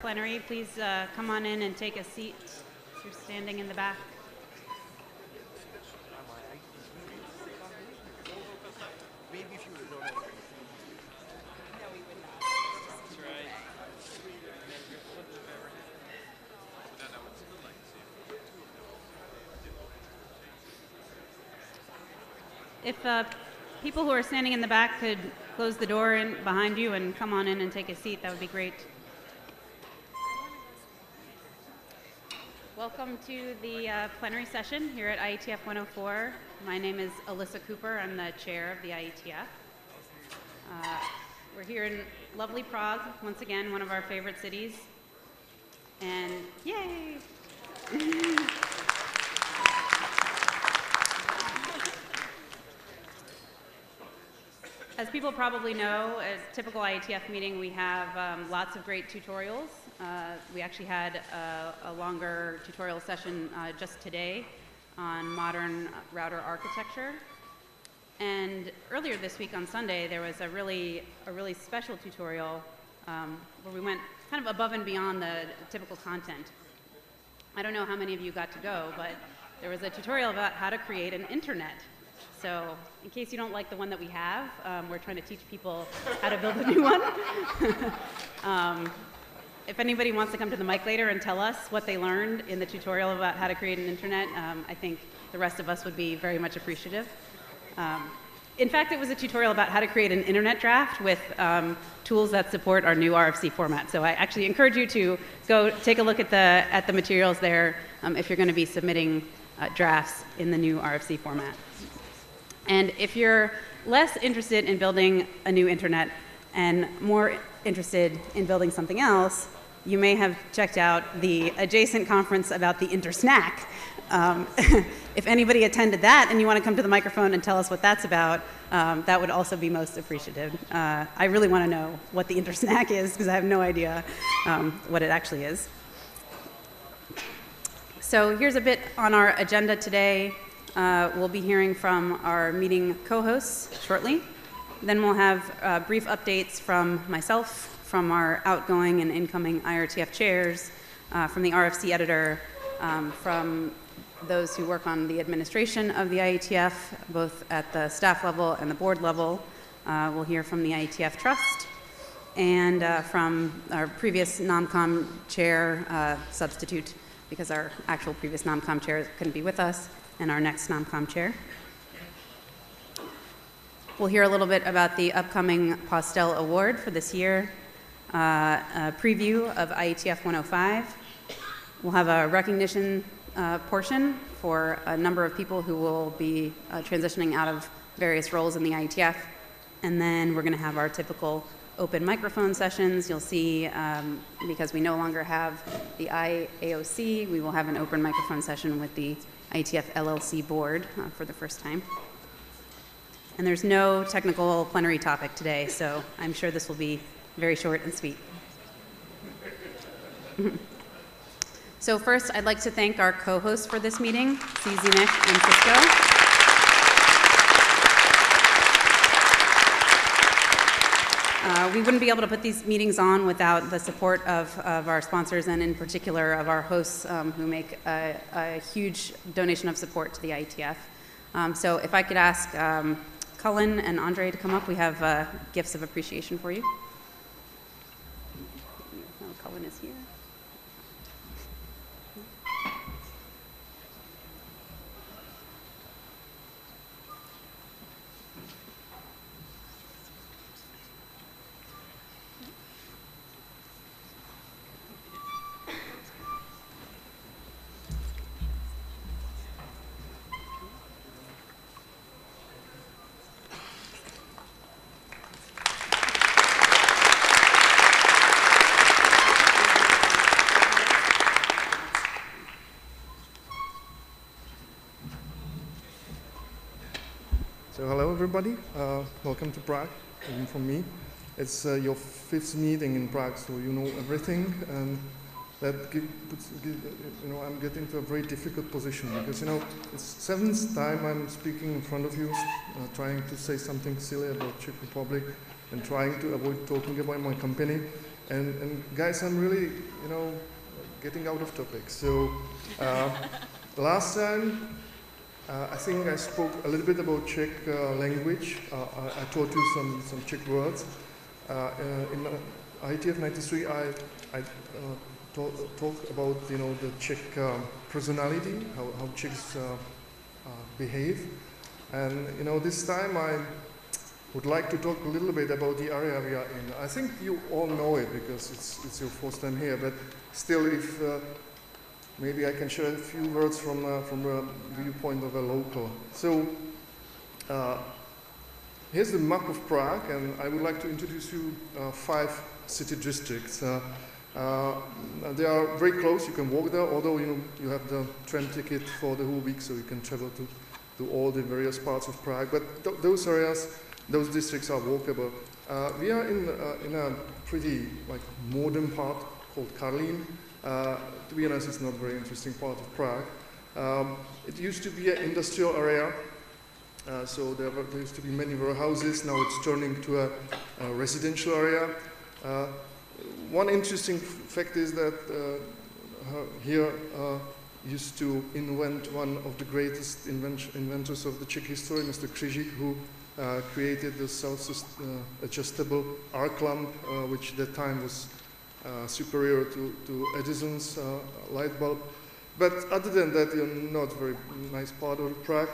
Plenary, please uh, come on in and take a seat. You're standing in the back. If uh, people who are standing in the back could close the door in behind you and come on in and take a seat, that would be great. Welcome to the uh, plenary session here at IETF 104. My name is Alissa Cooper. I'm the chair of the IETF. Uh, we're here in lovely Prague, once again, one of our favorite cities. And yay! As people probably know, as typical IETF meeting, we have um, lots of great tutorials. Uh, we actually had a, a longer tutorial session uh, just today on modern router architecture. And earlier this week on Sunday, there was a really, a really special tutorial um, where we went kind of above and beyond the typical content. I don't know how many of you got to go, but there was a tutorial about how to create an internet so in case you don't like the one that we have, um, we're trying to teach people how to build a new one. um, if anybody wants to come to the mic later and tell us what they learned in the tutorial about how to create an internet, um, I think the rest of us would be very much appreciative. Um, in fact, it was a tutorial about how to create an internet draft with um, tools that support our new RFC format. So I actually encourage you to go take a look at the, at the materials there um, if you're going to be submitting uh, drafts in the new RFC format. And if you're less interested in building a new internet and more interested in building something else, you may have checked out the adjacent conference about the intersnack. Um, if anybody attended that and you want to come to the microphone and tell us what that's about, um, that would also be most appreciative. Uh, I really want to know what the intersnack is because I have no idea um, what it actually is. So here's a bit on our agenda today. Uh, we'll be hearing from our meeting co-hosts shortly. Then we'll have uh, brief updates from myself, from our outgoing and incoming IRTF chairs, uh, from the RFC editor, um, from those who work on the administration of the IETF, both at the staff level and the board level. Uh, we'll hear from the IETF Trust and uh, from our previous NOMCOM chair uh, substitute because our actual previous NOMCOM chair couldn't be with us and our next NOMCOM chair. We'll hear a little bit about the upcoming Postel Award for this year, uh, a preview of IETF 105. We'll have a recognition uh, portion for a number of people who will be uh, transitioning out of various roles in the IETF. And then we're going to have our typical open microphone sessions. You'll see, um, because we no longer have the IAOC, we will have an open microphone session with the IETF LLC board uh, for the first time. And there's no technical plenary topic today, so I'm sure this will be very short and sweet. so first, I'd like to thank our co-hosts for this meeting, CZNIC and Cisco. Uh, we wouldn't be able to put these meetings on without the support of, of our sponsors and in particular of our hosts um, who make a, a, huge donation of support to the IETF. Um, so if I could ask um, Cullen and Andre to come up, we have uh, gifts of appreciation for you. Everybody, uh, welcome to Prague, even from me. It's uh, your fifth meeting in Prague, so you know everything, and that puts, you know, I'm getting to a very difficult position because you know it's seventh time I'm speaking in front of you, uh, trying to say something silly about Czech Republic and trying to avoid talking about my company. And, and guys, I'm really, you know, getting out of topic. So uh, last time, uh, I think I spoke a little bit about Czech uh, language. Uh, I, I taught you some, some Czech words. Uh, uh, in ITF 93, I, I talk, talk about, you know, the Czech um, personality, how, how Czechs behave. And, you know, this time I would like to talk a little bit about the area we are in. I think you all know it because it's, it's your first time here, but still, if maybe I can share a few words from, uh, from the viewpoint of a local. So, uh, here's the map of Prague, and I would like to introduce you uh, five city districts. Uh, uh, they are very close, you can walk there, although you, know, you have the tram ticket for the whole week, so you can travel to, to all the various parts of Prague. But th those areas, those districts are walkable. Uh, we are in, in a pretty like modern part called Karlín. Uh, to be honest, it's not a very interesting part of Prague. Um, it used to be an industrial area, uh, so there, were, there, used to be many warehouses. Now it's turning to a, a residential area. Uh, one interesting fact is that uh, here uh, used to invent one of the greatest inventors of the Czech history, Mr. Křižík, who uh, created the self-adjustable arc lamp, which at that time was uh, superior to, to Edison's uh, light bulb. But other than that, you're not very nice part of Prague.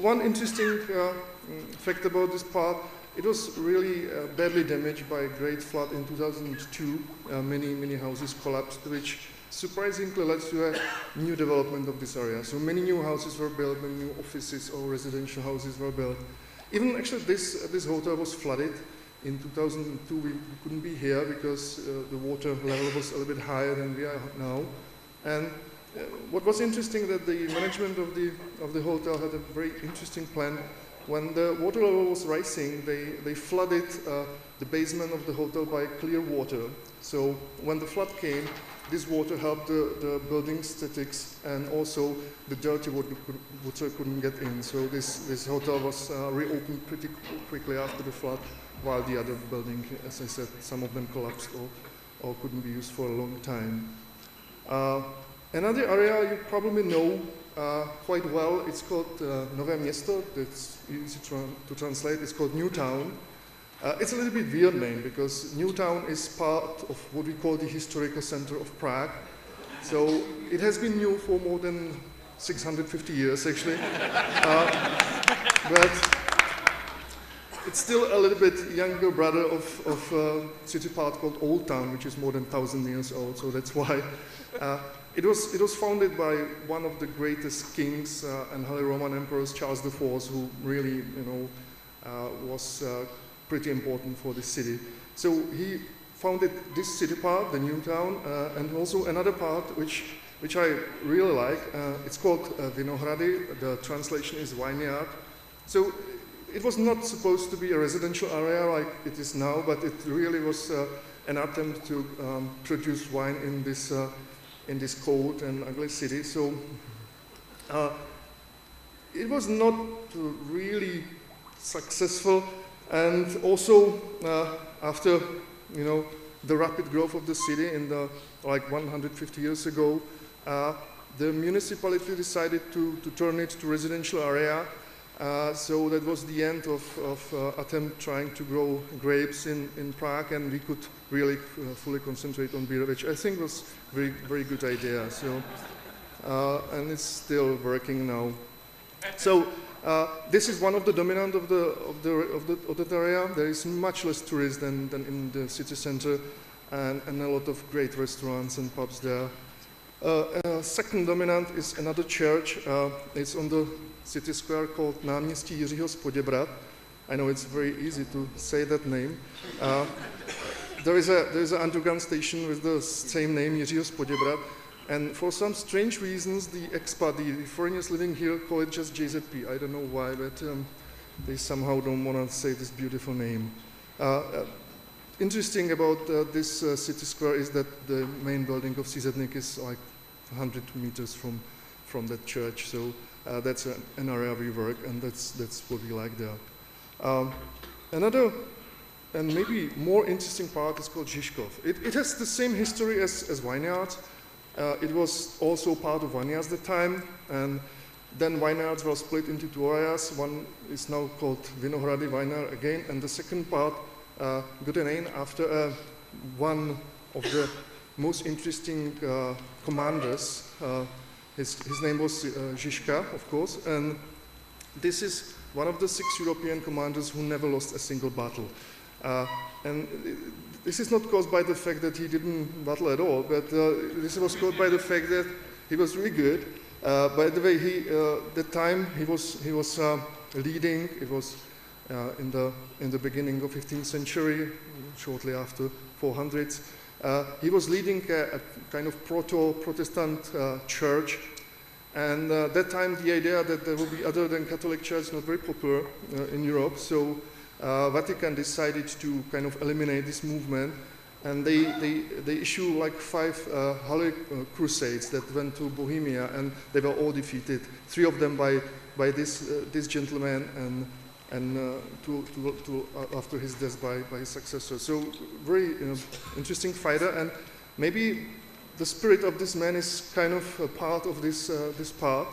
one interesting fact about this part it was really uh, badly damaged by a great flood in 2002. Uh, many, many houses collapsed, which surprisingly led to a new development of this area. So many new houses were built, many new offices or residential houses were built. Even actually this, uh, this hotel was flooded. In 2002 we couldn't be here because uh, the water level was a little bit higher than we are now. And uh, what was interesting that the management of the, of the hotel had a very interesting plan when the water level was rising, they, they flooded uh, the basement of the hotel by clear water. So when the flood came, this water helped the, the building statics and also the dirty water, water couldn't get in. So this, this hotel was uh, reopened pretty quickly after the flood, while the other building, as I said, some of them collapsed or, or couldn't be used for a long time. Uh, another area you probably know uh, quite well. It's called uh, Nové Město. It's easy tra to translate. It's called New Town. Uh, it's a little bit weird name because New Town is part of what we call the historical center of Prague. So it has been new for more than 650 years, actually. Uh, but it's still a little bit younger brother of, of a uh, city part called Old Town, which is more than 1,000 years old. So that's why uh, it was, it was founded by one of the greatest kings uh, and Holy Roman emperors, Charles IV, who really, you know, uh, was uh, pretty important for the city. So he founded this city part, the new town, uh, and also another part which, which I really like. It's called Vinohrady. The translation is vineyard. So it was not supposed to be a residential area like it is now, but it really was uh, an attempt to um, produce wine in this in this cold and ugly city. So uh, it was not really successful. And also uh, after, you know, the rapid growth of the city in the like 150 years ago, uh, the municipality decided to, to turn it to residential area uh, so that was the end of, of uh, attempt trying to grow grapes in, in Prague, and we could really uh, fully concentrate on beer, which I think was very very good idea. So, uh, and it's still working now. So uh, this is one of the dominant of the of the of the of area. There is much less tourists than, than in the city center, and, and a lot of great restaurants and pubs there. Uh, second dominant is another church. it's on the city square called Náměstí Jiřího z. I know it's very easy to say that name. Uh, there is a there is an underground station with the same name, Jiřího z and for some strange reasons, the expat, the foreigners living here, call it just JZP. I don't know why, but um, they somehow don't want to say this beautiful name. Uh, uh, interesting about uh, this uh, city square is that the main building of CZNIC is like 100 meters from from that church. So uh, that's an, an, area we work, and that's, that's what we like there. Um, another and maybe more interesting part is called Žižkov. It, it has the same history as, as vineyards. Uh, it was also part of vineyards at the time, and then vineyards were split into two areas. One is now called Vinohrady Vineyard again, and the second part, uh, name after uh, one of the most interesting uh, commanders. Uh, his, his name was uh, Žižka, of course, and this is one of the six European commanders who never lost a single battle. Uh, and this is not caused by the fact that he didn't battle at all, but uh, this was caused by the fact that he was really good. Uh, by the way, he, uh, the time he was, he was uh, leading, it was uh, in, the, in the beginning of 15th century, shortly after 400s. He was leading a, a kind of proto-Protestant church. And uh, that time, the idea that there will be other than Catholic Church not very popular uh, in Europe, so uh, Vatican decided to kind of eliminate this movement, and they they, they issue like five uh, Holy uh, Crusades that went to Bohemia, and they were all defeated. Three of them by by this uh, this gentleman, and and two, two, two after his death by by his successor. So very interesting fighter, and maybe the spirit of this man is kind of a part of this, uh, this part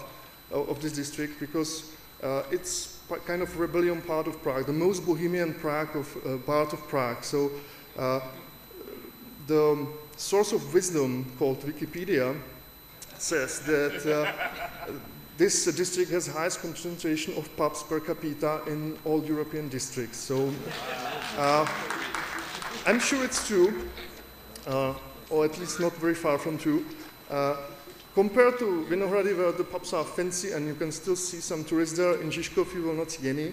of, this district because uh, it's kind of rebellion part of Prague, the most bohemian Prague of, uh, part of Prague. So uh, the source of wisdom called Wikipedia says that uh, this district has highest concentration of pubs per capita in all European districts. So uh, I'm sure it's true or at least not very far from true. Uh, compared to Vinohrady, where the pubs are fancy and you can still see some tourists there, in Žižkov you will not see any.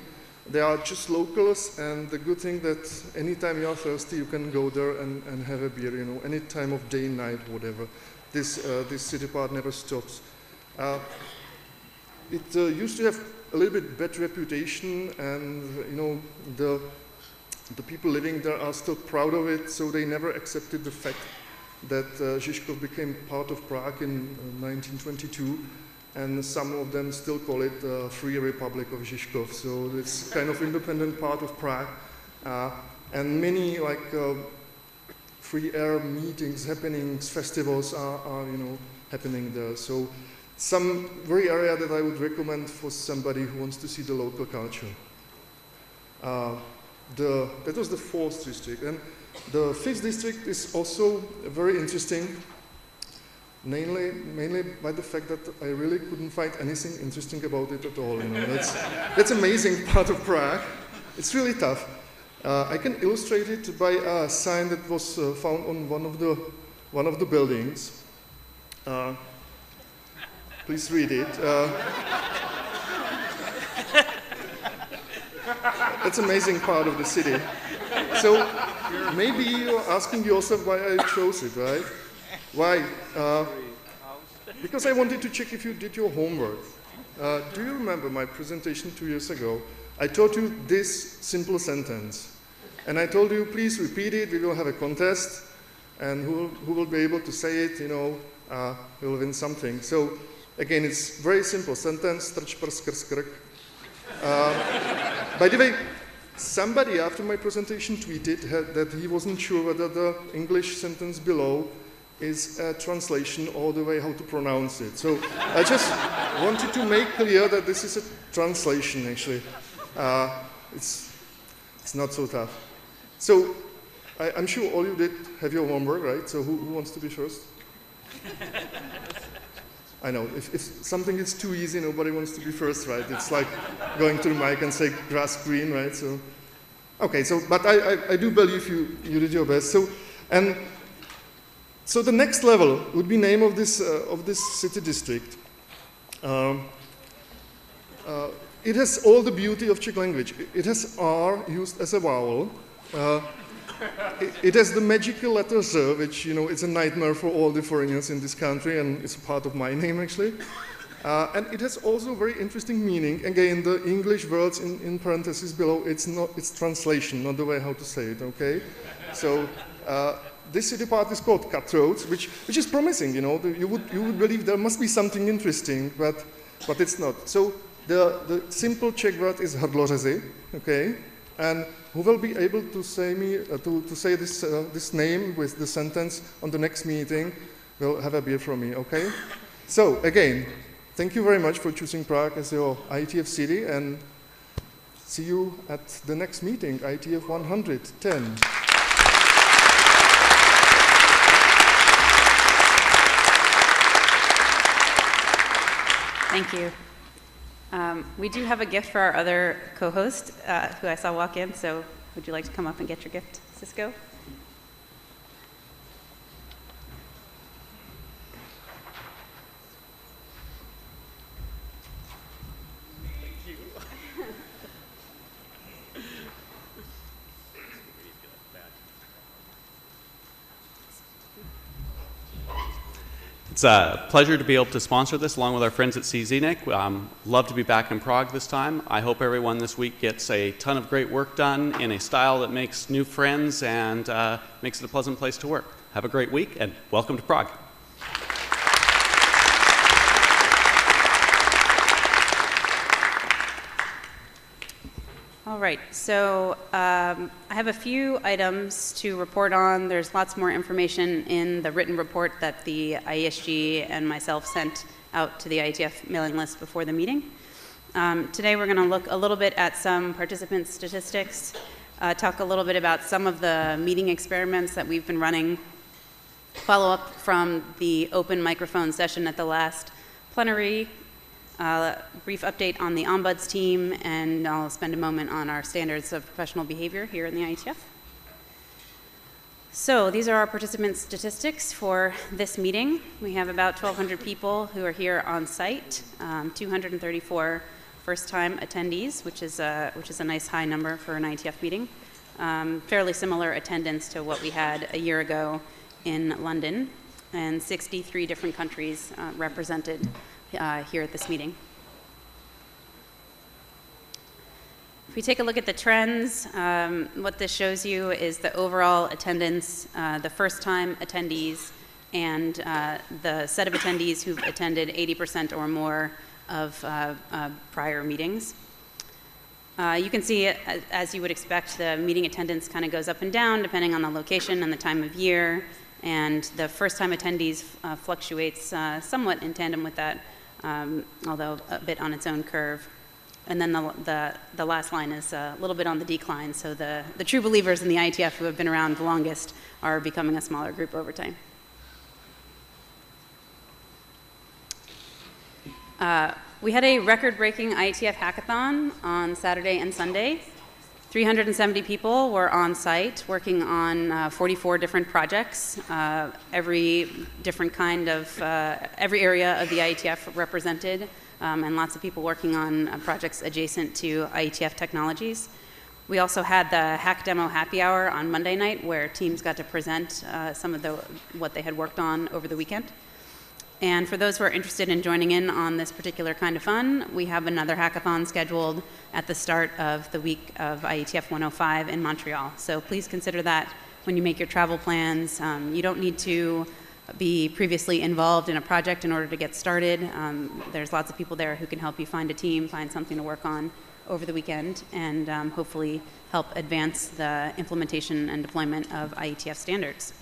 They are just locals, and the good thing that anytime you are thirsty, you can go there and, and have a beer, you know, any time of day, night, whatever. This, uh, this city part never stops. Uh, it uh, used to have a little bit bad reputation, and, you know, the, the people living there are still proud of it, so they never accepted the fact that uh, Žižkov became part of Prague in 1922 uh, and some of them still call it the Free Republic of Žižkov. So it's kind of independent part of Prague. Uh, and many like uh, free air meetings, happenings, festivals are, are, you know, happening there. So some very area that I would recommend for somebody who wants to see the local culture. Uh, the, that was the fourth district. And the fifth district is also very interesting, mainly, mainly by the fact that I really couldn't find anything interesting about it at all. You know, that's, that's amazing part of Prague. It's really tough. Uh, I can illustrate it by a sign that was uh, found on one of the, one of the buildings. Please read it. Uh, that's amazing part of the city. So maybe you're asking yourself why I chose it, right? Why? Uh, because I wanted to check if you did your homework. Uh, do you remember my presentation two years ago? I taught you this simple sentence. And I told you, please repeat it, we will have a contest, and who who will be able to say it, you know, uh, will win something. So again, it's very simple sentence, uh, By the way, Somebody after my presentation tweeted that he wasn't sure whether the English sentence below is a translation or the way how to pronounce it. So I just wanted to make clear that this is a translation actually. Uh, it's, it's not so tough. So I, am sure all you did have your homework, right? So who, who wants to be first? I know, if, if, something is too easy, nobody wants to be first, right? It's like going to the mic and say grass green, right? So, okay, so, but I, I, I do believe you, you did your best. So, and so the next level would be name of this, uh, of this city district. Um, uh, it has all the beauty of Czech language. It has R used as a vowel. Uh, it, has the magical letter Z, which, you know, it's a nightmare for all the foreigners in this country, and it's part of my name, actually. Uh, and it has also very interesting meaning. Again, the English words in, in parentheses below, it's, not, it's translation, not the way how to say it, okay? So uh, this city part is called Cutthroats, which, which is promising, you know. You would, you would believe there must be something interesting, but, but it's not. So the, the simple Czech word is hrdlořezy, okay? And who will be able to say me uh, to, to say this uh, this name with the sentence on the next meeting will have a beer from me. Okay. So again, thank you very much for choosing Prague as your ITF city, and see you at the next meeting, ITF 110. Thank you. Um, we do have a gift for our other co-host, uh, who I saw walk in. So, would you like to come up and get your gift, Cisco? It's a pleasure to be able to sponsor this along with our friends at CZNIC. Um, love to be back in Prague this time. I hope everyone this week gets a ton of great work done in a style that makes new friends and uh, makes it a pleasant place to work. Have a great week and welcome to Prague. All right, so um, I have a few items to report on. There's lots more information in the written report that the IESG and myself sent out to the IETF mailing list before the meeting. Um, today we're going to look a little bit at some participant statistics, uh, talk a little bit about some of the meeting experiments that we've been running, follow up from the open microphone session at the last plenary uh, brief update on the Ombuds team, and I'll spend a moment on our standards of professional behavior here in the IETF. So these are our participant statistics for this meeting. We have about 1,200 people who are here on site, um, 234 first-time attendees, which is, a, which is a nice high number for an IETF meeting. Um, fairly similar attendance to what we had a year ago in London, and 63 different countries uh, represented uh, here at this meeting. If we take a look at the trends, um, what this shows you is the overall attendance, uh, the first time attendees, and uh, the set of attendees who've attended 80% or more of uh, uh, prior meetings. Uh, you can see, as you would expect, the meeting attendance kind of goes up and down depending on the location and the time of year. And the first time attendees uh, fluctuates uh, somewhat in tandem with that, um, although a bit on its own curve. And then the, the, the last line is a little bit on the decline. So the, the true believers in the IETF who have been around the longest are becoming a smaller group over time. Uh, we had a record-breaking IETF hackathon on Saturday and Sunday. 370 people were on site working on uh, 44 different projects, uh, every different kind of, uh, every area of the IETF represented, um, and lots of people working on uh, projects adjacent to IETF technologies. We also had the Hack Demo Happy Hour on Monday night where teams got to present uh, some of the, what they had worked on over the weekend. And for those who are interested in joining in on this particular kind of fun, we have another hackathon scheduled at the start of the week of IETF 105 in Montreal. So please consider that when you make your travel plans. Um, you don't need to be previously involved in a project in order to get started. Um, there's lots of people there who can help you find a team, find something to work on over the weekend, and um, hopefully help advance the implementation and deployment of IETF standards.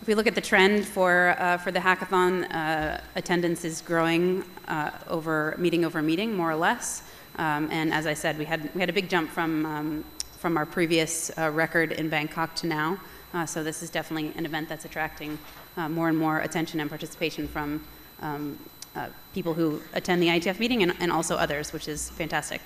If we look at the trend for, uh, for the hackathon, uh, attendance is growing uh, over meeting over meeting, more or less. Um, and as I said, we had, we had a big jump from, um, from our previous uh, record in Bangkok to now. Uh, so this is definitely an event that's attracting uh, more and more attention and participation from um, people who attend the ITF meeting and, and also others, which is fantastic.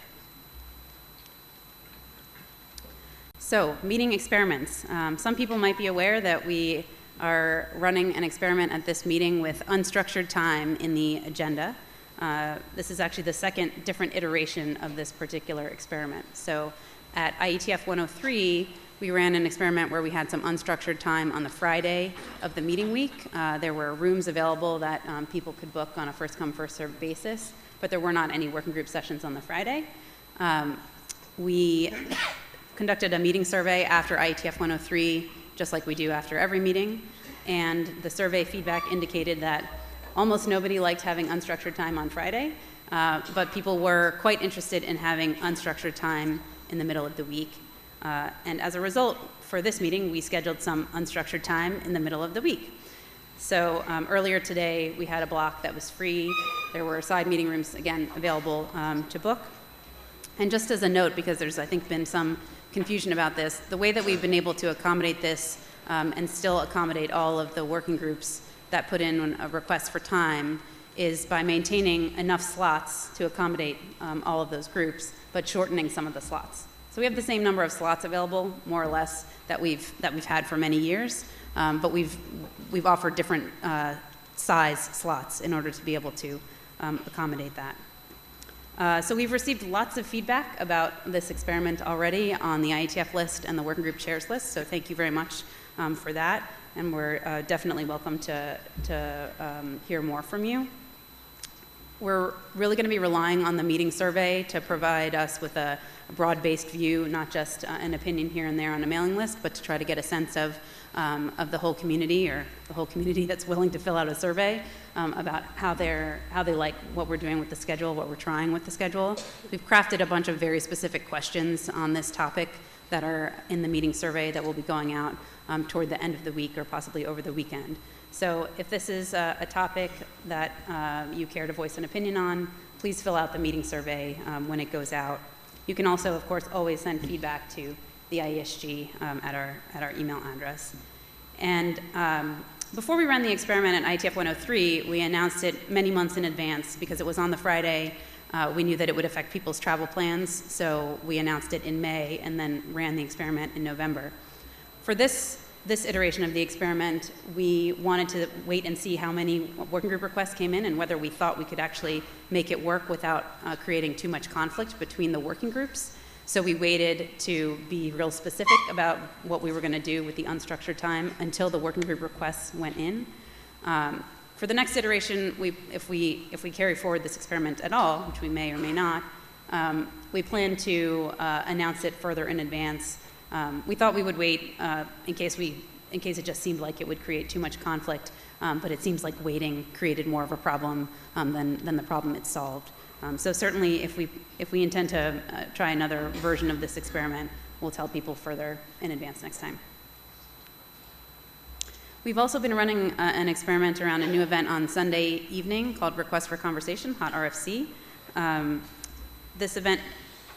So, meeting experiments. Um, some people might be aware that we are running an experiment at this meeting with unstructured time in the agenda. Uh, this is actually the second different iteration of this particular experiment. So at IETF 103, we ran an experiment where we had some unstructured time on the Friday of the meeting week. Uh, there were rooms available that um, people could book on a first come, first served basis, but there were not any working group sessions on the Friday. Um, we conducted a meeting survey after IETF 103 just like we do after every meeting. And the survey feedback indicated that almost nobody liked having unstructured time on Friday, uh, but people were quite interested in having unstructured time in the middle of the week. Uh, and as a result, for this meeting, we scheduled some unstructured time in the middle of the week. So um, earlier today, we had a block that was free. There were side meeting rooms, again, available um, to book. And just as a note, because there's, I think, been some confusion about this, the way that we've been able to accommodate this um, and still accommodate all of the working groups that put in a request for time is by maintaining enough slots to accommodate um, all of those groups, but shortening some of the slots. So we have the same number of slots available, more or less, that we've, that we've had for many years, um, but we've, we've offered different uh, size slots in order to be able to um, accommodate that. Uh, so we've received lots of feedback about this experiment already on the IETF list and the working group chairs list, so thank you very much um, for that, and we're uh, definitely welcome to, to um, hear more from you. We're really going to be relying on the meeting survey to provide us with a, broad-based view, not just uh, an opinion here and there on a mailing list, but to try to get a sense of, um, of the whole community or the whole community that's willing to fill out a survey um, about how, they're, how they like what we're doing with the schedule, what we're trying with the schedule. We've crafted a bunch of very specific questions on this topic that are in the meeting survey that will be going out um, toward the end of the week or possibly over the weekend. So if this is a, a topic that uh, you care to voice an opinion on, please fill out the meeting survey um, when it goes out. You can also, of course, always send feedback to the IESG um, at, our, at our email address. And um, before we ran the experiment at IETF 103, we announced it many months in advance because it was on the Friday. Uh, we knew that it would affect people's travel plans, so we announced it in May and then ran the experiment in November. For this this iteration of the experiment, we wanted to wait and see how many working group requests came in and whether we thought we could actually make it work without uh, creating too much conflict between the working groups. So we waited to be real specific about what we were going to do with the unstructured time until the working group requests went in. Um, for the next iteration, we, if, we, if we carry forward this experiment at all, which we may or may not, um, we plan to uh, announce it further in advance um, we thought we would wait uh, in case we, in case it just seemed like it would create too much conflict, um, but it seems like waiting created more of a problem um, than, than the problem it solved. Um, so certainly, if we, if we intend to uh, try another version of this experiment, we'll tell people further in advance next time. We've also been running uh, an experiment around a new event on Sunday evening called Request for Conversation, Hot RFC. Um, this event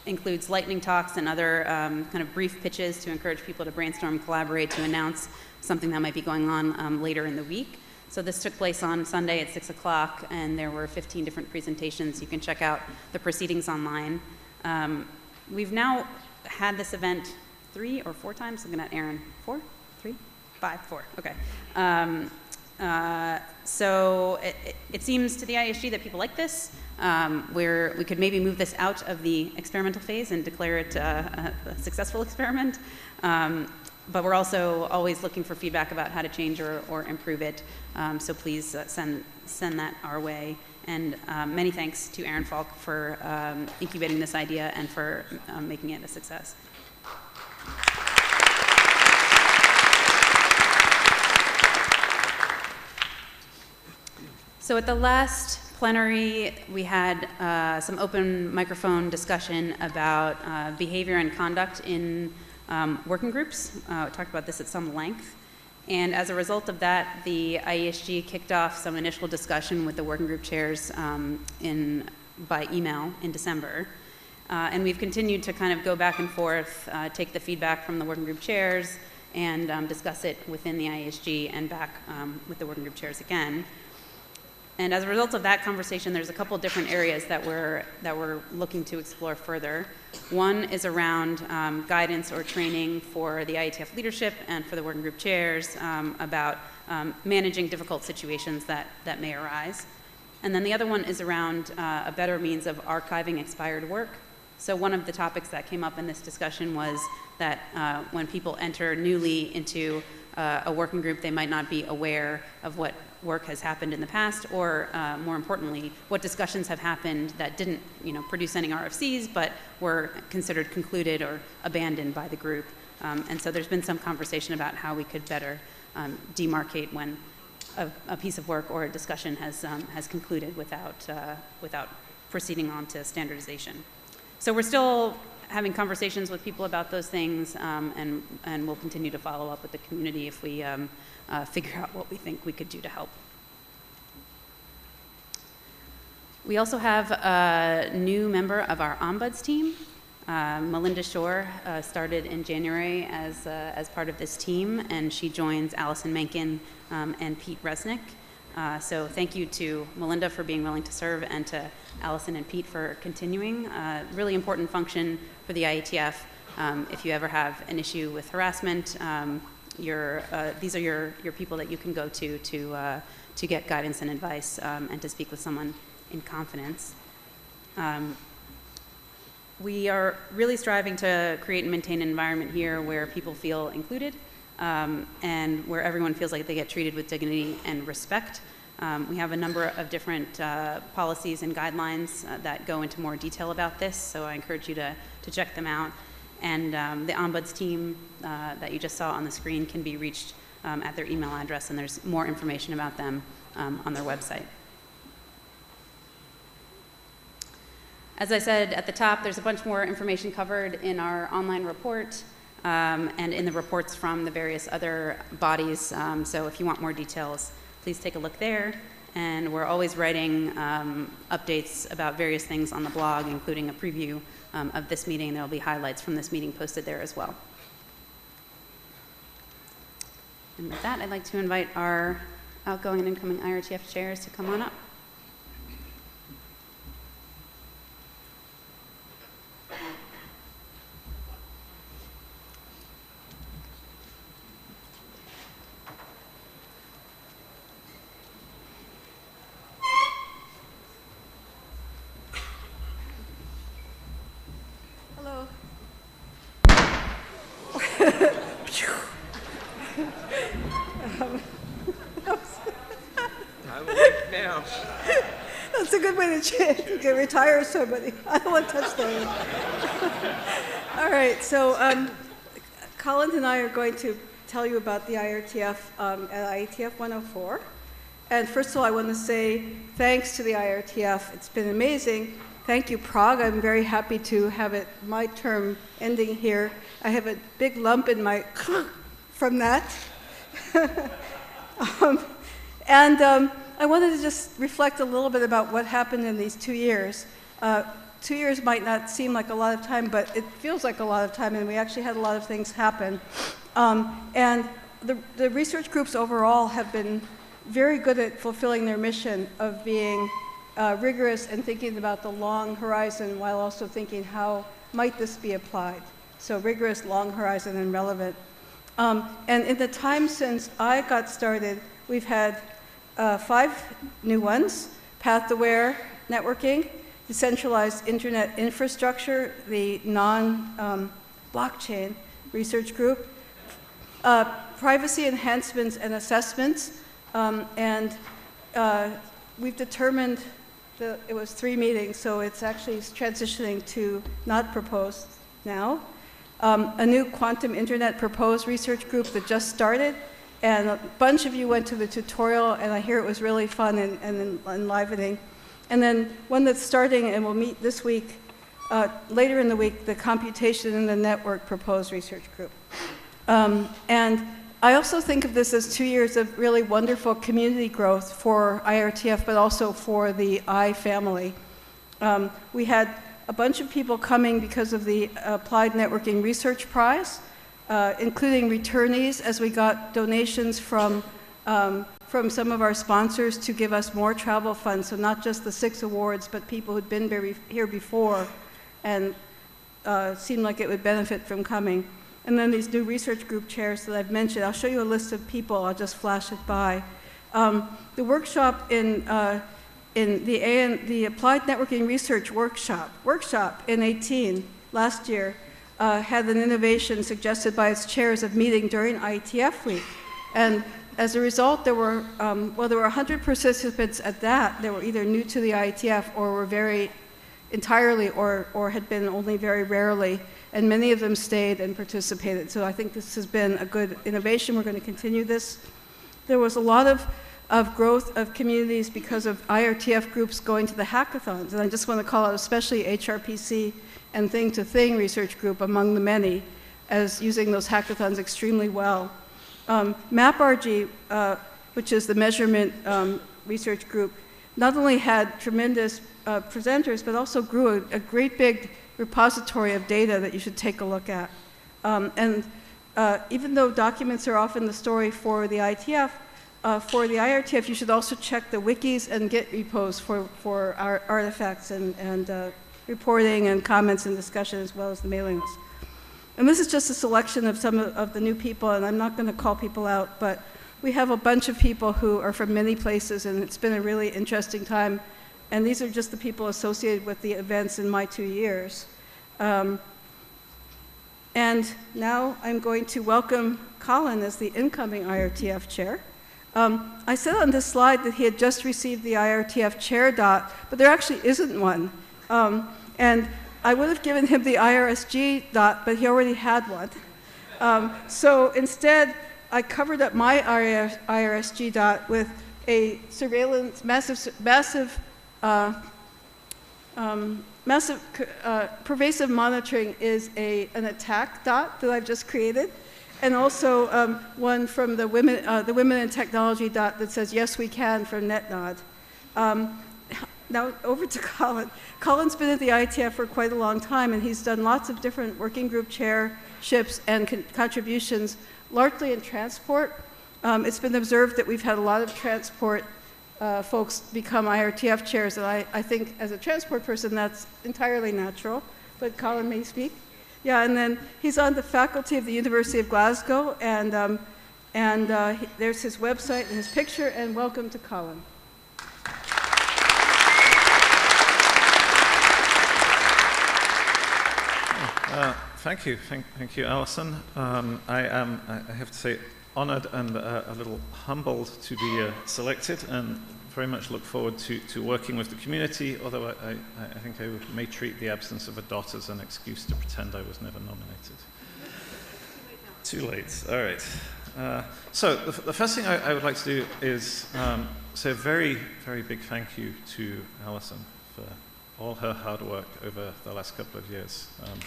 includes lightning talks and other um, kind of brief pitches to encourage people to brainstorm, collaborate, to announce something that might be going on um, later in the week. So this took place on Sunday at 6 o'clock, and there were 15 different presentations. You can check out the proceedings online. Um, we've now had this event three or four times. Looking at Aaron, four, three, five, four. Okay. Um, uh, so it, it, seems to the ISG that people like this. Um, where we could maybe move this out of the experimental phase and declare it uh, a, a, successful experiment. Um, but we're also always looking for feedback about how to change or, or improve it. Um, so please uh, send, send that our way. And um, many thanks to Aaron Falk for um, incubating this idea and for um, making it a success. So at the last plenary, we had uh, some open microphone discussion about uh, behavior and conduct in um, working groups. Uh, talked about this at some length. And as a result of that, the IESG kicked off some initial discussion with the working group chairs um, in, by email in December. Uh, and we've continued to kind of go back and forth, uh, take the feedback from the working group chairs, and um, discuss it within the IESG and back um, with the working group chairs again. And as a result of that conversation, there's a couple different areas that we're, that we're looking to explore further. One is around um, guidance or training for the IETF leadership and for the working group chairs um, about um, managing difficult situations that, that may arise. And then the other one is around uh, a better means of archiving expired work. So one of the topics that came up in this discussion was that uh, when people enter newly into uh, a working group, they might not be aware of what work has happened in the past, or uh, more importantly, what discussions have happened that didn't you know, produce any RFCs, but were considered concluded or abandoned by the group. Um, and so there's been some conversation about how we could better um, demarcate when a, a piece of work or a discussion has, um, has concluded without, uh, without proceeding on to standardization. So we're still having conversations with people about those things, um, and, and we'll continue to follow up with the community if we um, uh, figure out what we think we could do to help. We also have a new member of our Ombuds team. Uh, Melinda Shore uh, started in January as, uh, as part of this team, and she joins Allison Mankin um, and Pete Resnick. Uh, so thank you to Melinda for being willing to serve and to Allison and Pete for continuing. Uh, really important function for the IETF. Um, if you ever have an issue with harassment, um, your, uh, these are your, your people that you can go to to, uh, to get guidance and advice um, and to speak with someone in confidence. Um, we are really striving to create and maintain an environment here where people feel included um, and where everyone feels like they get treated with dignity and respect. Um, we have a number of different uh, policies and guidelines uh, that go into more detail about this, so I encourage you to, to check them out. And um, the Ombuds team uh, that you just saw on the screen can be reached um, at their email address, and there's more information about them um, on their website. As I said at the top, there's a bunch more information covered in our online report um, and in the reports from the various other bodies. Um, so if you want more details, please take a look there. And we're always writing um, updates about various things on the blog, including a preview um, of this meeting. There will be highlights from this meeting posted there as well. And with that, I'd like to invite our outgoing and incoming IRTF chairs to come on up. Hello. I'm awake now. That's a good way to, ch- to get retire somebody. I don't want to touch that. All right, so um, Collins and I are going to tell you about the IRTF um, at IETF 104. And first of all, I want to say thanks to the IRTF. It's been amazing. Thank you, Prague. I'm very happy to have it my term ending here. I have a big lump in my from that. um, and um, I wanted to just reflect a little bit about what happened in these two years. Uh, two years might not seem like a lot of time, but it feels like a lot of time, and we actually had a lot of things happen. Um, and the, the research groups overall have been very good at fulfilling their mission of being uh, rigorous and thinking about the long horizon while also thinking how might this be applied. So rigorous, long horizon, and relevant. Um, and in the time since I got started, we've had uh, five new ones, Path-Aware Networking, Decentralized Internet Infrastructure, the non-blockchain um, research group, uh, Privacy Enhancements and Assessments, um, and uh, we've determined that it was three meetings, so it's actually transitioning to not proposed now. Um, a new quantum internet proposed research group that just started, and a bunch of you went to the tutorial, and I hear it was really fun and, and enlivening. And then one that's starting and we'll meet this week, uh, later in the week, the computation and the network proposed research group. Um, and I also think of this as two years of really wonderful community growth for IRTF, but also for the I family. Um, we had a bunch of people coming because of the Applied Networking Research Prize, uh, including returnees as we got donations from, um, from some of our sponsors to give us more travel funds. So not just the six awards, but people who'd been here before and uh, seemed like it would benefit from coming. And then these new research group chairs that I've mentioned, I'll show you a list of people, I'll just flash it by. Um, the workshop in, uh, in the, AN, the Applied Networking Research Workshop, workshop in 18, last year, uh, had an innovation suggested by its chairs of meeting during IETF week. And as a result, there were, um, well, there were 100 participants at that that were either new to the IETF or were very entirely or, or had been only very rarely and many of them stayed and participated. So I think this has been a good innovation. We're going to continue this. There was a lot of of growth of communities because of IRTF groups going to the hackathons. And I just want to call out especially HRPC and Thing to Thing Research Group among the many as using those hackathons extremely well. Um, MapRG, uh, which is the measurement um, research group, not only had tremendous uh, presenters, but also grew a, a, great big repository of data that you should take a look at. Um, and uh, even though documents are often the story for the ITF, uh, for the IRTF, you should also check the wikis and Git repos for, for our artifacts and, and uh, reporting and comments and discussion as well as the mailing list. And this is just a selection of some of, the new people, and I'm not going to call people out, but we have a bunch of people who are from many places, and it's been a really interesting time. And these are just the people associated with the events in my two years. Um, and now I'm going to welcome Colin as the incoming IRTF chair. Um, I said on this slide that he had just received the IRTF chair dot, but there actually isn't one. Um, and I would have given him the IRSG dot, but he already had one. Um, so instead, I covered up my IRSG dot with a surveillance, massive, massive, uh, um, massive, uh, pervasive monitoring is a, an attack dot that I've just created. And also um, one from the women, uh, the women in technology dot that says, yes, we can from NetNod. Um, now over to Colin. Colin's been at the ITF for quite a long time and he's done lots of different working group chairships and con contributions, largely in transport. Um, it's been observed that we've had a lot of transport uh, folks become IRTF chairs and I, I think as a transport person that's entirely natural, but Colin may speak. Yeah, and then he's on the faculty of the University of Glasgow and, um, and uh, he, there's his website and his picture and welcome to Colin. Uh, thank you, thank, thank you, Allison. Um, I am, I have to say, honoured and uh, a little humbled to be uh, selected, and very much look forward to, to working with the community. Although I, I, I think I may treat the absence of a dot as an excuse to pretend I was never nominated. Too late. All right. Uh, so the, the, first thing I, I, would like to do is um, say a very, very big thank you to Allison for all her hard work over the last couple of years. Um,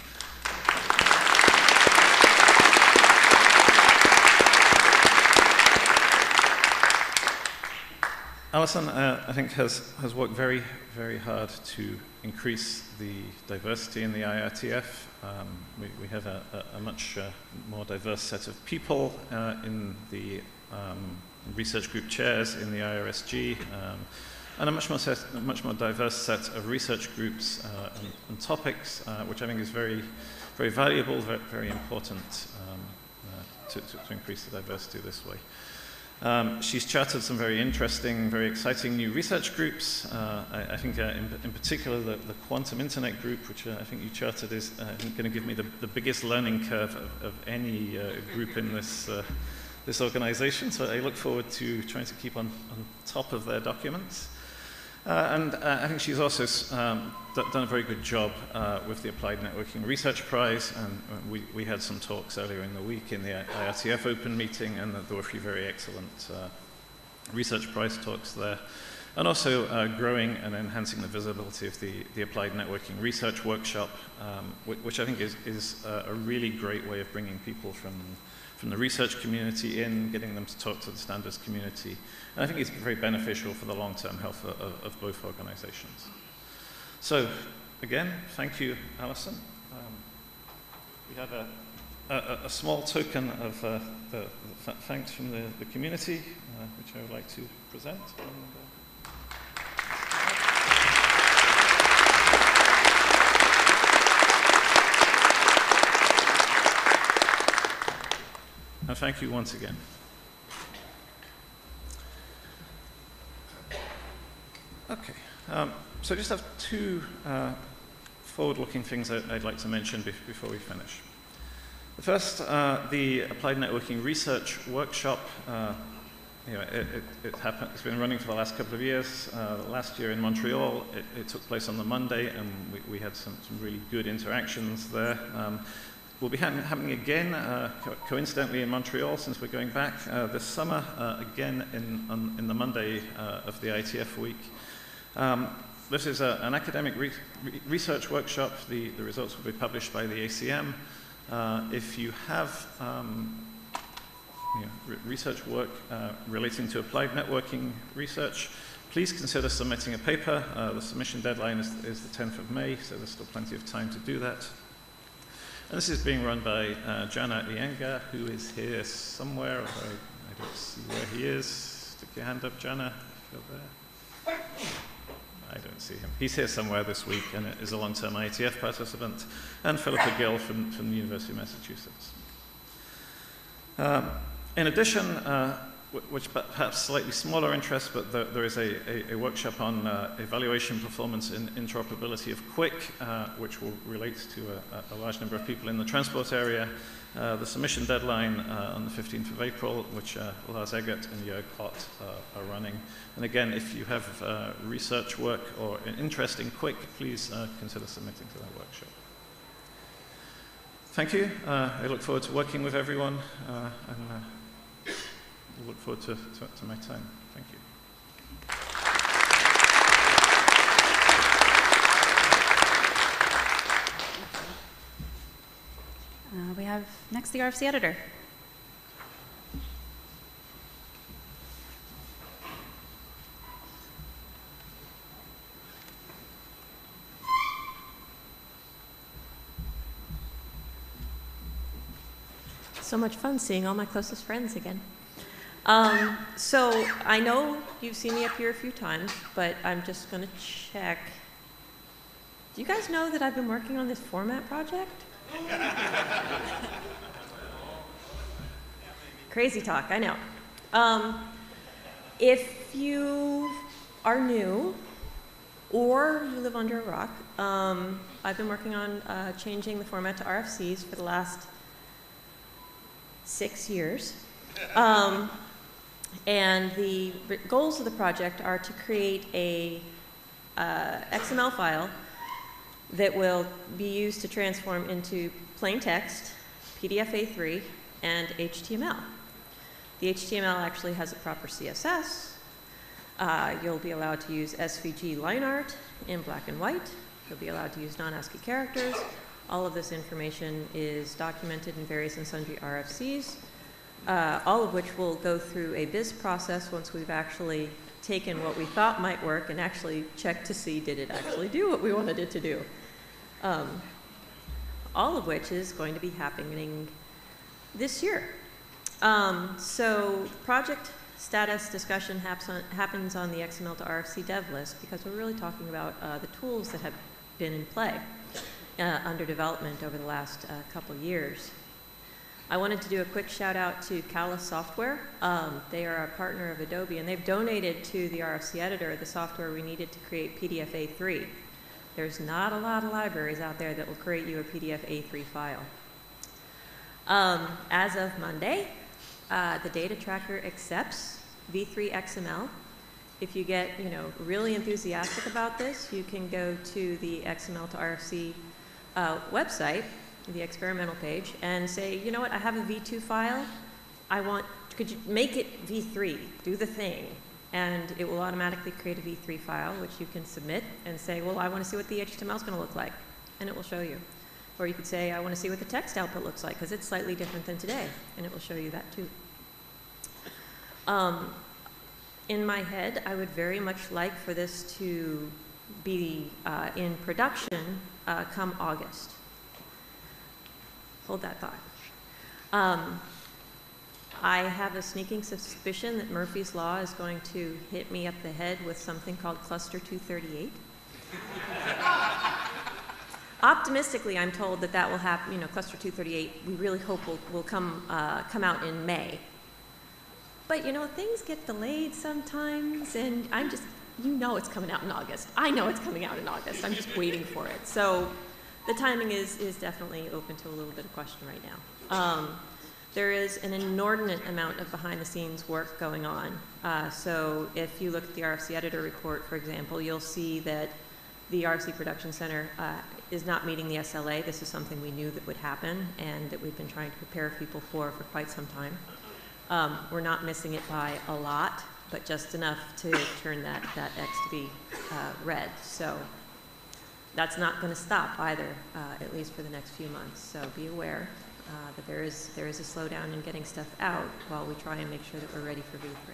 Allison, uh, I think, has, has worked very, very hard to increase the diversity in the IRTF. Um, we, we, have a, a, much uh, more diverse set of people uh, in the um, research group chairs in the IRSG, um, and a much more, set, a much more diverse set of research groups uh, and, and, topics, uh, which I think is very, very valuable, very, very important um, uh, to, to, to increase the diversity this way. Um, she's chartered some very interesting, very exciting new research groups. Uh, I, I, think uh, in, in, particular the, the, Quantum Internet Group, which uh, I think you chartered, is uh, going to give me the, the, biggest learning curve of, of any uh, group in this, uh, this organization. So I look forward to trying to keep on, on top of their documents. Uh, and uh, I think she's also um, done a very good job uh, with the Applied Networking Research Prize, and uh, we, we, had some talks earlier in the week in the IRTF Open meeting, and there were a few very excellent uh, research prize talks there. And also uh, growing and enhancing the visibility of the, the Applied Networking Research Workshop, um, which I think is, is a really great way of bringing people from from the research community in, getting them to talk to the standards community. And I think it's very beneficial for the long-term health of, of, both organizations. So, again, thank you, Allison. Um, we have a, a, a, small token of uh, the, the thanks from the, the community, uh, which I would like to present. And, uh, And thank you once again. Okay, um, so I just have two uh, forward-looking things I'd like to mention before we finish. The first, uh, the Applied Networking Research Workshop. Uh, you know, it, it, it, happened, it's been running for the last couple of years. Uh, last year in Montreal, it, it, took place on the Monday, and we, we had some, some, really good interactions there. Um, will be ha- happening again, uh, co- coincidentally in Montreal, since we're going back uh, this summer, uh, again in, on, in the Monday uh, of the ITF week. Um, this is a, an academic re- re- research workshop. The, the results will be published by the ACM. Uh, if you have um, you know, re- research work uh, relating to applied networking research, please consider submitting a paper. Uh, the submission deadline is, is the 10th of May, so there's still plenty of time to do that. And this is being run by uh, Jana Iyengar, who is here somewhere. I, don't see where he is. Stick your hand up, Jana, there. I don't see him. He's here somewhere this week and is a long-term IETF participant. And Phillipa Gill from, from the University of Massachusetts. Um, in addition, uh, which perhaps slightly smaller interest, but there, there is a, a, a workshop on uh, evaluation performance and interoperability of QUIC, uh, which will relate to a, a large number of people in the transport area. Uh, the submission deadline uh, on the 15th of April, which uh, Lars Eggert and Jörg Ott uh, are running. And again, if you have research work or an interest in QUIC, please consider submitting to that workshop. Thank you. I look forward to working with everyone and look forward to, to, to my time. Thank you. Uh, we have next the RFC editor. So much fun seeing all my closest friends again. Um, so I know you've seen me up here a few times, but I'm just going to check. Do you guys know that I've been working on this format project? Crazy talk, I know. Um, if you are new or you live under a rock, um, I've been working on uh, changing the format to RFCs for the last six years. Um, and the goals of the project are to create a uh, XML file that will be used to transform into plain text, PDF A3, and HTML. The HTML actually has a proper CSS. Uh, you'll be allowed to use SVG line art in black and white. You'll be allowed to use non-ASCII characters. All of this information is documented in various and sundry RFCs, uh, all of which will go through a BIS process once we've actually taken what we thought might work and actually checked to see did it actually do what we wanted it to do. Um, all of which is going to be happening this year. Um, so project status discussion on, happens on the XML to RFC dev list because we're really talking about uh, the tools that have been in play uh, under development over the last uh, couple years. I wanted to do a quick shout out to Callas Software. Um, they are a partner of Adobe and they've donated to the RFC editor the software we needed to create PDF A3. There's not a lot of libraries out there that will create you a PDF A3 file. Um, as of Monday, uh, the data tracker accepts V3 XML. If you get, you know, really enthusiastic about this, you can go to the XML to RFC uh, website, the experimental page, and say, you know what, I have a V2 file. I want, could you make it V3? Do the thing. And it will automatically create a V3 file, which you can submit and say, well, I want to see what the HTML is going to look like. And it will show you. Or you could say, I want to see what the text output looks like, because it's slightly different than today. And it will show you that too. Um, in my head, I would very much like for this to be uh, in production uh, come August. Hold that thought. Um, I have a sneaking suspicion that Murphy's Law is going to hit me up the head with something called Cluster 238. Optimistically, I'm told that that will happen, you know, Cluster 238, we really hope will, will come, uh, come out in May. But you know, things get delayed sometimes, and I'm just, you know it's coming out in August. I know it's coming out in August. I'm just waiting for it. So the timing is, is definitely open to a little bit of question right now. Um, there is an inordinate amount of behind the scenes work going on. Uh, so if you look at the RFC editor report, for example, you'll see that the RFC Production Center uh, is not meeting the SLA. This is something we knew that would happen and that we've been trying to prepare people for for quite some time. Um, We're not missing it by a lot, but just enough to turn that, that X to be uh, red. So that's not going to stop either, uh, at least for the next few months. So be aware uh, that there is, there is a slowdown in getting stuff out while we try and make sure that we're ready for V3.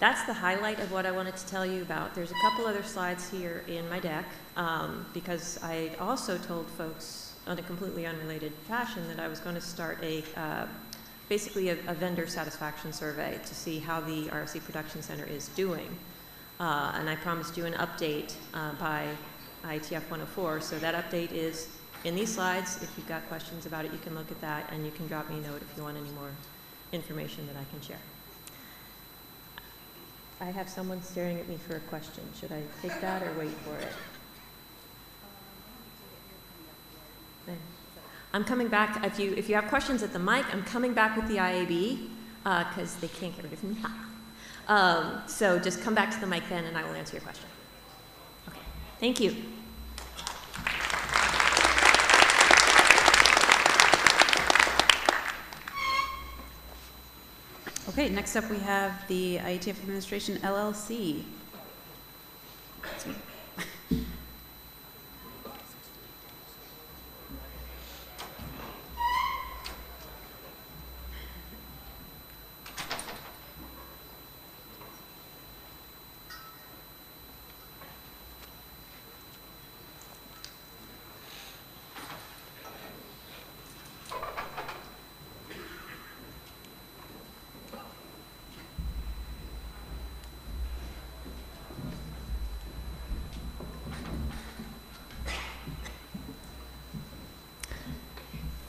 That's the highlight of what I wanted to tell you about. There's a couple other slides here in my deck, um, because I also told folks on a completely unrelated fashion that I was going to start a, uh, basically a, a vendor satisfaction survey to see how the RFC Production Center is doing. Uh, and I promised you an update uh, by ITF 104. So that update is in these slides. If you've got questions about it, you can look at that, and you can drop me a note if you want any more information that I can share. I have someone staring at me for a question. Should I take that or wait for it? I'm coming back, if you, if you have questions at the mic, I'm coming back with the IAB, because they can't get rid of me. Um, So just come back to the mic then, and I will answer your question. Okay, thank you. Okay, next up we have the IETF Administration LLC.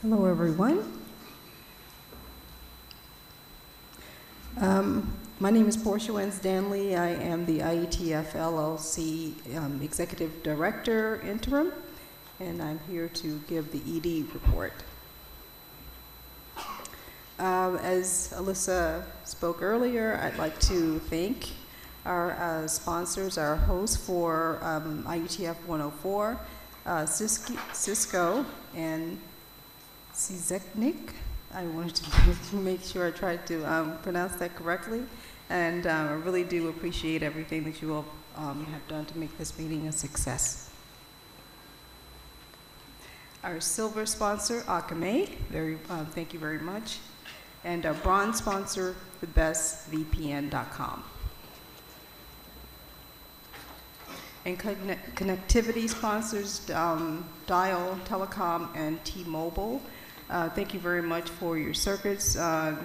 Hello, everyone. Um, My name is Portia Wenze-Danley. I am the IETF LLC um, Executive Director interim, and I'm here to give the ED report. Um, As Alissa spoke earlier, I'd like to thank our uh, sponsors, our hosts for um, IETF 104, uh, Cisco and CZ.NIC. I wanted to make sure I tried to um, pronounce that correctly. And uh, I really do appreciate everything that you all um, have done to make this meeting a success. Our silver sponsor, Akamai, very, um, thank you very much. And our bronze sponsor, thebestvpn.com. And connect- connectivity sponsors, um, Dial Telecom and T-Mobile. Uh, Thank you very much for your circuits. Uh,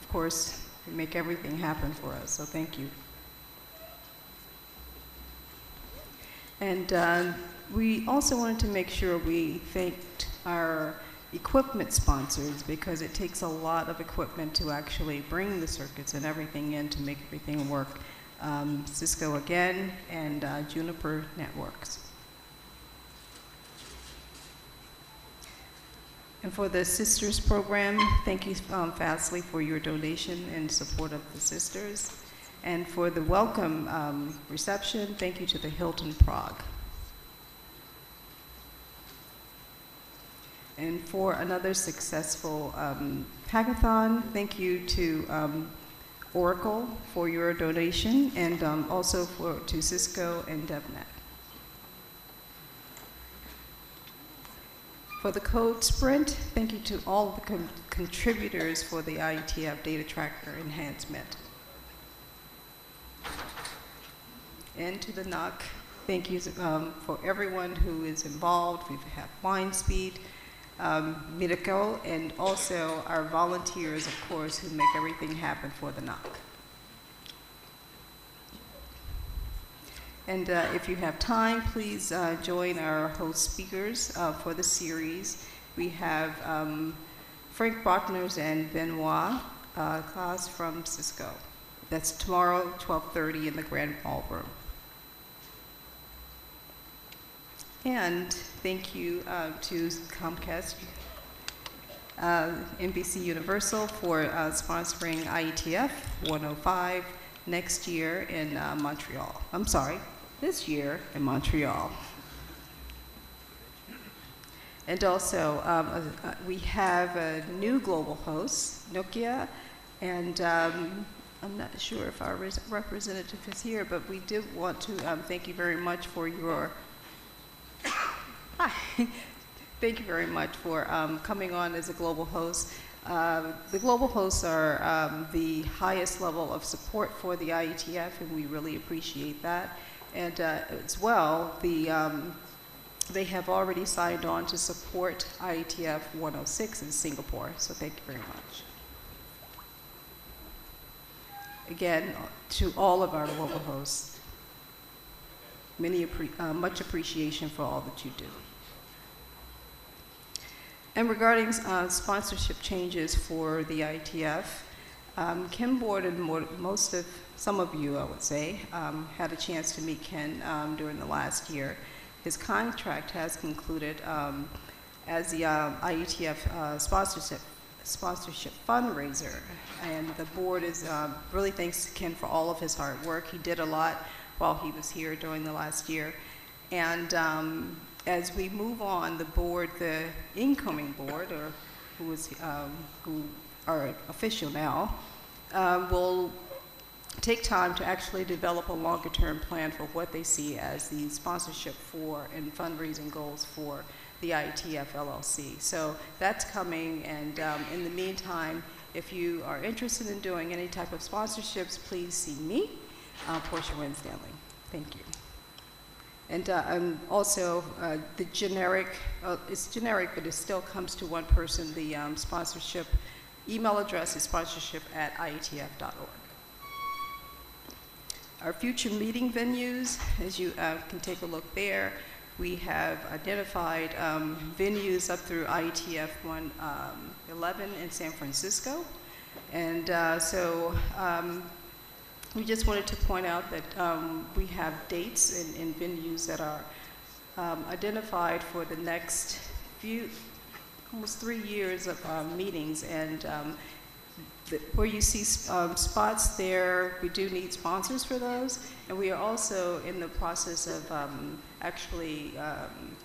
Of course, you make everything happen for us, so thank you. And uh, we also wanted to make sure we thanked our equipment sponsors because it takes a lot of equipment to actually bring the circuits and everything in to make everything work. Um, Cisco again and uh, Juniper Networks. And for the Sisters Program, thank you, um, Fastly, for your donation and support of the sisters. And for the welcome um, reception, thank you to the Hilton Prague. And for another successful um, hackathon, thank you to um, Oracle for your donation, and um, also for, to Cisco and DevNet. For the code sprint, thank you to all the con- contributors for the IETF data tracker enhancement. And to the NOC, thank you um, for everyone who is involved. We have Mindspeed, um, Miracle, and also our volunteers, of course, who make everything happen for the NOC. And uh, if you have time, please uh, join our host speakers uh, for the series. We have um, Frank Brockners and Benoit uh, Claise from Cisco. That's tomorrow, 12:30 in the Grand Ballroom. And thank you uh, to Comcast, uh, NBC Universal for uh, sponsoring IETF 105 next year in Montreal. I'm sorry, this year in Montreal. And also, um, uh, uh, we have a new global host, Nokia, and um, I'm not sure if our res- representative is here, but we do want to um, thank you very much for your. Hi. Thank you very much for um, coming on as a global host. Uh, the global hosts are um, the highest level of support for the IETF, and we really appreciate that. And uh, as well, the, um, they have already signed on to support IETF 106 in Singapore, so thank you very much. Again, to all of our global hosts, many appre- uh, much appreciation for all that you do. And regarding uh, sponsorship changes for the ITF, um, Ken Borden, mo- most of, some of you, I would say, um, had a chance to meet Ken um, during the last year. His contract has concluded um, as the um, IETF uh, sponsorship, sponsorship fundraiser. And the board is, um, really thanks Ken for all of his hard work. He did a lot while he was here during the last year. And um, as we move on, the board, the incoming board, or who is, um, who are official now, um, will take time to actually develop a longer-term plan for what they see as the sponsorship for and fundraising goals for the IETF LLC. So that's coming, and um, in the meantime, if you are interested in doing any type of sponsorships, please see me, uh, Portia Wenze-Danley. Thank you. And uh, also, uh, the generic, uh, it's generic, but it still comes to one person. The um, sponsorship email address is sponsorship at ietf.org. Our future meeting venues, as you uh, can take a look there, we have identified um, venues up through IETF 111 in San Francisco. And uh, so um, we just wanted to point out that um, we have dates and, and venues that are um, identified for the next few, almost three years of um, meetings. And um, where you see um, spots there, we do need sponsors for those. And we are also in the process of um, actually um,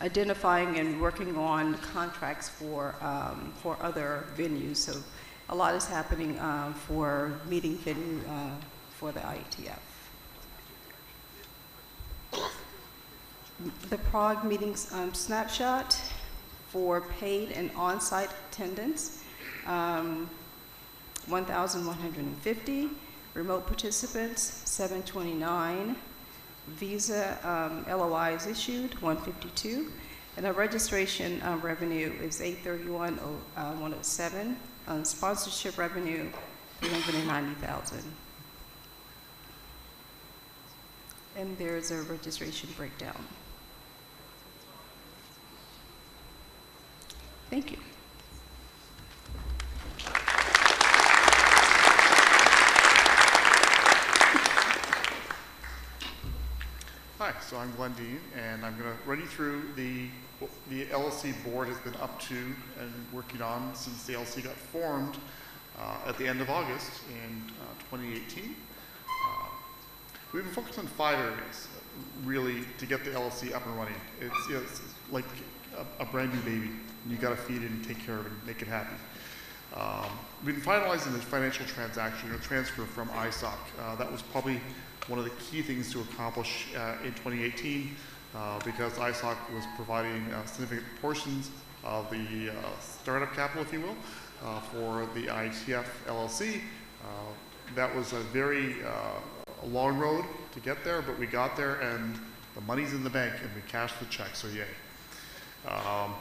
identifying and working on contracts for, um, for other venues. So a lot is happening uh, for meeting venue uh, for the IETF. The Prague meetings um, snapshot for paid and on-site attendance, um, 1,150. Remote participants, 729. Visa um, LOIs issued, 152. And our registration uh, revenue is 831 uh, 107. Uh, sponsorship revenue, 390,000. And there's a registration breakdown. Thank you. Hi, so I'm Glenn Deen, and I'm going to run you through the the LLC board has been up to and working on since the LLC got formed uh, at the end of August in uh, 2018. Uh, we've been focused on five areas, really, to get the LLC up and running. It's, you know, it's like a, a brand new baby. You got to feed it and take care of it and make it happy. Um, we've been finalizing the financial transaction or transfer from ISOC. Uh, that was probably one of the key things to accomplish uh, in 2018 uh, because ISOC was providing uh, significant portions of the startup capital, if you will, for the IETF LLC. That was a very long road to get there, but we got there and the money's in the bank and we cashed the check, so yay. Um,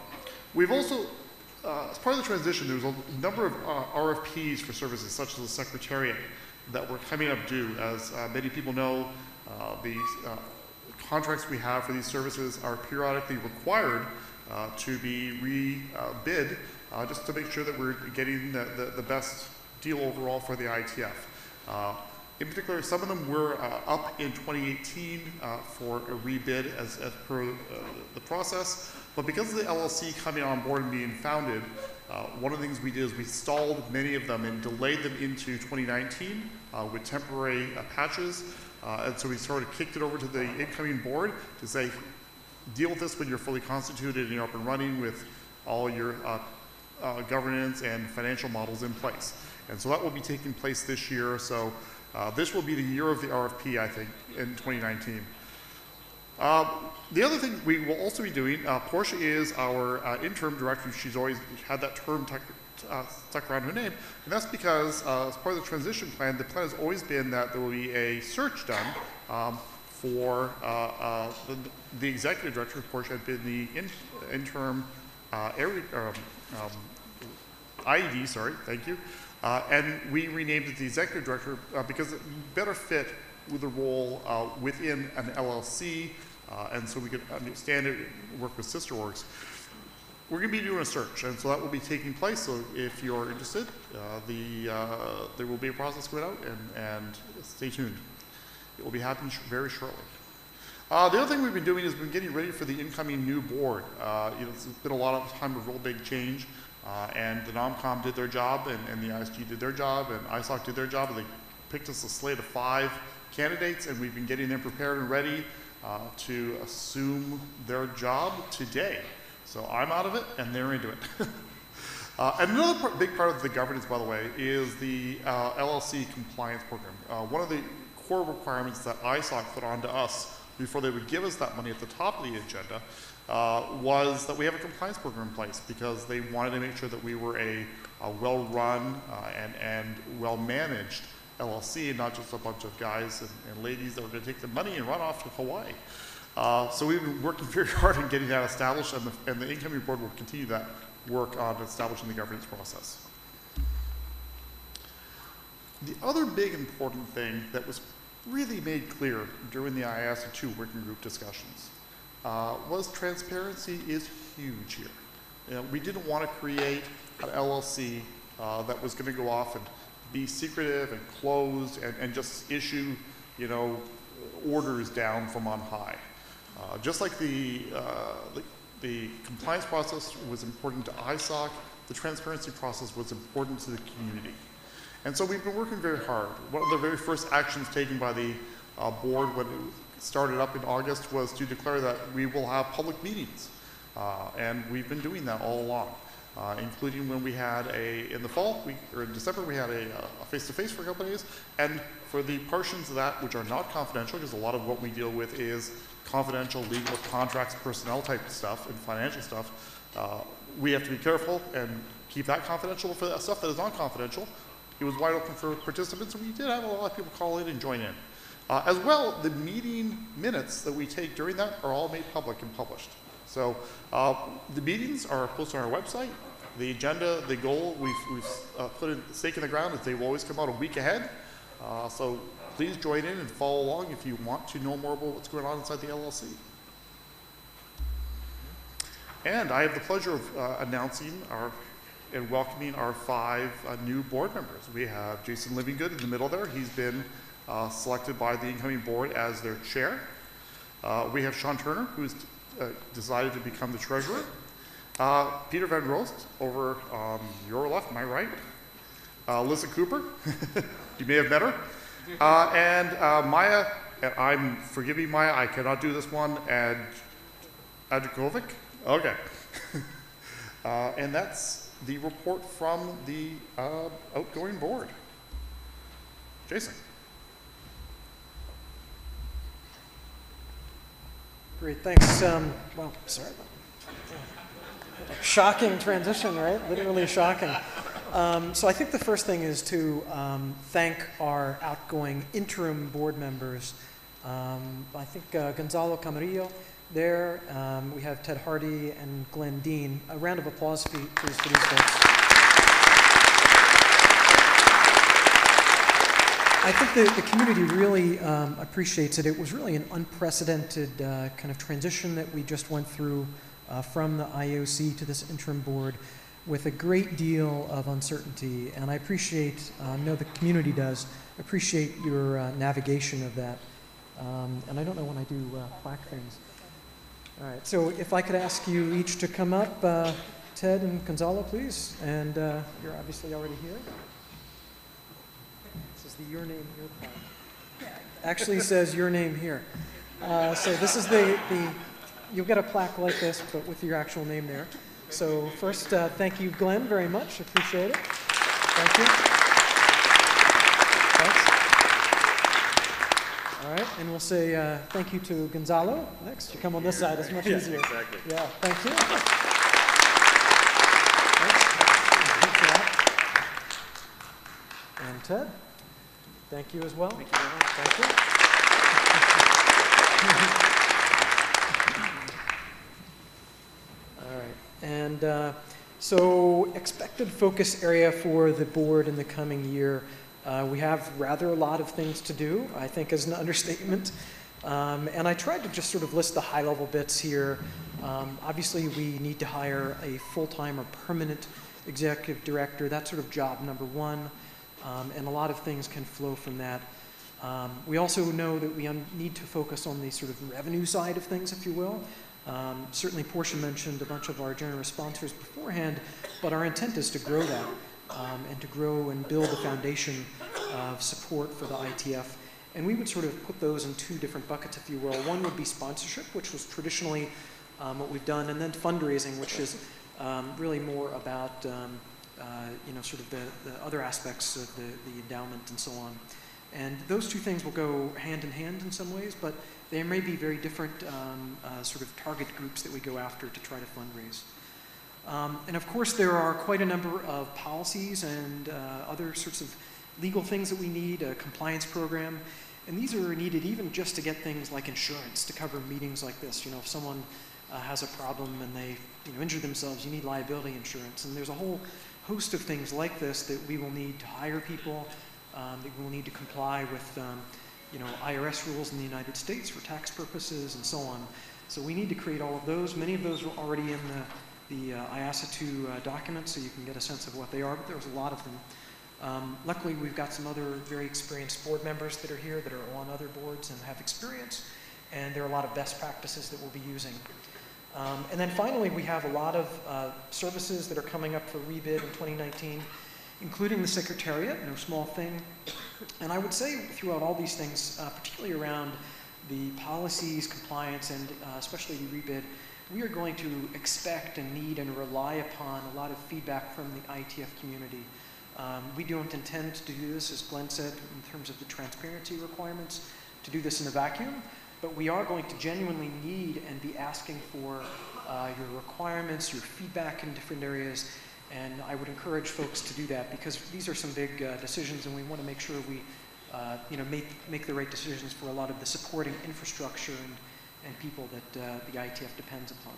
we've also uh, as part of the transition, there was a number of uh, RFPs for services, such as the Secretariat, that were coming up due. As uh, many people know, uh, the uh, contracts we have for these services are periodically required uh, to be re-bid, just to make sure that we're getting the, the, the best deal overall for the IETF. In particular, some of them were up in 2018 uh, for a rebid as, as per the process. But because of the LLC coming on board and being founded, uh, one of the things we did is we stalled many of them and delayed them into 2019 uh, with temporary uh, patches. Uh, and so we sort of kicked it over to the incoming board to say, deal with this when you're fully constituted and you're up and running with all your uh, uh, governance and financial models in place. And so that will be taking place this year. So uh, this will be the year of the RFP, I think, in 2019. Uh, the other thing we will also be doing, uh, Portia is our uh, interim director. She's always had that term uh, stuck around her name, and that's because uh, as part of the transition plan, the plan has always been that there will be a search done um, for uh, uh, the, the executive director. of Portia had been the in, interim uh, area, um, um, IED, sorry, thank you. Uh, and we renamed it the executive director because it better fit with the role within an LLC, and so we could understand it, work with sister orgs. We're going to be doing a search, and so that will be taking place. So if you're interested, uh, the uh, there will be a process going out, and, and stay tuned. It will be happening sh- very shortly. Uh, the other thing we've been doing is we've been getting ready for the incoming new board. Uh, you know, it's been a lot of time of real big change, uh, and the NOMCOM did their job, and, and the ISG did their job, and ISOC did their job, and they picked us a slate of five candidates, and we've been getting them prepared and ready uh, to assume their job today. So I'm out of it, and they're into it. Uh, and another part, big part of the governance, by the way, is the uh, LLC compliance program. Uh, one of the core requirements that ISOC put onto us before they would give us that money at the top of the agenda uh, was that we have a compliance program in place because they wanted to make sure that we were a, a well-run uh, and, and well-managed LLC not just a bunch of guys and, and ladies that were going to take the money and run off to Hawaii. Uh, so we've been working very hard on getting that established, and the, and the incoming board will continue that work on establishing the governance process. The other big important thing that was really made clear during the IASA2 working group discussions uh, was transparency is huge here. You know, we didn't want to create an LLC uh, that was going to go off and be secretive and closed and, and just issue, you know, orders down from on high. Uh, just like the, uh, the, the compliance process was important to ISOC, the transparency process was important to the community. And so we've been working very hard. One of the very first actions taken by the uh, board when it started up in August was to declare that we will have public meetings. Uh, and we've been doing that all along, uh, including when we had a, in the fall, we, or in December, we had a, uh, face-to-face for companies. And for the portions of that which are not confidential, because a lot of what we deal with is confidential legal contracts, personnel type stuff, and financial stuff, uh, we have to be careful and keep that confidential. For that stuff that is non-confidential, it was wide open for participants, and we did have a lot of people call in and join in. Uh, as well, the meeting minutes that we take during that are all made public and published. So uh, the meetings are posted on our website. The agenda, the goal, we've, we've uh, put a stake in the ground is they will always come out a week ahead. Uh, so please join in and follow along if you want to know more about what's going on inside the LLC. And I have the pleasure of uh, announcing our and welcoming our five uh, new board members. We have Jason Livingood in the middle there. He's been uh, selected by the incoming board as their chair. Uh, we have Sean Turner, who's uh, decided to become the treasurer. Uh, Peter Van Roste over on your left, my right. Uh, Alissa Cooper, you may have met her. Uh, and uh, Maja, I'm forgiving Maja, I cannot do this one, and Adjakovic? Okay. uh, and that's the report from the uh, outgoing board. Jason. Great, thanks. Um, well, sorry. Shocking transition, right? Literally shocking. Um, so I think the first thing is to um, thank our outgoing interim board members. Um, I think uh, Gonzalo Camarillo there. Um, we have Ted Hardie and Glenn Deen. A round of applause, please, for these folks. I think the, the community really um, appreciates it. It was really an unprecedented uh, kind of transition that we just went through uh, from the IAOC to this interim board with a great deal of uncertainty. And I appreciate, uh, know the community does, appreciate your uh, navigation of that. Um, and I don't know when I do uh, plaque things. All right, so if I could ask you each to come up, uh, Ted and Gonzalo, please. And uh, you're obviously already here. This is the Your Name Here plaque. Actually says your name here. So this is the, the you'll get a plaque like this, but with your actual name there. So first, uh, thank you, Glenn, very much. Appreciate it. Thank you. Thanks. All right, and we'll say uh, thank you to Gonzalo next. You come on this side, it's much easier. Exactly. Yeah, thank you. Thanks. Thanks. And Ted, thank you as well. Thank you very much. Thank you. All right, and uh, so expected focus area for the board in the coming year. Uh, we have rather a lot of things to do, I think is an understatement. Um, and I tried to just sort of list the high level bits here. Um, obviously, we need to hire a full time or permanent executive director. That's sort of job number one. Um, and a lot of things can flow from that. Um, we also know that we need to focus on the sort of revenue side of things, if you will. Um, certainly, Portia mentioned a bunch of our generous sponsors beforehand, but our intent is to grow that um, and to grow and build a foundation of support for the IETF. And we would sort of put those in two different buckets, if you will. One would be sponsorship, which was traditionally um, what we've done, and then fundraising, which is um, really more about um, uh, you know sort of the, the other aspects of the, the endowment and so on. And those two things will go hand in hand in some ways, but there may be very different um, uh, sort of target groups that we go after to try to fundraise. Um, and of course, there are quite a number of policies and uh, other sorts of legal things that we need, a compliance program. And these are needed even just to get things like insurance to cover meetings like this. You know, if someone uh, has a problem and they you know, injure themselves, you need liability insurance. And there's a whole host of things like this that we will need to hire people, um, that we will need to comply with um, you know, IRS rules in the United States for tax purposes and so on. So we need to create all of those. Many of those are already in the, the uh, IASA 2 uh, documents, so you can get a sense of what they are, but there's a lot of them. Um, luckily, we've got some other very experienced board members that are here that are on other boards and have experience, and there are a lot of best practices that we'll be using. Um, and then finally, we have a lot of uh, services that are coming up for rebid in 2019, including the Secretariat, no small thing. And I would say throughout all these things, uh, particularly around the policies, compliance, and uh, especially the rebid, we are going to expect and need and rely upon a lot of feedback from the IETF community. Um, we don't intend to do this, as Glenn said, in terms of the transparency requirements, to do this in a vacuum, but we are going to genuinely need and be asking for uh, your requirements, your feedback in different areas, and I would encourage folks to do that because these are some big uh, decisions, and we want to make sure we, uh, you know, make make the right decisions for a lot of the supporting infrastructure and and people that uh, the IETF depends upon.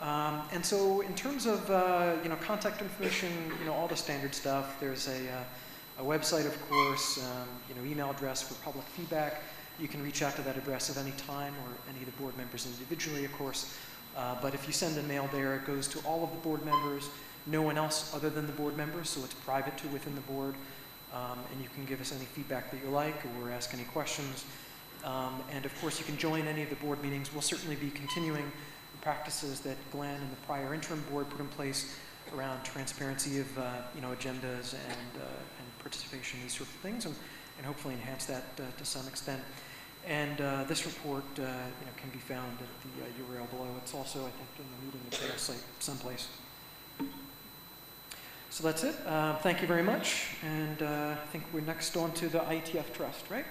Um, and so, in terms of uh, you know contact information, you know all the standard stuff. There's a, uh, a website, of course, um, you know email address for public feedback. You can reach out to that address at any time, or any of the board members individually, of course. Uh, but if you send a mail there, it goes to all of the board members, no one else other than the board members, so it's private to within the board. Um, and you can give us any feedback that you like or ask any questions. Um, and of course, you can join any of the board meetings. We'll certainly be continuing the practices that Glenn and the prior interim board put in place around transparency of uh, you know agendas and, uh, and participation, these sort of things, and, and hopefully enhance that uh, to some extent. And uh, this report, uh, you know, can be found at the uh, URL below. It's also, I think, in the meeting material site someplace. So that's it. Uh, thank you very much. And uh, I think we're next on to the IETF Trust, right?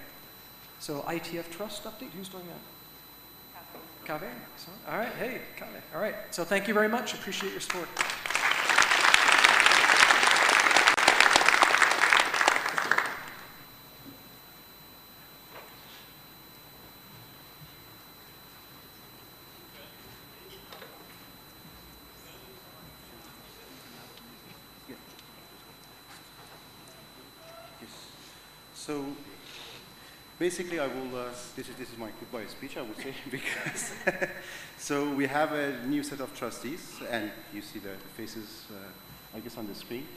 So IETF Trust update. Who's doing that? Kaveh. So, all right. Hey, Kaveh. All right. So thank you very much. Appreciate your support. Yes. So basically, I will. Uh, this is this is my goodbye speech, I would say, because so we have a new set of trustees, and you see the, faces, uh, I guess, on the screen.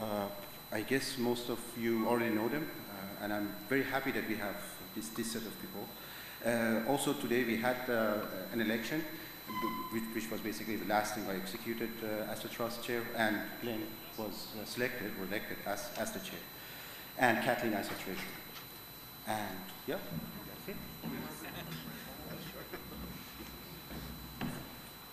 Uh, I guess most of you already know them, uh, and I'm very happy that we have this this set of people. Uh, also today we had uh, an election, which, which was basically the last thing I executed as the trust chair, and Glenn was selected or elected as, as the chair, and Kathleen Isotration. And, yeah, that's it.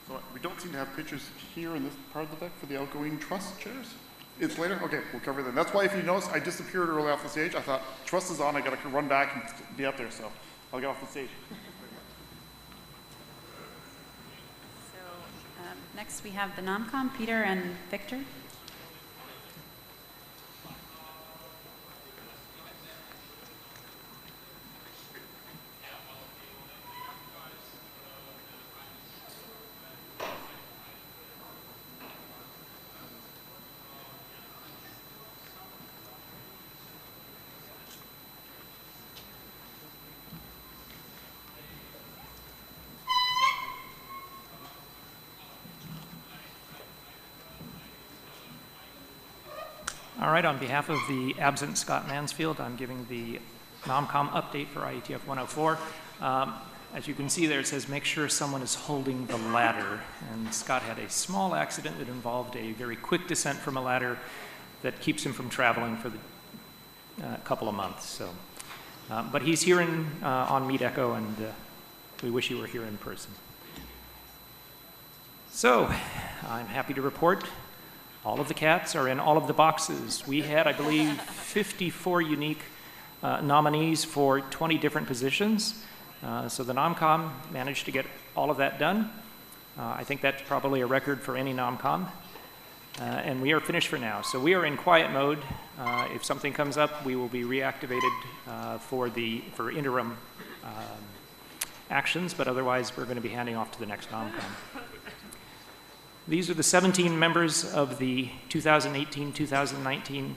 So we don't seem to have pictures here in this part of the deck for the outgoing trust chairs. It's later? Okay, we'll cover them. That's why if you notice, I disappeared early off the stage. I thought, trust is on, I gotta run back and be up there, so I'll get off the stage. So um, next we have the NOMCOM, Peter and Victor. All right, on behalf of the absent Scott Mansfield, I'm giving the NOMCOM update for IETF 104. Um, As you can see there, it says, make sure someone is holding the ladder. And Scott had a small accident that involved a very quick descent from a ladder that keeps him from traveling for a uh, couple of months. So, uh, But he's here in, uh, on Meetecho, and uh, we wish he were here in person. So, I'm happy to report all of the cats are in all of the boxes. We had, I believe, 54 unique uh, nominees for 20 different positions. Uh, so the NOMCOM managed to get all of that done. Uh, I think that's probably a record for any NOMCOM. Uh, and we are finished for now. So we are in quiet mode. Uh, if something comes up, we will be reactivated uh, for the for interim um, actions, but otherwise we're going to be handing off to the next NOMCOM. These are the 17 members of the 2018-2019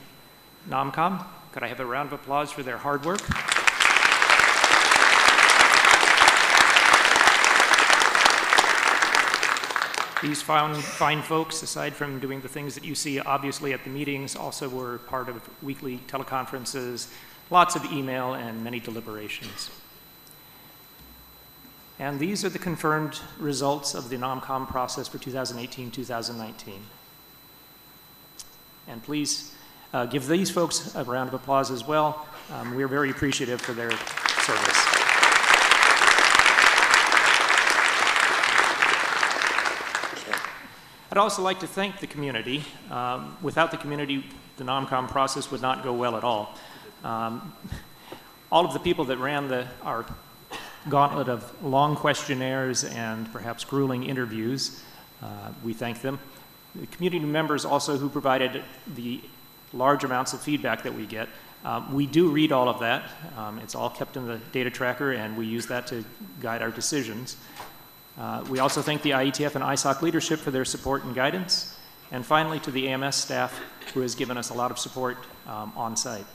NOMCOM. Could I have a round of applause for their hard work? These fine, fine folks, aside from doing the things that you see obviously at the meetings, also were part of weekly teleconferences, lots of email, and many deliberations. And these are the confirmed results of the NOMCOM process for 2018-2019. And please uh, give these folks a round of applause as well. Um, we're very appreciative for their service. I'd also like to thank the community. Um, without the community, the NOMCOM process would not go well at all. Um, all of the people that ran the, our gauntlet of long questionnaires and perhaps grueling interviews. Uh, we thank them. The community members also who provided the large amounts of feedback that we get. Um, we do read all of that. Um, it's all kept in the data tracker and we use that to guide our decisions. Uh, we also thank the IETF and ISOC leadership for their support and guidance. And finally to the AMS staff who has given us a lot of support um, on site.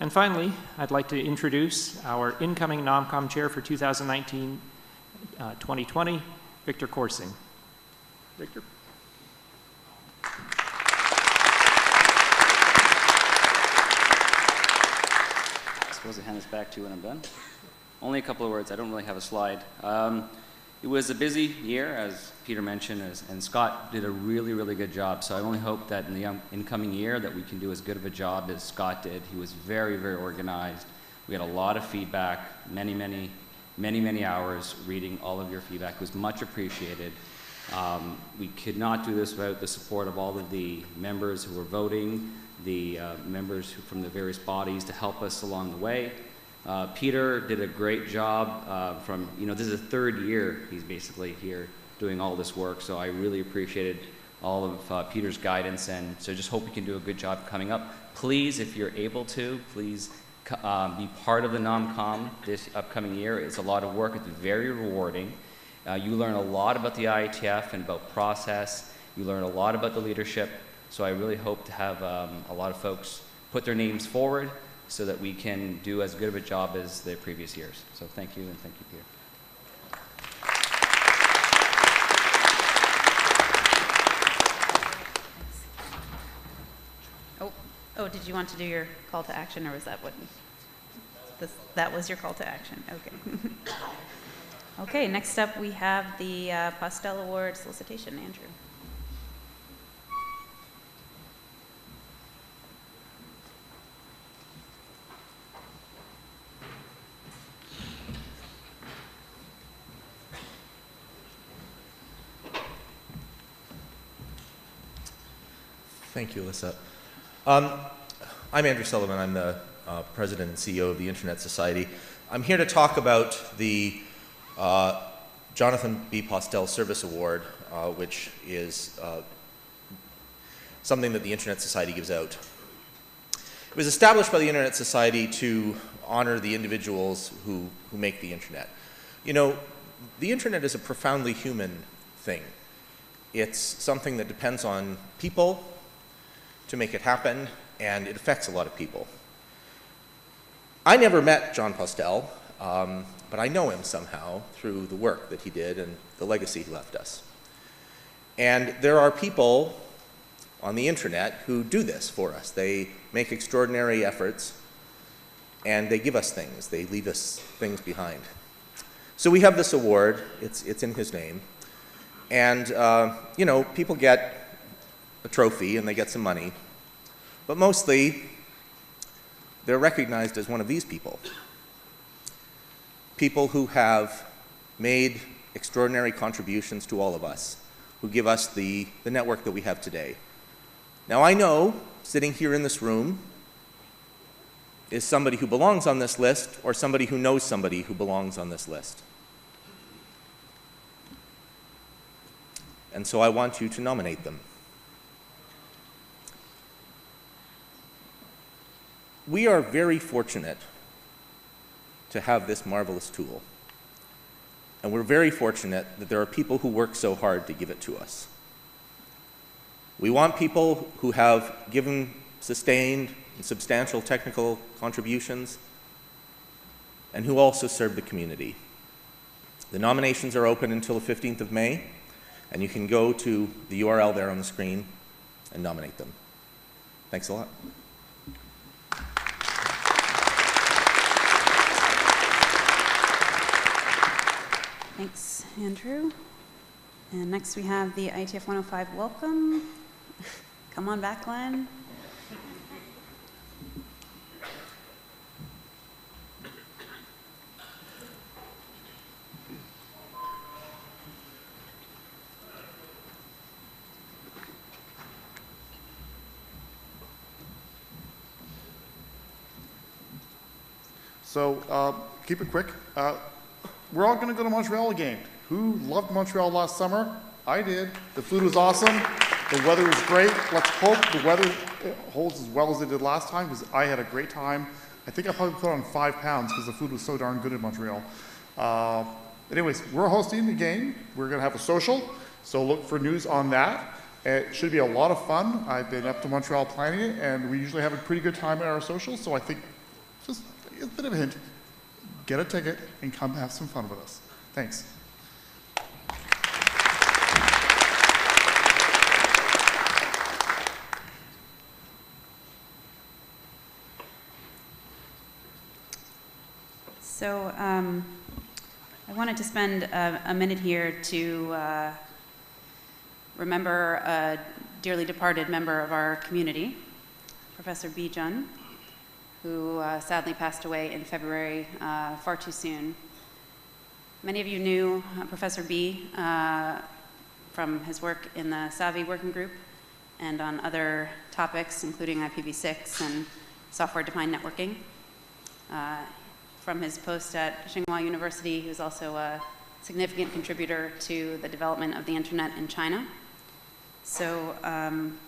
And finally, I'd like to introduce our incoming NOMCOM chair for 2019-2020, uh, Victor Kuarsingh. Victor. I suppose I hand this back to you when I'm done. Only a couple of words. I don't really have a slide. Um, it was a busy year, as Peter mentioned, as, and Scott did a really, really good job. So I only hope that in the incoming year that we can do as good of a job as Scott did. He was very, very organized. We had a lot of feedback, many, many, many, many hours reading all of your feedback. It was much appreciated. Um, we could not do this without the support of all of the members who were voting, the uh, members who, from the various bodies to help us along the way. Uh, Peter did a great job uh, from, you know, this is the third year he's basically here doing all this work, so I really appreciated all of uh, Peter's guidance, and so just hope we can do a good job coming up. Please, if you're able to, please um, be part of the NOMCOM this upcoming year. It's a lot of work. It's very rewarding. Uh, you learn a lot about the IETF and about process. You learn a lot about the leadership. So I really hope to have um, a lot of folks put their names forward so that we can do as good of a job as the previous years. So thank you, and thank you, Peter. Oh, oh, did you want to do your call to action, or was that what? This, that was your call to action. Okay. okay. Next up, we have the uh, Postel Award solicitation. Andrew. Thank you, Alissa. Um, I'm Andrew Sullivan. I'm the uh, president and CEO of the Internet Society. I'm here to talk about the uh, Jonathan B. Postel Service Award, uh, which is uh, something that the Internet Society gives out. It was established by the Internet Society to honor the individuals who, who make the Internet. You know, the Internet is a profoundly human thing. It's something that depends on people to make it happen, and it affects a lot of people. I never met Jon Postel, um, but I know him somehow through the work that he did and the legacy he left us. And there are people on the internet who do this for us. They make extraordinary efforts and they give us things. They leave us things behind. So we have this award. It's, it's in his name. And, uh, you know, people get a trophy and they get some money. But mostly, they're recognized as one of these people. People who have made extraordinary contributions to all of us, who give us the, the network that we have today. Now, I know, sitting here in this room, is somebody who belongs on this list or somebody who knows somebody who belongs on this list. And so I want you to nominate them. We are very fortunate to have this marvelous tool. And we're very fortunate that there are people who work so hard to give it to us. We want people who have given sustained and substantial technical contributions and who also serve the community. The nominations are open until the 15th of May, and you can go to the URL there on the screen and nominate them. Thanks a lot. Thanks, Andrew. And next we have the IETF 105 welcome. Come on back, Glenn. So uh, keep it quick. Uh, we're all going to go to Montreal again. Who loved Montreal last summer? I did. The food was awesome. The weather was great. Let's hope the weather holds as well as it did last time because I had a great time. I think I probably put on five pounds because the food was so darn good in Montreal. Uh, anyways, we're hosting the game. We're going to have a social, so look for news on that. It should be a lot of fun. I've been up to Montreal planning it, and we usually have a pretty good time at our socials, so I think just a bit of a hint. Get a ticket and come have some fun with us. Thanks. So um, I wanted to spend a, a minute here to uh, remember a dearly departed member of our community, Professor Bi Jun, who uh, sadly passed away in February uh, far too soon. Many of you knew uh, Professor Bi uh, from his work in the SAVI working group and on other topics, including IPv6 and software-defined networking. Uh, from his post at Tsinghua University, he was also a significant contributor to the development of the internet in China. So um,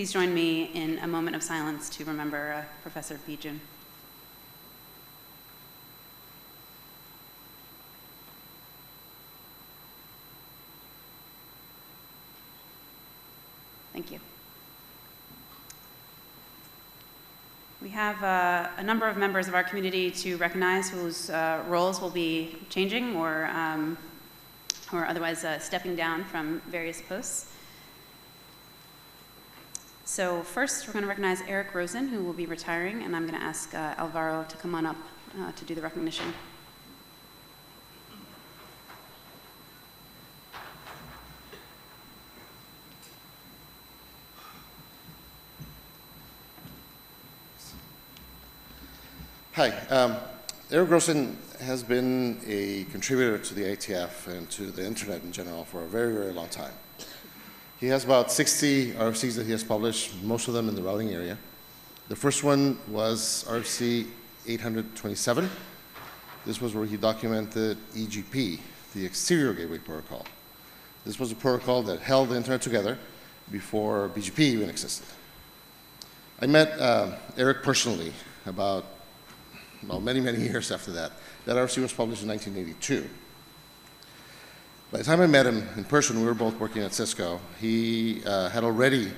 please join me in a moment of silence to remember uh, Professor Bi Jun. Thank you. We have uh, a number of members of our community to recognize whose uh, roles will be changing or, um, or otherwise uh, stepping down from various posts. So first, we're going to recognize Eric Rosen, who will be retiring, and I'm going to ask uh, Alvaro to come on up uh, to do the recognition. Hi. Um, Eric Rosen has been a contributor to the IETF and to the internet in general for a very, very long time. He has about 60 RFCs that he has published, most of them in the routing area. The first one was RFC 827. This was where he documented EGP, the Exterior Gateway Protocol. This was a protocol that held the internet together before BGP even existed. I met uh, Eric personally about, well, many, many years after that. That RFC was published in 1982. By the time I met him in person, we were both working at Cisco. He uh, had already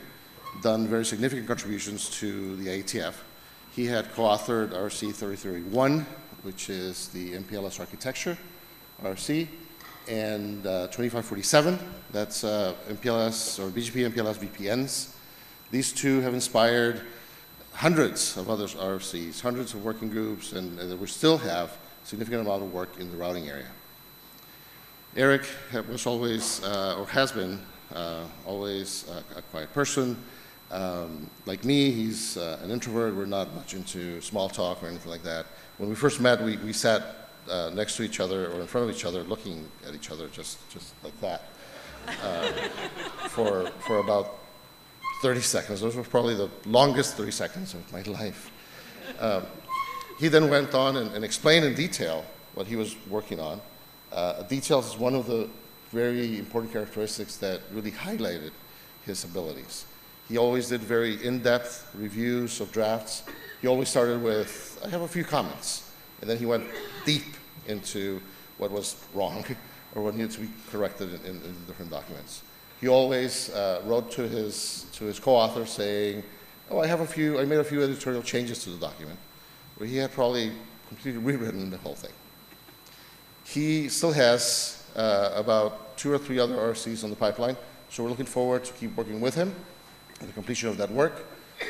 done very significant contributions to the IETF. He had co-authored RFC 3031, which is the MPLS architecture, RFC, and uh, 2547, that's uh, MPLS or BGP MPLS VPNs. These two have inspired hundreds of other RFCs, hundreds of working groups, and, and we still have significant amount of work in the routing area. Eric was always, uh, or has been, uh, always a, a quiet person. Um, like me, he's uh, an introvert. We're not much into small talk or anything like that. When we first met, we, we sat uh, next to each other or in front of each other, looking at each other just, just like that uh, for, for about 30 seconds. Those were probably the longest 30 seconds of my life. Um, he then went on and, and explained in detail what he was working on. Uh, details is one of the very important characteristics that really highlighted his abilities. He always did very in-depth reviews of drafts. He always started with, I have a few comments. And then he went deep into what was wrong or what needed to be corrected in, in, in different documents. He always uh, wrote to his, to his co-author saying, oh, I have a few, I made a few editorial changes to the document, where he had probably completely rewritten the whole thing. He still has uh, about two or three other RFCs on the pipeline, so we're looking forward to keep working with him on the completion of that work.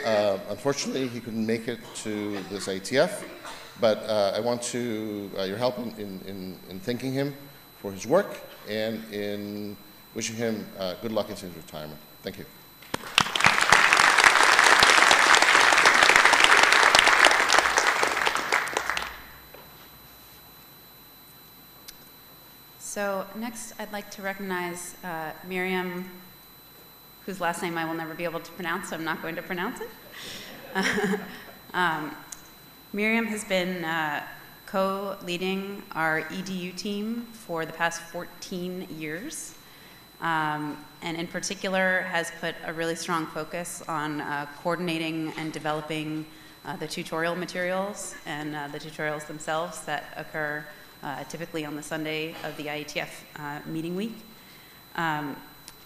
Uh, unfortunately, he couldn't make it to this IETF, but uh, I want to, uh, your help in, in, in, thanking him for his work and in wishing him uh, good luck in his retirement. Thank you. So next, I'd like to recognize uh, Mirjam, whose last name I will never be able to pronounce, so I'm not going to pronounce it. um, Mirjam has been uh, co-leading our EDU team for the past 14 years, um, and in particular has put a really strong focus on uh, coordinating and developing uh, the tutorial materials and uh, the tutorials themselves that occur uh, typically on the Sunday of the IETF uh, meeting week. Um,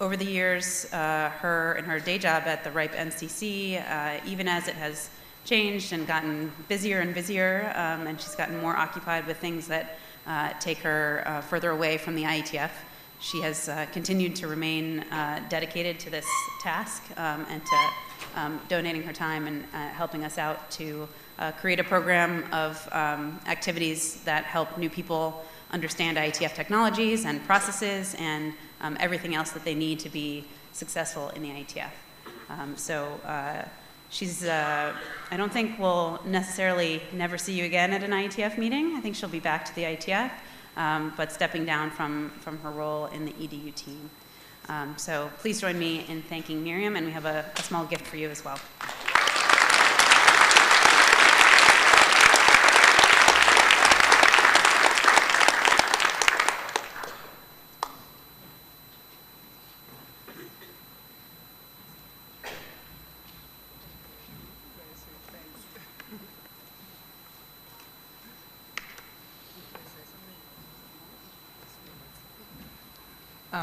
over the years, uh, her and her day job at the RIPE NCC, uh, even as it has changed and gotten busier and busier, um, and she's gotten more occupied with things that uh, take her uh, further away from the IETF, she has continued to remain dedicated to this task um, and to um, donating her time and helping us out to uh, create a program of um, activities that help new people understand IETF technologies and processes and um, everything else that they need to be successful in the IETF. Um, so uh, she's, uh, I don't think we'll necessarily never see you again at an IETF meeting. I think she'll be back to the IETF, um, but stepping down from, from her role in the EDU team. Um, so please join me in thanking Mirjam, and we have a, a small gift for you as well.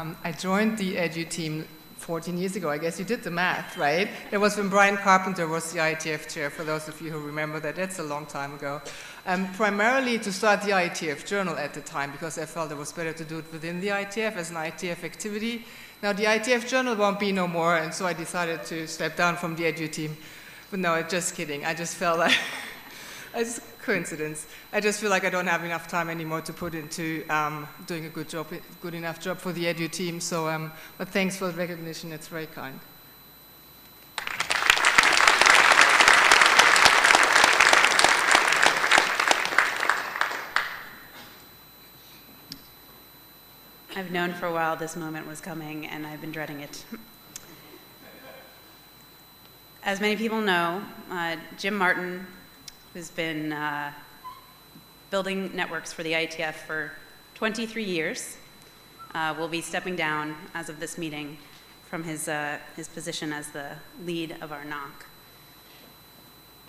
Um, I joined the Edu team 14 years ago. I guess you did the math, right? It was when Brian Carpenter was the IETF chair, for those of you who remember that. That's a long time ago. Um, primarily to start the IETF journal at the time, because I felt it was better to do it within the IETF as an IETF activity. Now, the IETF journal won't be no more, and so I decided to step down from the Edu team. But no, just kidding. I just felt like it's coincidence. I just feel like I don't have enough time anymore to put into um, doing a good job, good enough job for the edu team. So, um, but thanks for the recognition. It's very kind. I've known for a while this moment was coming, and I've been dreading it. as many people know, uh, Jim Martin, who's been uh, building networks for the IETF for 23 years, uh, will be stepping down as of this meeting from his, uh, his position as the lead of our NOC.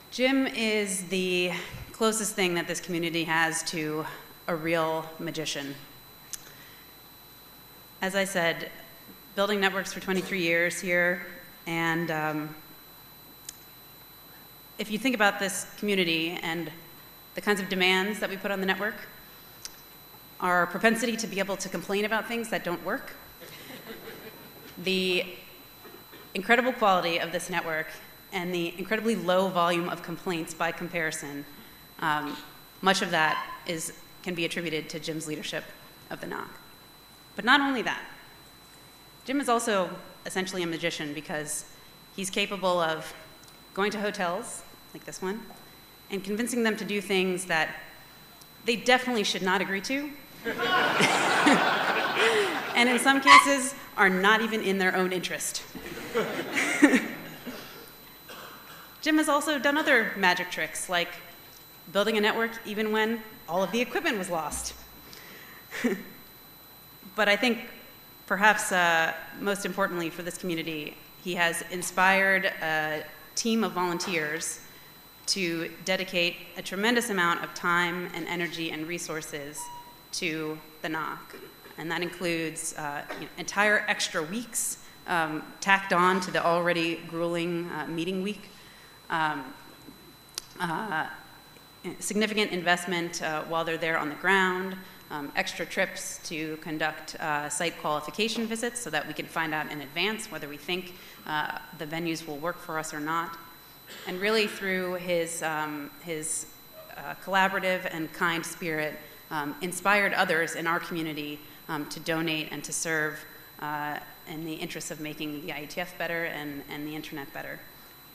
Jim is the closest thing that this community has to a real magician. As I said, building networks for 23 years here, and um, if you think about this community and the kinds of demands that we put on the network, our propensity to be able to complain about things that don't work, the incredible quality of this network, and the incredibly low volume of complaints by comparison, um, much of that is, can be attributed to Jim's leadership of the NOC. But not only that, Jim is also essentially a magician because he's capable of going to hotels, like this one, and convincing them to do things that they definitely should not agree to. and in some cases, are not even in their own interest. Jim has also done other magic tricks, like building a network even when all of the equipment was lost. but I think perhaps uh, most importantly for this community, he has inspired a team of volunteers to dedicate a tremendous amount of time and energy and resources to the NOC. And that includes uh, you know, entire extra weeks um, tacked on to the already grueling uh, meeting week. Um, uh, significant investment uh, while they're there on the ground, um, extra trips to conduct uh, site qualification visits so that we can find out in advance whether we think uh, the venues will work for us or not. And really through his, um, his uh, collaborative and kind spirit, um, inspired others in our community um, to donate and to serve uh, in the interest of making the IETF better and, and the internet better.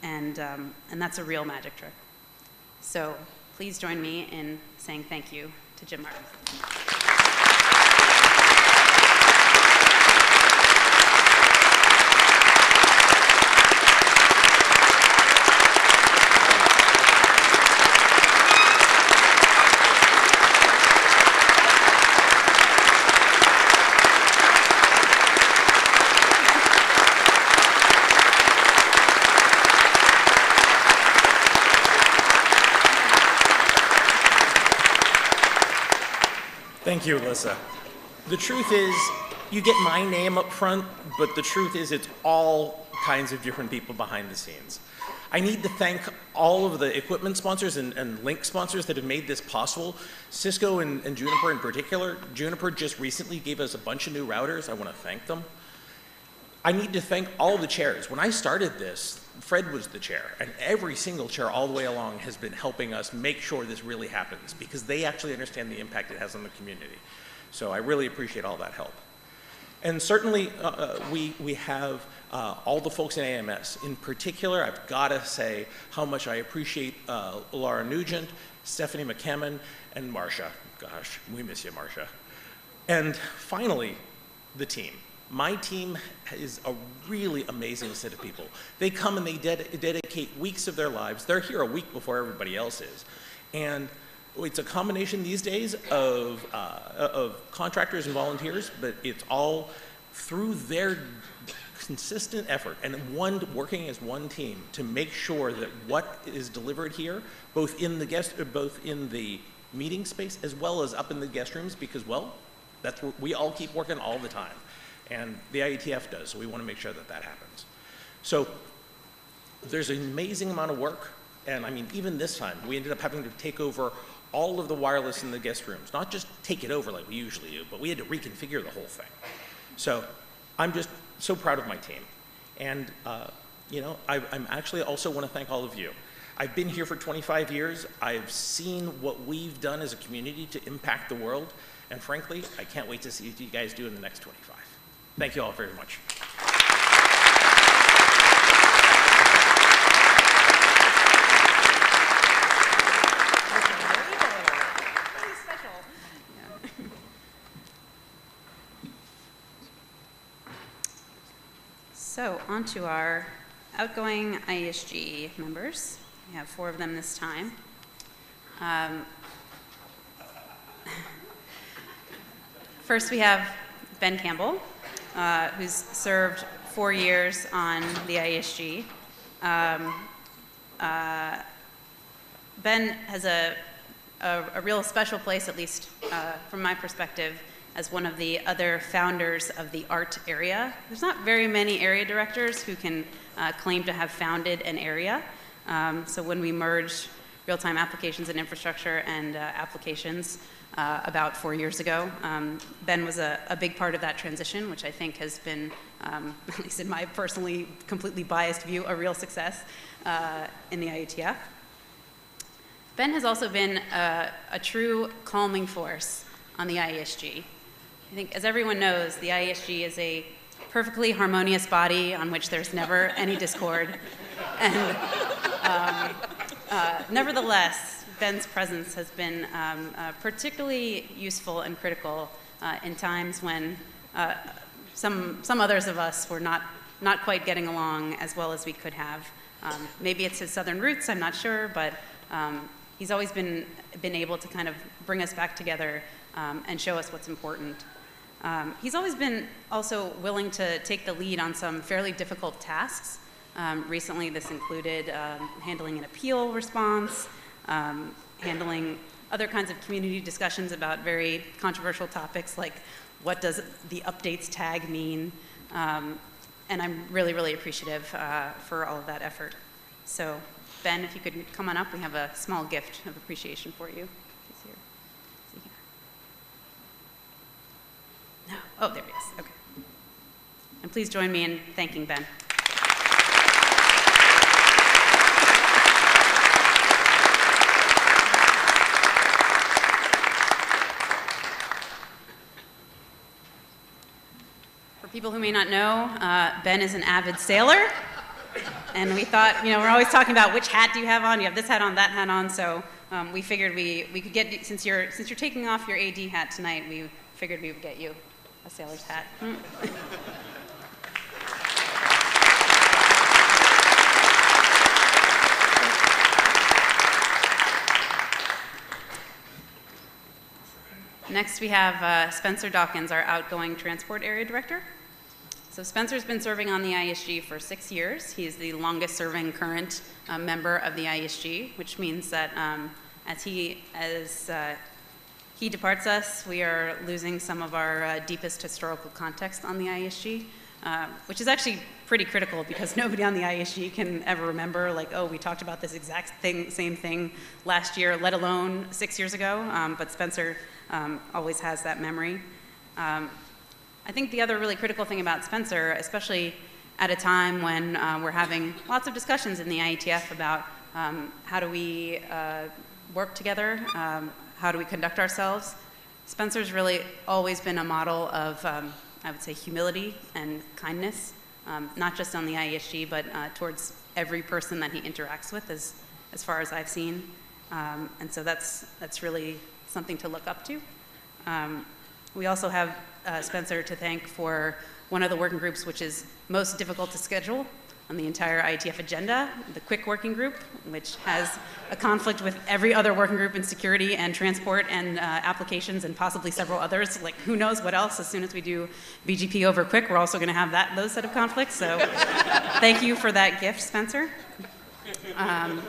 And, um, and that's a real magic trick. So please join me in saying thank you to Jim Martin. Thank you, Alissa. The truth is, you get my name up front, but the truth is it's all kinds of different people behind the scenes. I need to thank all of the equipment sponsors and, and link sponsors that have made this possible. Cisco and, and Juniper in particular. Juniper just recently gave us a bunch of new routers. I want to thank them. I need to thank all the chairs. When I started this, Fred was the chair, and every single chair all the way along has been helping us make sure this really happens because they actually understand the impact it has on the community. So I really appreciate all that help. And certainly, uh, uh, we, we have uh, all the folks in AMS. In particular, I've got to say how much I appreciate uh, Laura Nugent, Stephanie McCammon, and Marcia. Gosh, we miss you, Marcia. And finally, the team. My team is a really amazing set of people. They come and they ded dedicate weeks of their lives. They're here a week before everybody else is. And it's a combination these days of, uh, of contractors and volunteers, but it's all through their consistent effort and one working as one team to make sure that what is delivered here, both in the guest, both in the meeting space as well as up in the guest rooms, because well, that's we all keep working all the time and the IETF does, so we want to make sure that that happens. So there's an amazing amount of work, and I mean, even this time, we ended up having to take over all of the wireless in the guest rooms, not just take it over like we usually do, but we had to reconfigure the whole thing. So I'm just so proud of my team. And, uh, you know, I, I'm actually also want to thank all of you. I've been here for 25 years. I've seen what we've done as a community to impact the world. And frankly, I can't wait to see what you guys do in the next 25. Thank you all very much. So on to our outgoing IESG members. We have four of them this time. Um, First, we have Ben Campbell, uh, who's served four years on the IESG. Um, uh, Ben has a, a, a real special place, at least uh, from my perspective, as one of the other founders of the art area. There's not very many area directors who can uh, claim to have founded an area. Um, so when we merge real-time applications and infrastructure and uh, applications uh, about four years ago, um, Ben was a, a, big part of that transition, which I think has been, um, at least in my personally completely biased view, a real success uh, in the IETF. Ben has also been a, a true calming force on the IESG. I think, as everyone knows, the IESG is a perfectly harmonious body on which there's never any discord. And um, uh, nevertheless, Ben's presence has been um, uh, particularly useful and critical uh, in times when uh, some, some others of us were not, not quite getting along as well as we could have. Um, maybe it's his southern roots, I'm not sure, but um, he's always been, been able to kind of bring us back together um, and show us what's important. Um, he's always been also willing to take the lead on some fairly difficult tasks. Um, recently, this included um, handling an appeal response, um, handling other kinds of community discussions about very controversial topics like what does the updates tag mean? Um, and I'm really, really appreciative uh, for all of that effort. So, Ben, if you could come on up, we have a small gift of appreciation for you. He's No. Oh, there he is. Okay. And please join me in thanking Ben. People who may not know, uh, Ben is an avid sailor. And we thought, you know, we're always talking about which hat do you have on? You have this hat on, that hat on. So um, we figured we, we could get, since you're, since you're taking off your AD hat tonight, we figured we would get you a sailor's hat. Next, we have uh, Spencer Dawkins, our outgoing transport area director. So Spencer's been serving on the IESG for six years. He's the longest serving current uh, member of the IESG, which means that um, as he, as uh, he departs us, we are losing some of our uh, deepest historical context on the IESG, uh, which is actually pretty critical because nobody on the IESG can ever remember, like, oh, we talked about this exact thing, same thing last year, let alone six years ago. Um, but Spencer um, always has that memory. Um, I think the other really critical thing about Spencer, especially at a time when uh, we're having lots of discussions in the IETF about um, how do we uh, work together, um, how do we conduct ourselves. Spencer's really always been a model of, um, I would say, humility and kindness, um, not just on the IESG, but uh, towards every person that he interacts with, as, as far as I've seen. Um, and so that's, that's really something to look up to. Um, we also have uh, Spencer to thank for one of the working groups which is most difficult to schedule, on the entire IETF agenda, the QUIC working group, which has a conflict with every other working group in security and transport and uh, applications and possibly several others. Like who knows what else? As soon as we do BGP over QUIC, we're also going to have that those set of conflicts. So thank you for that gift, Spencer. Um,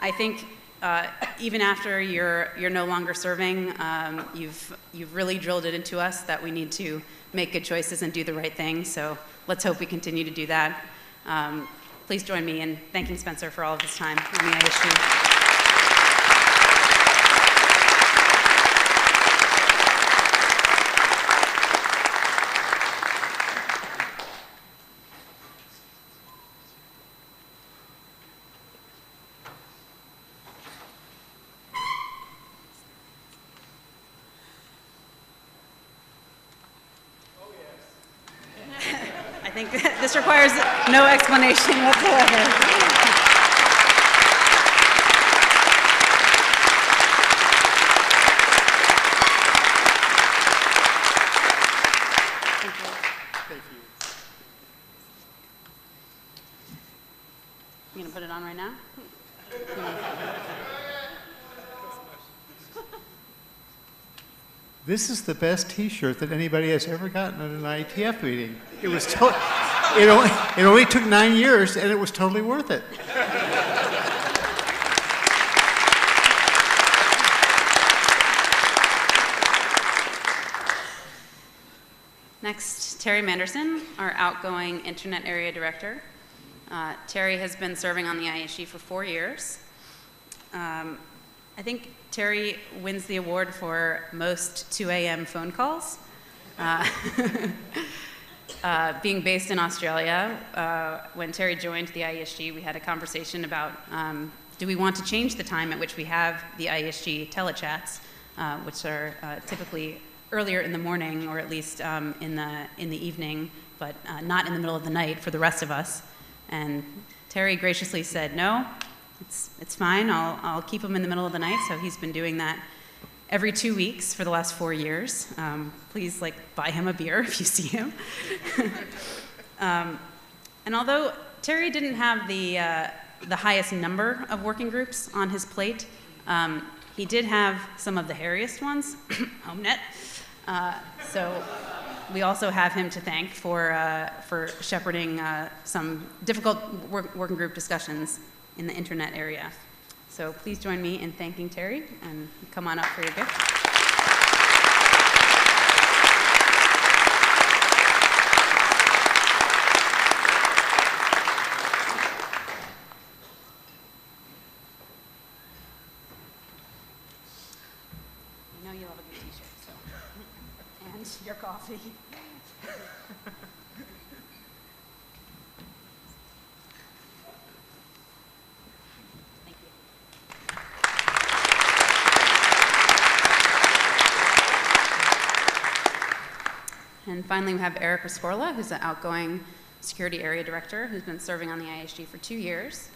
I think uh, even after you're you're no longer serving, um, you've you've really drilled it into us that we need to make good choices and do the right thing. So let's hope we continue to do that. Um, please join me in thanking Spencer for all of his time on the IESG. This requires no explanation whatsoever. this is the best t-shirt that anybody has ever gotten at an IETF meeting. It was, totally it, only, it only took nine years, and it was totally worth it. Next, Terry Manderson, our outgoing Internet Area Director. Uh, Terry has been serving on the IESG for four years. Um, I think Terry wins the award for most 2 a.m. phone calls. Uh, uh, being based in Australia, uh, when Terry joined the IESG, we had a conversation about um, do we want to change the time at which we have the IESG telechats, uh, which are uh, typically earlier in the morning or at least um, in, the, in the evening, but uh, not in the middle of the night for the rest of us. And Terry graciously said, no, it's, it's fine. I'll, I'll keep him in the middle of the night. So he's been doing that every two weeks for the last four years. Um, please, like, buy him a beer if you see him. um, and although Terry didn't have the, uh, the highest number of working groups on his plate, um, he did have some of the hairiest ones, HomeNet. Uh, so we also have him to thank for, uh, for shepherding uh, some difficult work, working group discussions in the internet area. So please join me in thanking Terry and come on up for your gift. Know you love a good t-shirt, so. And your coffee. And finally, we have Eric Rescorla, who's an outgoing security area director who's been serving on the IESG for two years.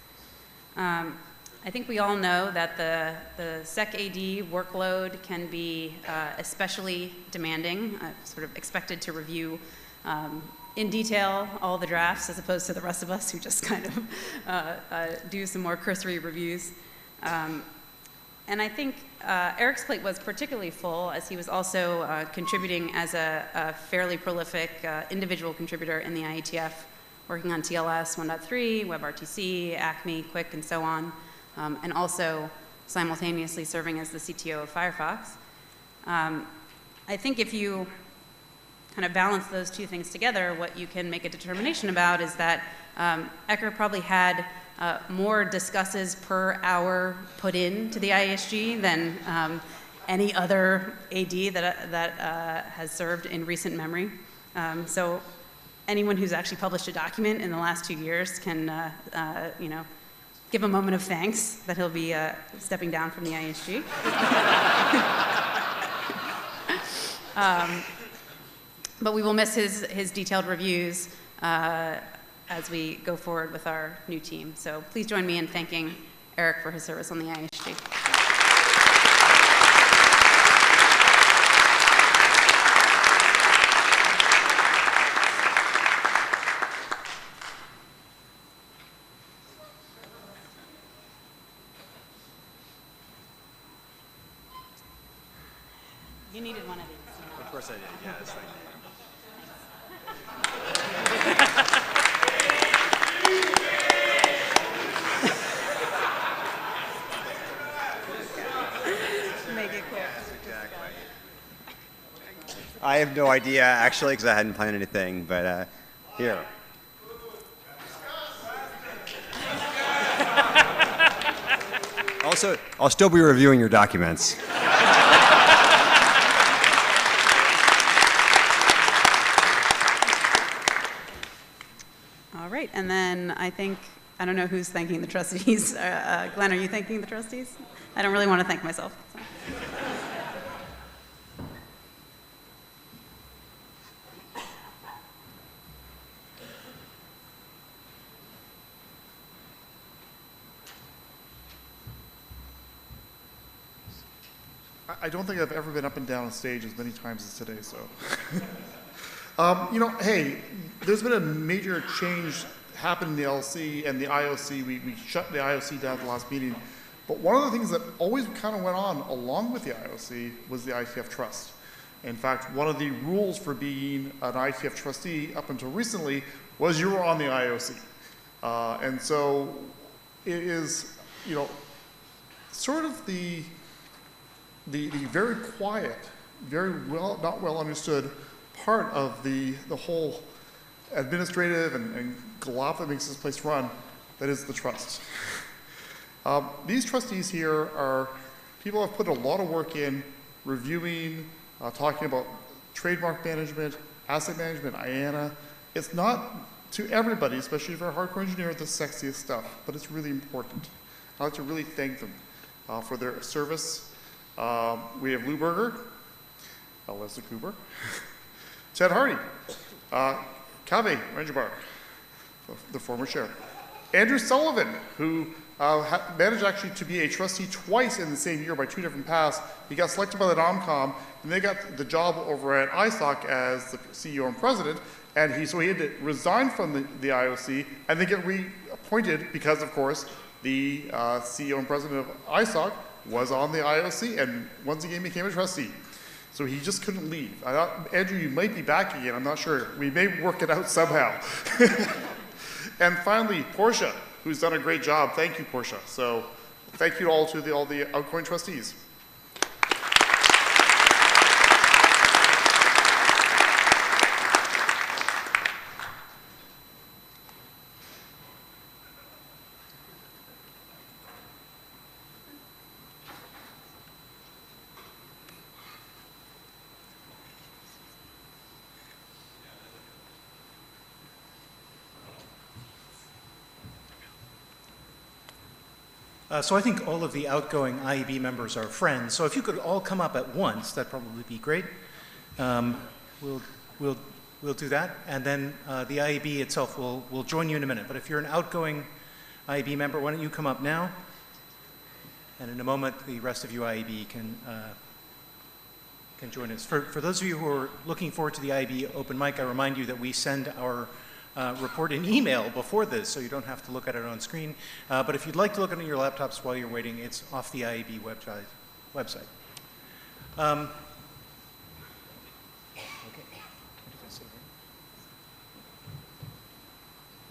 Um, I think we all know that the, the SEC AD workload can be uh, especially demanding, uh, sort of expected to review um, in detail all the drafts as opposed to the rest of us who just kind of uh, uh, do some more cursory reviews. Um, and I think uh, Eric's plate was particularly full as he was also uh, contributing as a, a fairly prolific uh, individual contributor in the IETF, working on TLS 1.3, WebRTC, Acme, QUIC, and so on, um, and also simultaneously serving as the CTO of Firefox. Um, I think if you kind of balance those two things together, what you can make a determination about is that um, Ecker probably had uh, more discusses per hour put in to the IESG than um, any other AD that, that uh, has served in recent memory. Um, so anyone who's actually published a document in the last two years can, uh, uh you know, give a moment of thanks that he'll be uh, stepping down from the IESG. um, but we will miss his, his detailed reviews uh, as we go forward with our new team. So please join me in thanking Eric for his service on the IESG. You needed one of these. Of course I did, yes, thank you. Make it quick. No idea, actually, because I hadn't planned anything, but uh, here. Also, I'll still be reviewing your documents. All right, and then I think, I don't know who's thanking the trustees. Uh, uh, Glenn, are you thanking the trustees? I don't really want to thank myself. so. I- don't think I've ever been up and down a stage as many times as today, so. um, you know, hey, there's been a major change happened in the LC and the IAOC. We, we shut the IAOC down at the last meeting. But one of the things that always kind of went on along with the IAOC was the IETF trust. In fact, one of the rules for being an IETF trustee up until recently was you were on the IAOC. Uh, and so it is, you know, sort of the, the, the very quiet, very well, not well understood part of the, the whole administrative and, and that makes this place run, that is the trust. Um, these trustees here are people have put a lot of work in reviewing, uh, talking about trademark management, asset management, IANA. It's not to everybody, especially if you're a hardcore engineer, the sexiest stuff, but it's really important. I'd like to really thank them uh, for their service. Um, we have Lou Berger, uh, Cooper, Ted Hardie, uh, Kaveh Ranjbar, the former chair, Andrew Sullivan, who uh, managed actually to be a trustee twice in the same year by two different paths. He got selected by the NOMCOM, and they got the job over at ISOC as the CEO and president. And he, so he had to resign from the, the IAOC and then get reappointed because, of course, the uh, CEO and president of ISOC was on the IAOC and once again became a trustee. So he just couldn't leave. I thought, Andrew, you might be back again. I'm not sure. We may work it out somehow. and finally, Portia, who's done a great job. Thank you, Portia. So thank you all to the, all the outgoing trustees. Uh, so I think all of the outgoing IAB members are friends. So if you could all come up at once, that'd probably be great. Um, we'll, we'll, we'll do that. And then uh, the IAB itself will, will join you in a minute. But if you're an outgoing IAB member, why don't you come up now? And in a moment, the rest of you IAB can, uh, can join us. For, for those of you who are looking forward to the IAB open mic, I remind you that we send our uh, report in email before this, so you don't have to look at it on screen. Uh, but if you'd like to look at your laptops while you're waiting, it's off the IAB website. website. Um,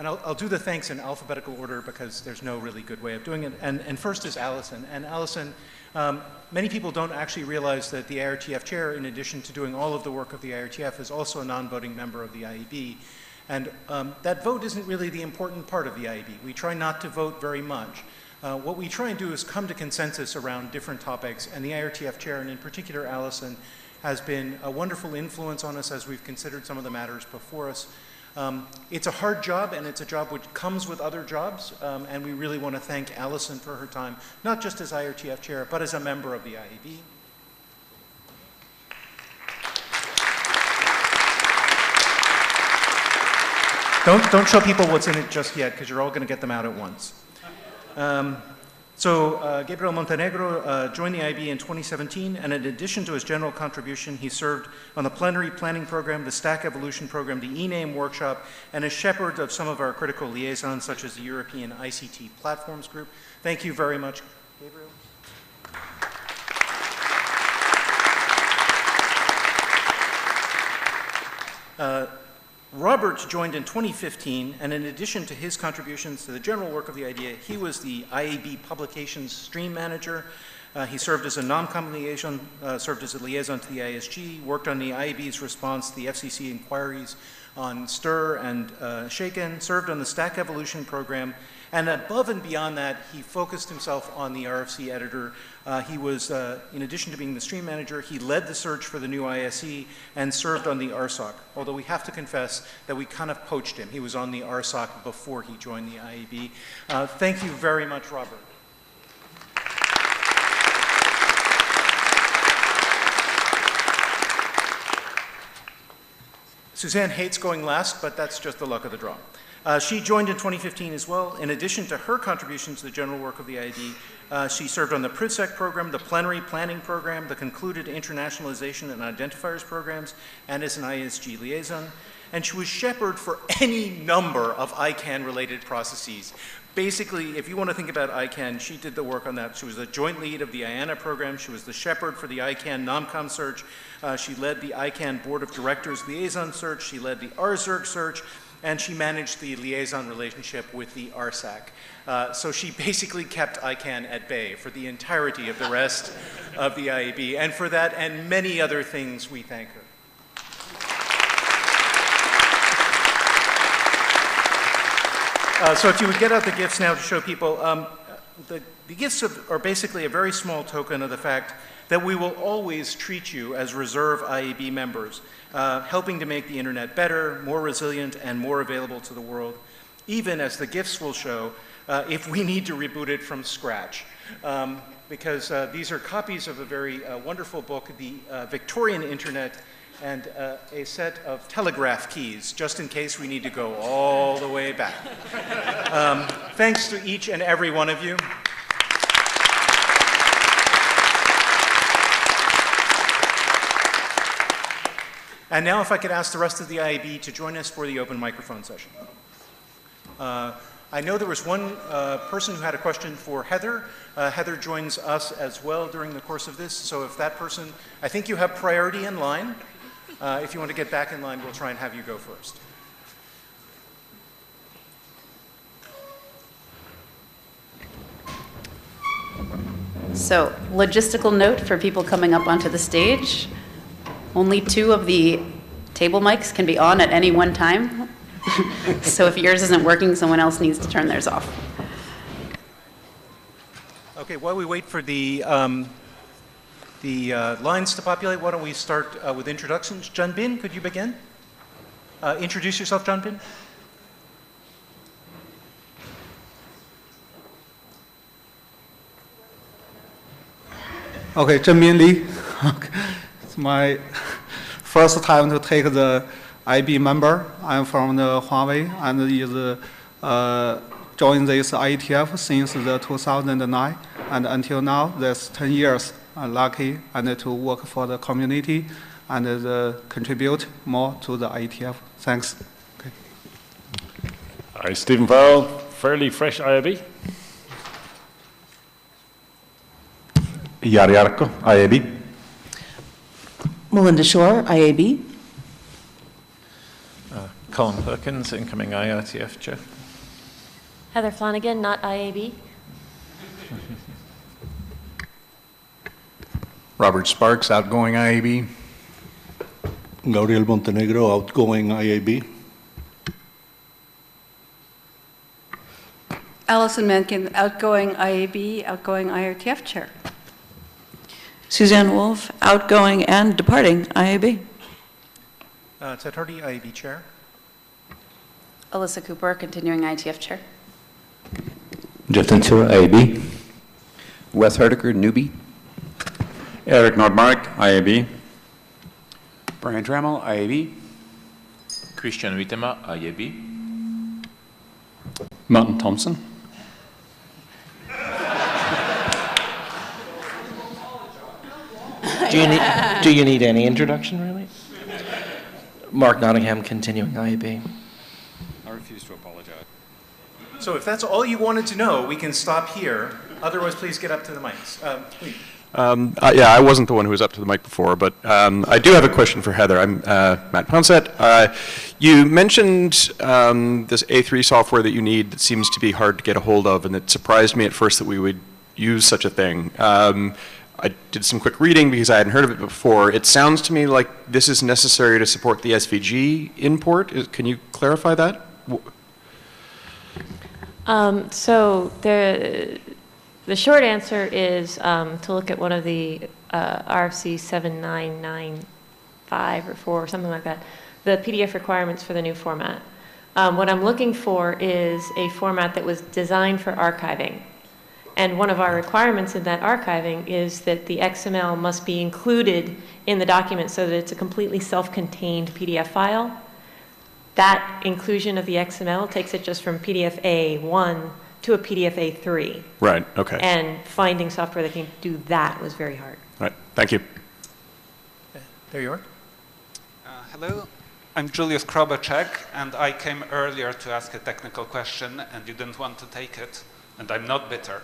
And I'll, I'll, do the thanks in alphabetical order because there's no really good way of doing it. And, and first is Allison. And Allison, um, many people don't actually realize that the IRTF chair, in addition to doing all of the work of the IRTF, is also a non-voting member of the IAB. And um, that vote isn't really the important part of the IAB. We try not to vote very much. Uh, what we try and do is come to consensus around different topics, and the IRTF chair, and in particular Allison, has been a wonderful influence on us as we've considered some of the matters before us. Um, it's a hard job, and it's a job which comes with other jobs, um, and we really want to thank Allison for her time, not just as IRTF chair, but as a member of the IAB. Don't, don't show people what's in it just yet, because you're all going to get them out at once. Um, so uh, Gabriel Montenegro uh, joined the IAB in 2017, and in addition to his general contribution, he served on the plenary planning program, the Stack Evolution program, the eName workshop, and as shepherd of some of our critical liaisons, such as the European ICT Platforms Group. Thank you very much, Gabriel. Uh, Robert joined in 2015, and in addition to his contributions to the general work of the idea, he was the IAB Publications Stream Manager. Uh, he served as a NOMCOM liaison, uh, served as a liaison to the IESG, worked on the IAB's response to the FCC inquiries on STIR and uh, Shaken, served on the Stack Evolution program, and above and beyond that, he focused himself on the RFC editor. Uh, he was, uh, in addition to being the stream manager, he led the search for the new ISE and served on the RSOC. Although we have to confess that we kind of poached him. He was on the RSOC before he joined the IAB. Uh, thank you very much, Robert. Suzanne hates going last, but that's just the luck of the draw. Uh, she joined in 2015 as well. In addition to her contributions to the general work of the IAB, uh, she served on the PRIVSEC program, the plenary planning program, the concluded internationalization and identifiers programs, and as an IESG liaison. And she was shepherd for any number of ICANN related processes. basically, if you want to think about ICANN, she did the work on that. She was the joint lead of the IANA program. She was the shepherd for the ICANN NOMCOM search. Uh, she led the ICANN Board of Directors liaison search. She led the RZERC search. And she managed the liaison relationship with the RSAC. Uh, so she basically kept ICANN at bay for the entirety of the rest of the IAB. And for that and many other things, we thank her. Uh, so if you would get out the gifts now to show people, um, the, the gifts are basically a very small token of the fact that we will always treat you as reserve IAB members, uh, helping to make the internet better, more resilient, and more available to the world, even as the gifts will show, uh, if we need to reboot it from scratch. Um, because uh, these are copies of a very uh, wonderful book, The uh, Victorian Internet, and uh, a set of telegraph keys, just in case we need to go all the way back. Um, thanks to each and every one of you. And now if I could ask the rest of the IAB to join us for the open microphone session. Uh, I know there was one uh, person who had a question for Heather. Uh, Heather joins us as well during the course of this, so if that person, I think you have priority in line. Uh, if you want to get back in line, we'll try and have you go first. So, logistical note for people coming up onto the stage. Only two of the table mics can be on at any one time. so if yours isn't working, someone else needs to turn theirs off. Okay, while we wait for the, um, the uh, lines to populate, why don't we start uh, with introductions? John Bin, could you begin? Uh, introduce yourself, John Bin. Okay, Zhen Bin Li. it's my first time to take the IAB member. I'm from the Huawei and is uh, joined this IETF since the 2009 and until now, that's 10 years. I'm lucky and to work for the community and uh, contribute more to the IETF. Thanks. Okay. Hi, Stephen Farrell, fairly fresh IAB. Jari Arkko, IAB. Melinda Shore, IAB. Uh, Colin Perkins, incoming IRTF chair. Heather Flanagan, not IAB. Robert Sparks, outgoing IAB. Gabriel Montenegro, outgoing IAB. Allison Mankin, outgoing IAB, outgoing IRTF chair. Suzanne Woolf, outgoing and departing IAB. Uh, Ted Hardie, IAB chair. Alissa Cooper, continuing IETF chair. Jeff Tantsura, IAB. Wes Hardaker, newbie. Erik Nordmark, IAB. Brian Trammell, IAB. Christian Huitema, IAB. Martin Thomson. Do you need, do you need any introduction, really? Mark Nottingham, continuing IAB. I refuse to apologize. So if that's all you wanted to know, we can stop here. Otherwise, please get up to the mics. Uh, please. Um, uh, yeah, I wasn't the one who was up to the mic before, but um, I do have a question for Heather. I'm uh, Matt Pounsett. Uh, you mentioned um, this A3 software that you need that seems to be hard to get a hold of, and it surprised me at first that we would use such a thing. I did some quick reading because I hadn't heard of it before. It sounds to me like this is necessary to support the SVG import. Is, can you clarify that? Um, so the, the short answer is um, to look at one of the uh, RFC 7995 or 4 or something like that, the PDF requirements for the new format. Um, what I'm looking for is a format that was designed for archiving. And one of our requirements in that archiving is that the XML must be included in the document so that it's a completely self-contained PDF file. That inclusion of the XML takes it just from PDF A1 to a PDF A3. Right, okay. And finding software that can do that was very hard. Right, thank you. There you are. Uh, hello, I'm Julius Krobacek, and I came earlier to ask a technical question, and you didn't want to take it, and I'm not bitter.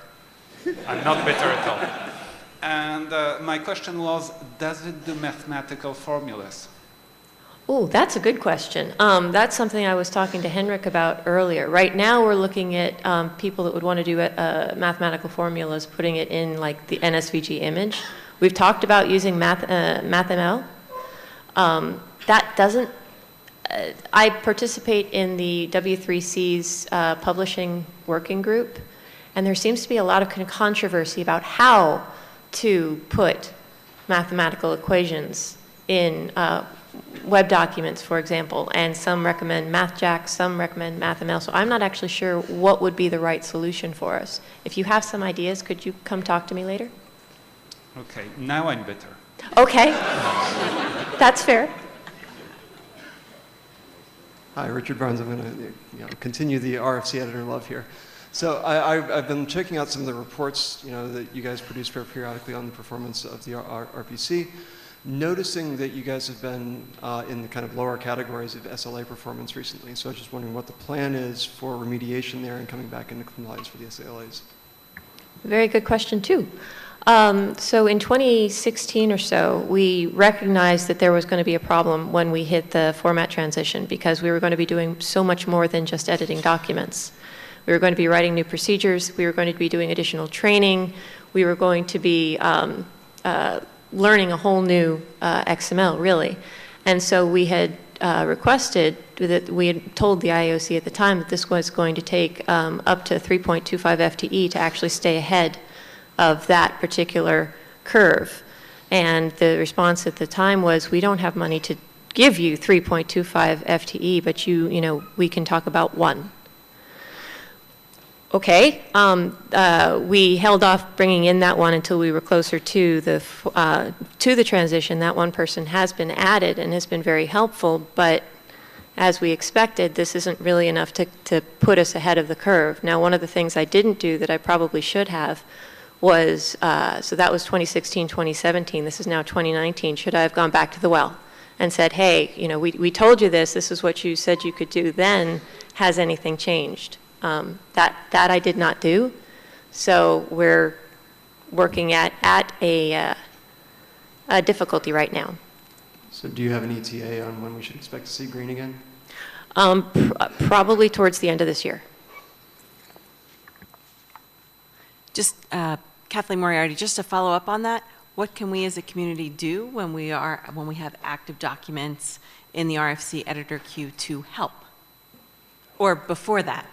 I'm not bitter at all. And uh, my question was, does it do mathematical formulas? Oh, that's a good question. Um, that's something I was talking to Henrik about earlier. Right now, we're looking at um, people that would want to do uh, mathematical formulas, putting it in like the NSVG image. We've talked about using Math, uh, MathML. Um, that doesn't. Uh, I participate in the W3C's uh, publishing working group, and there seems to be a lot of controversy about how to put mathematical equations in uh, web documents, for example, and some recommend MathJax, some recommend MathML. So I'm not actually sure what would be the right solution for us. If you have some ideas, could you come talk to me later? Okay, now I'm bitter. Okay, that's fair. Hi, Richard Barnes. I'm going to you know, continue the RFC editor love here. So I, have been checking out some of the reports you know, that you guys produce periodically on the performance of the R RPC, noticing that you guys have been uh, in the kind of lower categories of SLA performance recently. So I was just wondering what the plan is for remediation there and coming back into compliance for the SLAs. Very good question, too. Um, so in 2016 or so, we recognized that there was going to be a problem when we hit the format transition because we were going to be doing so much more than just editing documents. We were going to be writing new procedures. We were going to be doing additional training. We were going to be um, uh, learning a whole new uh, XML, really. And so we had uh, requested that we had told the IAOC at the time that this was going to take um, up to 3.25 FTE to actually stay ahead of that particular curve. And the response at the time was, we don't have money to give you 3.25 FTE, but you, you know, we can talk about one. Okay, um, uh, we held off bringing in that one until we were closer to the uh, to the transition. That one person has been added and has been very helpful, but as we expected, this isn't really enough to, to put us ahead of the curve. Now, one of the things I didn't do that I probably should have was, uh, so that was 2016, 2017. This is now 2019. Should I have gone back to the well and said, hey, you know, we, we told you this. This is what you said you could do then. Has anything changed? Um, that, that I did not do. So we're working at, at a, uh, a difficulty right now. So do you have an ETA on when we should expect to see green again? Um, pr probably towards the end of this year. Just uh, Kathleen Moriarty, just to follow up on that, what can we as a community do when we are when we have active documents in the RFC editor queue to help, or before that?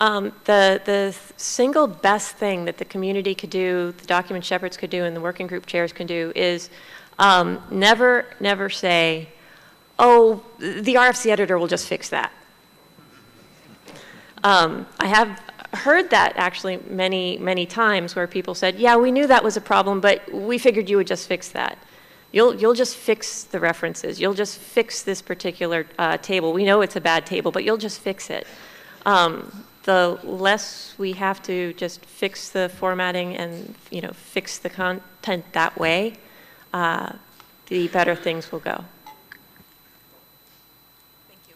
Um, the the single best thing that the community could do, the document shepherds could do, and the working group chairs can do is um, never never say, "Oh, the RFC editor will just fix that." Um, I have heard that actually many, many times where people said, yeah, we knew that was a problem, but we figured you would just fix that. You'll, you'll just fix the references. You'll just fix this particular uh, table. We know it's a bad table, but you'll just fix it. Um, the less we have to just fix the formatting and you know fix the content that way, uh, the better things will go. Thank you.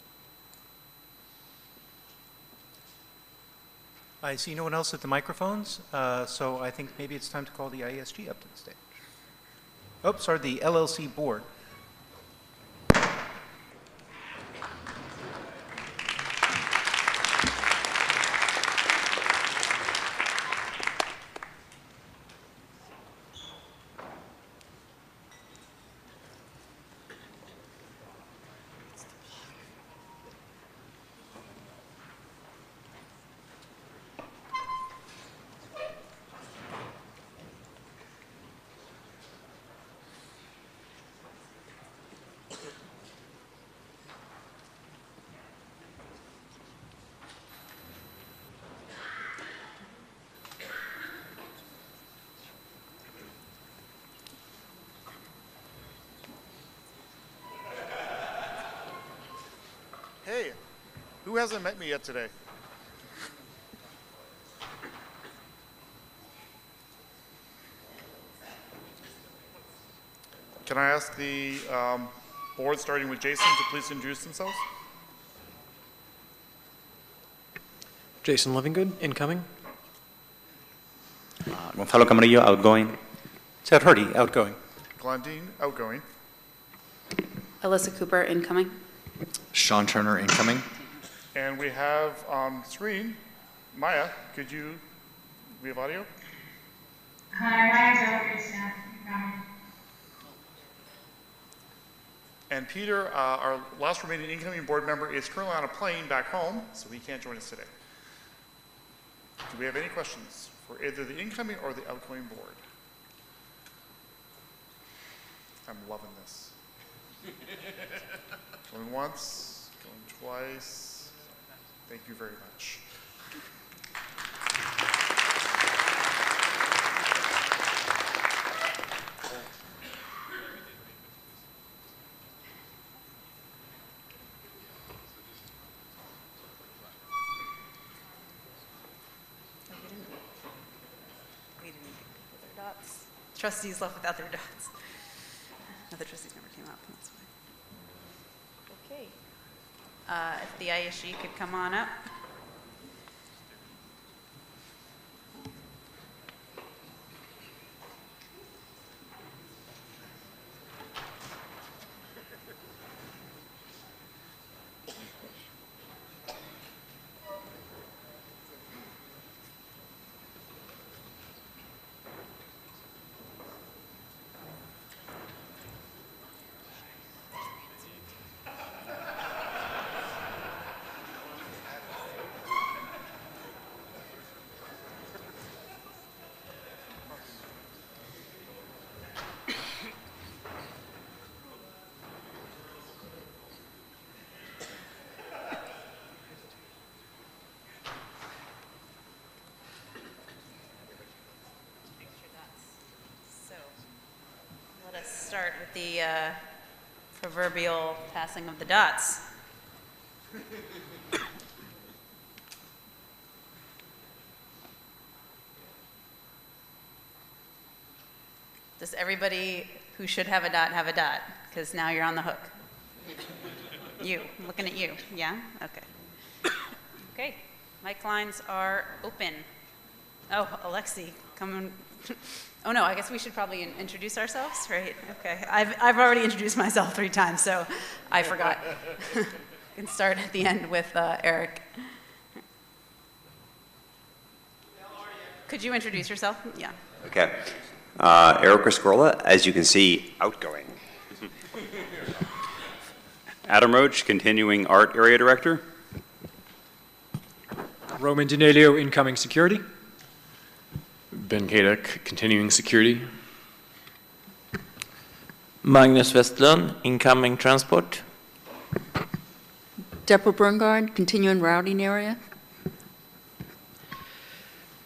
I see no one else at the microphones, uh, so I think maybe it's time to call the IESG up to the stage. Oh, sorry, the LLC board. Hey, who hasn't met me yet today? Can I ask the um, board, starting with Jason, to please introduce themselves. Jason Livingood, incoming. Gonzalo Camarillo, outgoing. Ted Hardie, outgoing. Glenn Deen, outgoing. Alissa Cooper, incoming. Sean Turner, incoming. And we have on screen, Maja, could you, we have audio? Hi, my name's And Peter, uh, our last remaining incoming board member, is currently on a plane back home, so he can't join us today. Do we have any questions for either the incoming or the outgoing board? I'm loving this. Going once, going twice. Thank you very much. We didn't get people their dots. Trustees left without their dots. Other trustees never came up, that's fine. Okay. Uh, If the ISG could come on up. So, let us start with the uh, proverbial passing of the dots. Does everybody who should have a dot have a dot? Because now you're on the hook. You, I'm looking at you. Yeah? Okay. Okay, mic lines are open. Oh, Alexi, come on. Oh, no, I guess we should probably in- introduce ourselves, right? Okay, I've, I've already introduced myself three times, so I forgot. Can start at the end with uh, Eric. Could you introduce yourself? Yeah. Okay. Uh, Eric Rescorla, as you can see, outgoing. Adam Roach, continuing art area director. Roman Danyliw, incoming security. Ben Kaduk, continuing security. Magnus Westerlund, incoming transport. Deborah Brungard, continuing routing area.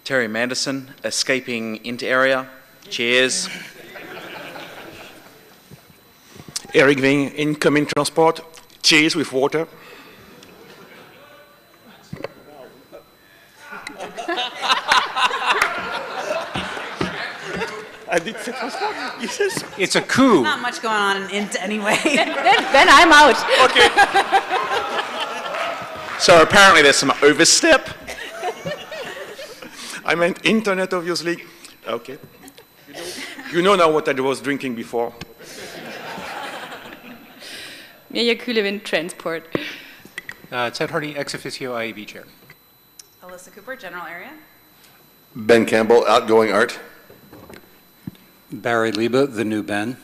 Terry Manderson, escaping into area. Cheers. Éric Vyncke, incoming transport. Cheers with water. I did say transport. Yes. It's a coup. Not much going on in Int anyway. then, then I'm out. Okay. So apparently there's some overstep. I meant internet, obviously. Okay. You know now what I was drinking before. Mirja Kühlewind, transport. Uh, Ted Hardie, ex officio IAB chair. Alissa Cooper, general area. Ben Campbell, outgoing art. Barry Leiba, the new Ben.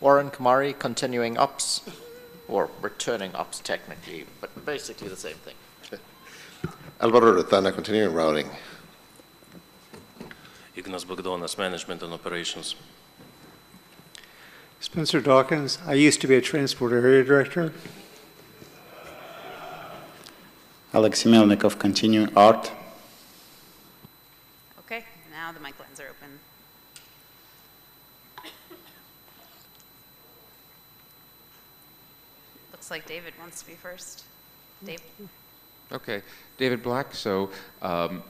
Warren Kumari, continuing ops, or returning ops technically, but basically the same thing. Alvaro Retana, continuing routing. Ignas Bagdonas, management and operations. Spencer Dawkins, I used to be a transport area director. Alexey Melnikov, continuing art. Now the mic lines are open. Looks like David wants to be first. Dave? Okay, David Black. So um,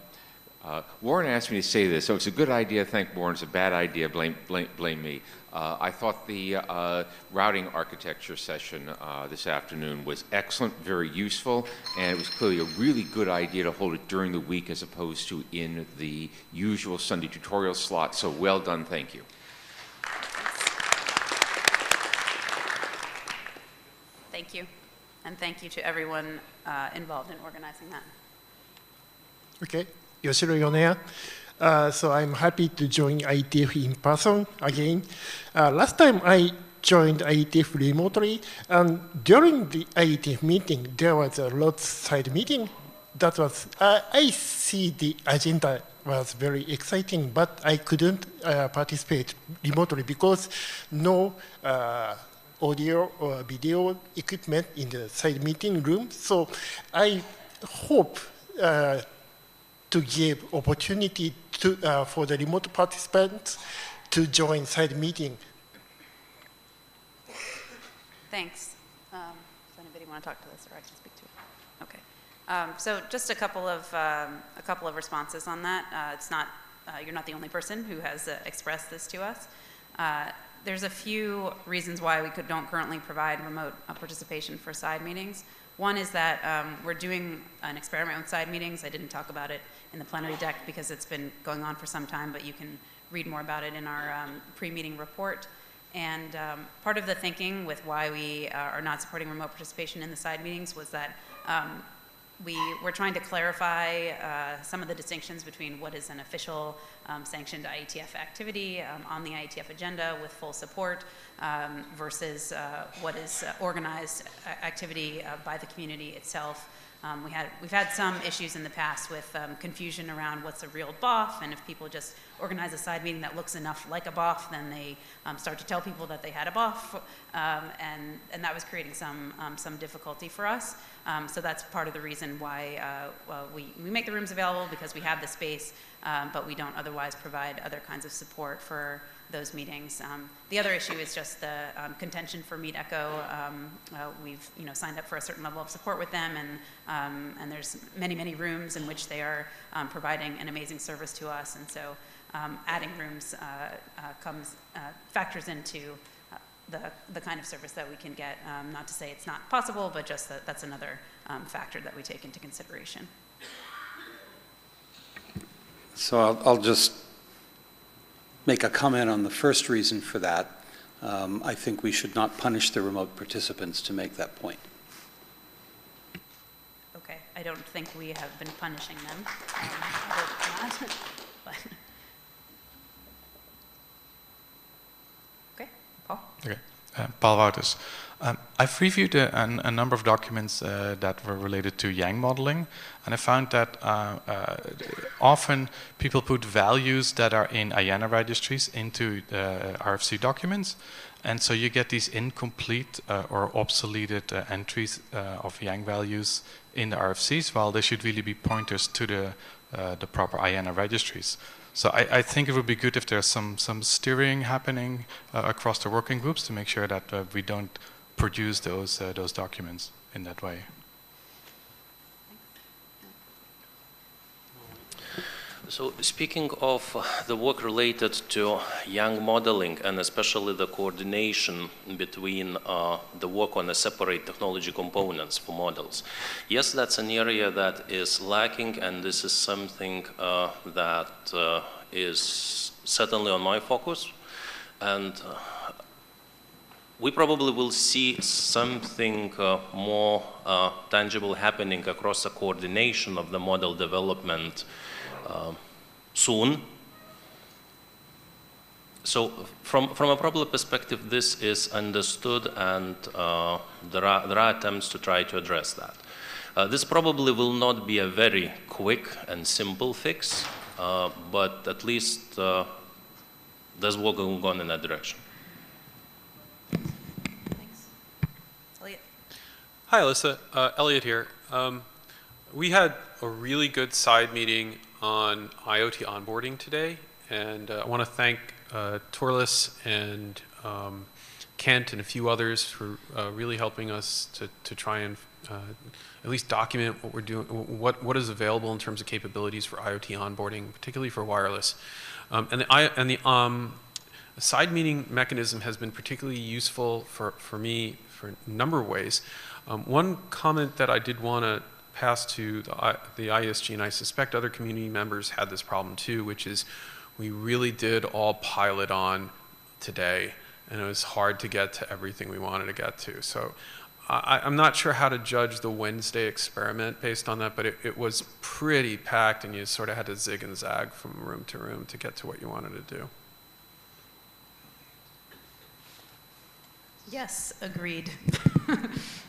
Uh, Warren asked me to say this, so it's a good idea, thank Warren, it's a bad idea, blame, blame, blame me. Uh, I thought the uh, routing architecture session uh, this afternoon was excellent, very useful, and it was clearly a really good idea to hold it during the week as opposed to in the usual Sunday tutorial slot, so well done, thank you. Thank you. And thank you to everyone uh, involved in organizing that. Okay, Yoshiro Yoneya. Uh, so I'm happy to join IETF in person again. Uh, last time I joined IETF remotely, and during the IETF meeting, there was a lot side meeting. That was, uh, I see the agenda was very exciting, but I couldn't uh, participate remotely because no uh, audio or video equipment in the side meeting room. So I hope uh, to give opportunity to, uh, for the remote participants to join side meeting. Thanks. Um, does anybody want to talk to this, or I can speak to it? Okay. Um, so just a couple of um, a couple of responses on that. Uh, it's not uh, you're not the only person who has uh, expressed this to us. Uh, there's a few reasons why we could, don't currently provide remote uh, participation for side meetings. One is that um, we're doing an experiment with side meetings. I didn't talk about it in the plenary deck because it's been going on for some time, but you can read more about it in our um, pre-meeting report. And um, part of the thinking with why we uh, are not supporting remote participation in the side meetings was that um, we were trying to clarify uh, some of the distinctions between what is an official um, sanctioned IETF activity um, on the IETF agenda with full support um, versus uh, what is uh, organized activity uh, by the community itself. Um, we had, we've had some issues in the past with um, confusion around what's a real BOF, and if people just organize a side meeting that looks enough like a BOF, then they um, start to tell people that they had a BOF, um, and, and that was creating some, um, some difficulty for us. Um, so that's part of the reason why uh, well, we, we make the rooms available because we have the space, but we don't otherwise provide other kinds of support for those meetings. Um, the other issue is just the um, contention for Meetecho. Um, uh, we've you know signed up for a certain level of support with them, and um, and there's many many rooms in which they are um, providing an amazing service to us, and so um, adding rooms uh, uh, comes uh, factors into. Uh, the, the kind of service that we can get. not to say it's not possible, but just that that's another factor that we take into consideration. So I'll, I'll just make a comment on the first reason for that. Um, I think we should not punish the remote participants to make that point. Okay, I don't think we have been punishing them. Um, but, okay, Paul. Okay, uh, Paul Wouters. Um, I've reviewed a, a, number of documents uh, that were related to Yang modeling, and I found that uh, uh, often people put values that are in IANA registries into RFC documents, and so you get these incomplete uh, or obsoleted uh, entries uh, of Yang values in the RFCs, while they should really be pointers to the, the proper IANA registries. So I, I, think it would be good if there's some, some steering happening across the working groups to make sure that we don't produce those, uh, those documents in that way. So speaking of the work related to YANG modeling and especially the coordination between uh, the work on the separate technology components for models, yes, that's an area that is lacking and this is something uh, that uh, is certainly on my focus. And uh, we probably will see something uh, more uh, tangible happening across the coordination of the model development uh, soon. So from, from a problem perspective, this is understood and uh, there, are, there are attempts to try to address that. Uh, this probably will not be a very quick and simple fix, uh, but at least there's work going on in that direction. Hi, Alissa. Uh, Elliot here. Um, we had a really good side meeting on IoT onboarding today, and uh, I want to thank uh, Toerless and um, Kent and a few others for uh, really helping us to, to try and uh, at least document what we're doing, what, what is available in terms of capabilities for IoT onboarding, particularly for wireless. Um, and the, I, and the um, side meeting mechanism has been particularly useful for, for me for a number of ways. Um, one comment that I did want to pass to the, the IESG, and I suspect other community members had this problem too, which is we really did all pile it on today, and it was hard to get to everything we wanted to get to. So I, I'm not sure how to judge the Wednesday experiment based on that, but it, it was pretty packed, and you sort of had to zig and zag from room to room to get to what you wanted to do. Yes, agreed.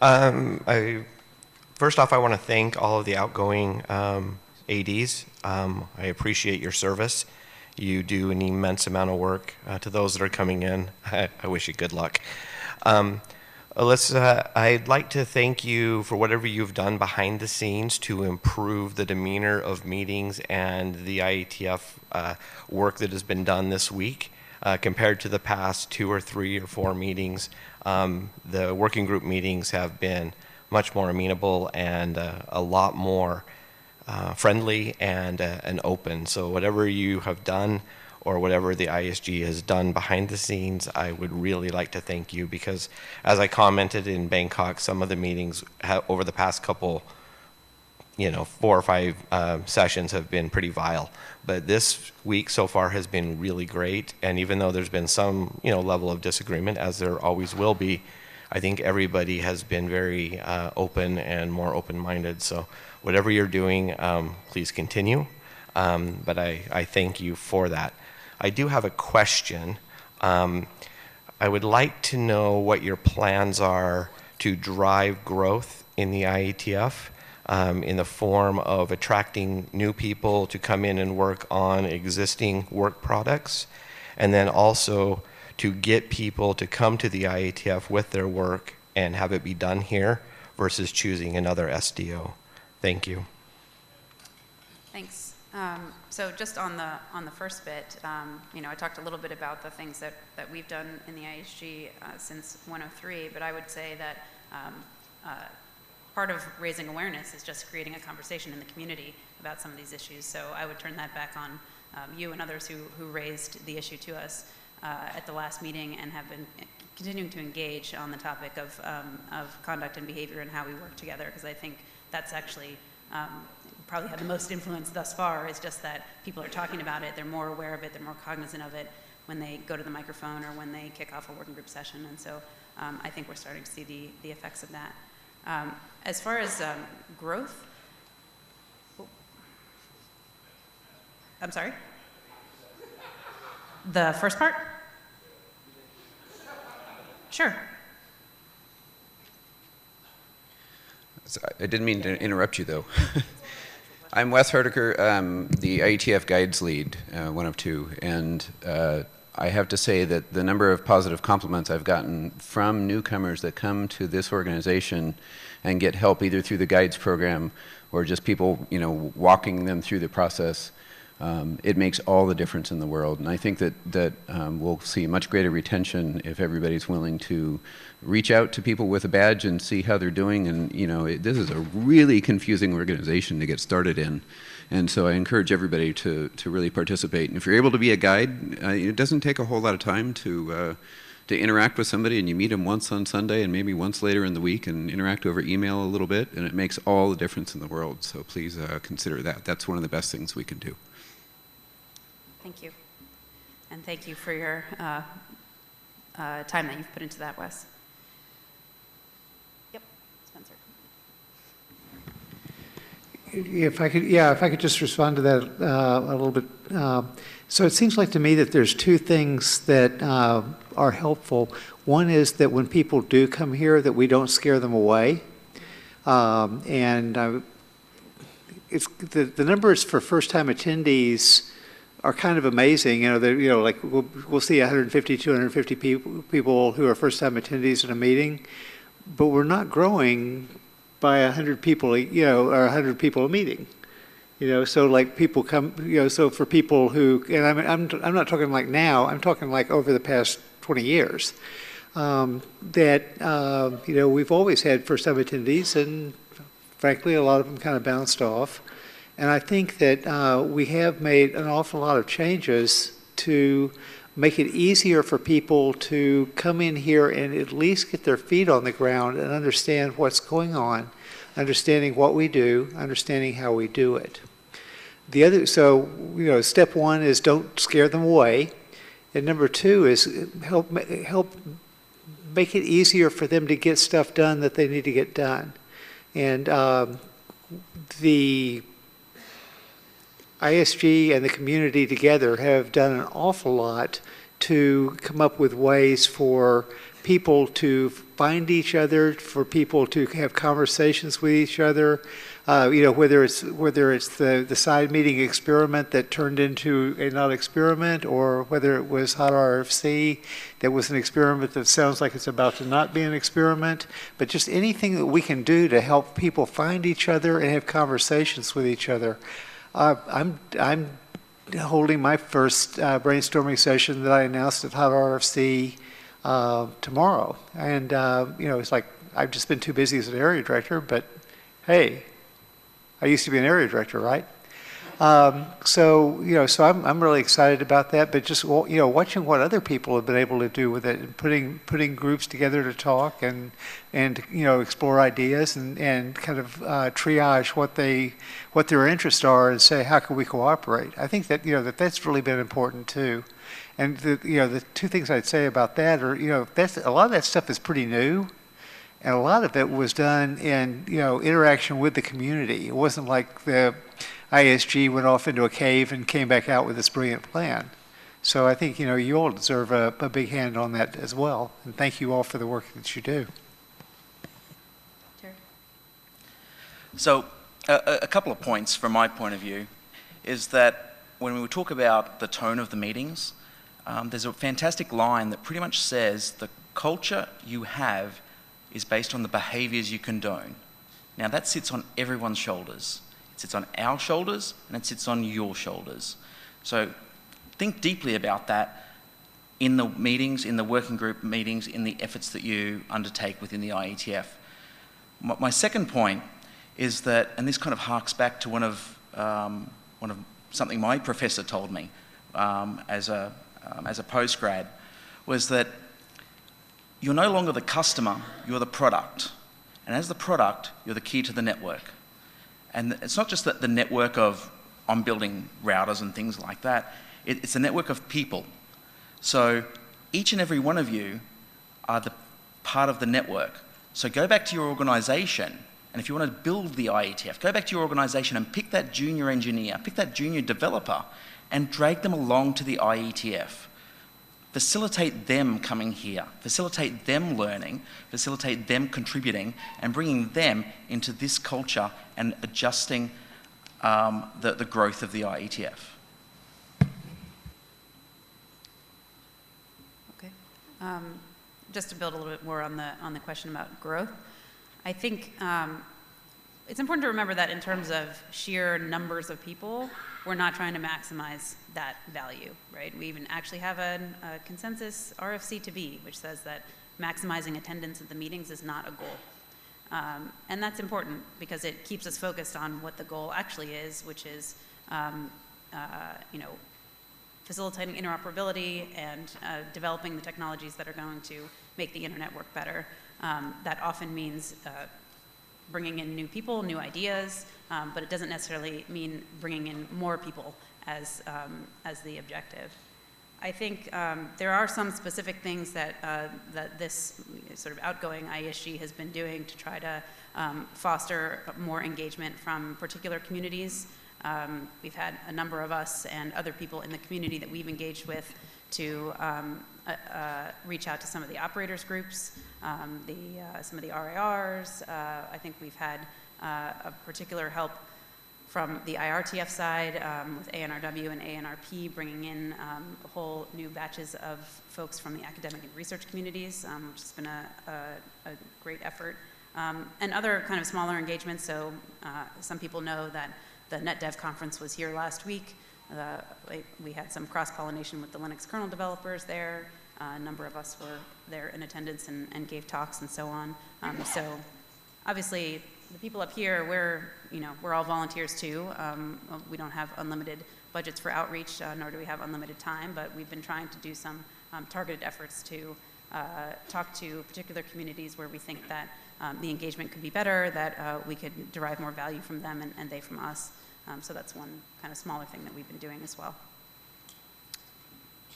Um, I, first off, I want to thank all of the outgoing um, ADs. Um, I appreciate your service. You do an immense amount of work. Uh, to those that are coming in, I, I wish you good luck. Um, Alissa, I'd like to thank you for whatever you've done behind the scenes to improve the demeanor of meetings and the IETF uh, work that has been done this week. Uh, compared to the past two or three or four meetings, um, the working group meetings have been much more amenable and uh, a lot more uh, friendly and, uh, and open. So whatever you have done or whatever the IESG has done behind the scenes, I would really like to thank you because as I commented in Bangkok, some of the meetings over the past couple you know, four or five uh, sessions have been pretty vile. But this week so far has been really great. And even though there's been some, you know, level of disagreement, as there always will be, I think everybody has been very uh, open and more open-minded. So whatever you're doing, um, please continue. Um, but I, I thank you for that. I do have a question. Um, I would like to know what your plans are to drive growth in the IETF um, in the form of attracting new people to come in and work on existing work products, and then also to get people to come to the IETF with their work and have it be done here versus choosing another SDO. Thank you. Thanks. Um, so just on the on the first bit, um, you know, I talked a little bit about the things that, that we've done in the IESG uh, since 103, but I would say that um, uh, part of raising awareness is just creating a conversation in the community about some of these issues. So I would turn that back on um, you and others who, who raised the issue to us uh, at the last meeting and have been continuing to engage on the topic of, um, of conduct and behavior and how we work together, because I think that's actually um, probably had the most influence thus far is just that people are talking about it, they're more aware of it, they're more cognizant of it when they go to the microphone or when they kick off a working group session. And so um, I think we're starting to see the, the effects of that. Um, as far as um, growth, I'm sorry? The first part? Sure. I didn't mean to interrupt you, though. I'm Wes Hardaker, um, the IETF Guides lead, uh, one of two, and uh, I have to say that the number of positive compliments I've gotten from newcomers that come to this organization and get help either through the guides program or just people, you know, walking them through the process, um, it makes all the difference in the world. And I think that, that um, we'll see much greater retention if everybody's willing to reach out to people with a badge and see how they're doing. And, you know, it, this is a really confusing organization to get started in. And so I encourage everybody to, to really participate. And if you're able to be a guide, uh, it doesn't take a whole lot of time to, uh, to interact with somebody and you meet them once on Sunday and maybe once later in the week and interact over email a little bit and it makes all the difference in the world. So please uh, consider that. That's one of the best things we can do. Thank you. And thank you for your uh, uh, time that you've put into that, Wes. If I could, yeah, if I could just respond to that uh, a little bit. Uh, so it seems like to me that there's two things that uh, are helpful. One is that when people do come here, that we don't scare them away. Um, and uh, it's the, the numbers for first-time attendees are kind of amazing. You know, you know, like we'll, we'll see 150, 250 people, people who are first-time attendees in a meeting, but we're not growing by 100 people, you know, or 100 people a meeting. You know, so like people come, you know, so for people who, and I'm, I'm, I'm not talking like now, I'm talking like over the past 20 years, um, that, uh, you know, we've always had first-time attendees, and frankly, a lot of them kind of bounced off. And I think that uh, we have made an awful lot of changes to make it easier for people to come in here and at least get their feet on the ground and understand what's going on, understanding what we do, understanding how we do it. The other, so, you know, step one is don't scare them away. And number two is help, help make it easier for them to get stuff done that they need to get done. And um, the IESG and the community together have done an awful lot to come up with ways for people to find each other, for people to have conversations with each other. Uh, you know, whether it's whether it's the the side meeting experiment that turned into a not experiment, or whether it was hot RFC that was an experiment that sounds like it's about to not be an experiment. But just anything that we can do to help people find each other and have conversations with each other. Uh, I'm I'm holding my first uh, brainstorming session that I announced at Hot RFC uh, tomorrow. And, uh, you know, it's like, I've just been too busy as an area director, but hey, I used to be an area director, right? Um, so, you know, so I'm, I'm really excited about that, but just, you know, watching what other people have been able to do with it and putting, putting groups together to talk and, and, you know, explore ideas and, and kind of uh, triage what they, what their interests are and say, how can we cooperate? I think that, you know, that that's really been important too. And the, you know, the two things I'd say about that are, you know, that's, a lot of that stuff is pretty new. And a lot of it was done in, you know, interaction with the community. It wasn't like the IESG went off into a cave and came back out with this brilliant plan. So I think, you know, you all deserve a, a big hand on that as well. And thank you all for the work that you do. So a, a couple of points from my point of view is that when we talk about the tone of the meetings, um, there's a fantastic line that pretty much says the culture you have is based on the behaviors you condone. Now that sits on everyone's shoulders. It sits on our shoulders and it sits on your shoulders. So think deeply about that in the meetings, in the working group meetings, in the efforts that you undertake within the IETF. My, my second point is that, and this kind of harks back to one of, um, one of something my professor told me um, as, a, um, as a postgrad, was that you're no longer the customer, you're the product. And as the product, you're the key to the network. And it's not just that the network of I'm building routers and things like that, it, it's a network of people. So each and every one of you are the part of the network. So go back to your organization, and if you want to build the IETF, go back to your organization and pick that junior engineer, pick that junior developer, and drag them along to the IETF. Facilitate them coming here, facilitate them learning, facilitate them contributing, and bringing them into this culture and adjusting um, the, the growth of the IETF. Okay. Um, just to build a little bit more on the on the question about growth, I think um, it's important to remember that in terms of sheer numbers of people, we're not trying to maximize that value, right? We even actually have a, a consensus RFC to be, which says that maximizing attendance at the meetings is not a goal. Um, and that's important because it keeps us focused on what the goal actually is, which is, um, uh, you know, facilitating interoperability and uh, developing the technologies that are going to make the internet work better. Um, that often means uh, bringing in new people, new ideas, um, but it doesn't necessarily mean bringing in more people as, um, as the objective. I think um, there are some specific things that, uh, that this sort of outgoing IESG has been doing to try to um, foster more engagement from particular communities. Um, we've had a number of us and other people in the community that we've engaged with to um, uh, uh, reach out to some of the operators groups, um, the, uh, some of the RIRs. Uh, I think we've had uh, a particular help from the IRTF side um, with ANRW and ANRP bringing in um, whole new batches of folks from the academic and research communities, um, which has been a, a, a great effort. Um, and other kind of smaller engagements, so uh, some people know that the NetDev conference was here last week. Uh, we- We had some cross-pollination with the Linux kernel developers there. Uh, A number of us were there in attendance and, and gave talks and so on. Um, So obviously, the people up here, we're, you know, we're all volunteers too. Um, We don't have unlimited budgets for outreach, uh, nor do we have unlimited time, but we've been trying to do some um, targeted efforts to uh, talk to particular communities where we think that um, the engagement could be better, that uh, we could derive more value from them and, and they from us. Um, So that's one kind of smaller thing that we've been doing as well.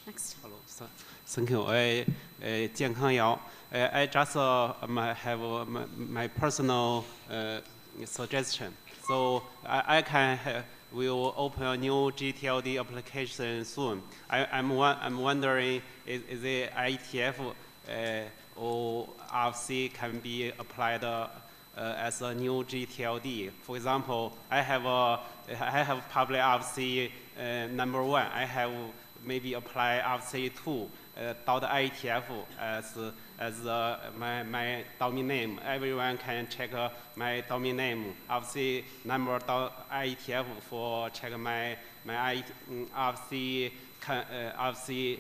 Next. Hello, So, thank you. I, uh, Jian Kang Yao. Uh, I just uh, um, have uh, my, my, personal uh, suggestion. So I, I can have, will open a new GTLD application soon. I, I'm, I'm wondering is, is the IETF uh, or RFC can be applied uh, as a new GTLD. For example, I have a I have public RFC uh, number one. I have maybe apply RFC2 uh, IETF as as uh, my my domain name. Everyone can check uh, my domain name RFC number IETF for check my my I, mm, con, uh,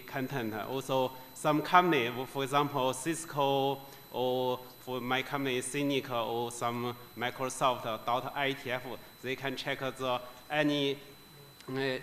content. Also, some company, for example, Cisco or for my company CNNIC or some Microsoft dot IETF, they can check the any uh,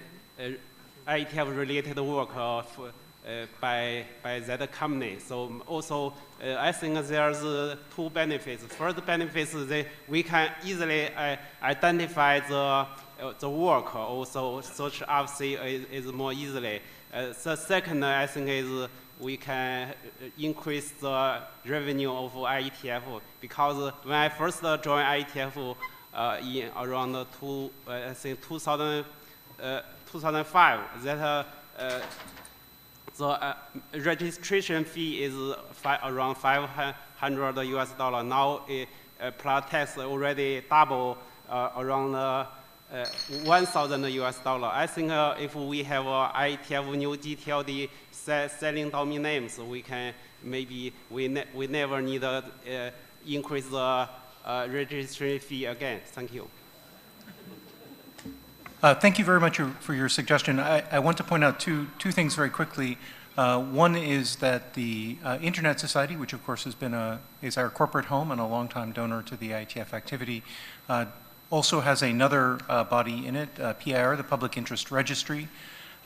uh, IETF related work uh, f- uh, by, by that company. So also, uh, I think there's uh, two benefits. First benefit is that we can easily uh, identify the, uh, the work, also search RFC is, is more easily. Uh, the second, I think, is we can uh, increase the revenue of IETF because when I first joined IETF uh, in around two, uh, I think 2000, uh, 2005, that uh, uh, the uh, registration fee is fi- around 500 US dollar. Now, uh, plus tax already double uh, around uh, uh, 1,000 US dollar. I think uh, if we have uh, IETF new GTLD se- selling domain names, we can maybe we, ne- we never need to uh, increase the uh, registration fee again. Thank you. Uh, Thank you very much for your suggestion. I, I want to point out two, two things very quickly. Uh, One is that the uh, Internet Society, which of course has been a, is our corporate home and a longtime donor to the IETF activity, uh, also has another uh, body in it, uh, PIR, the Public Interest Registry.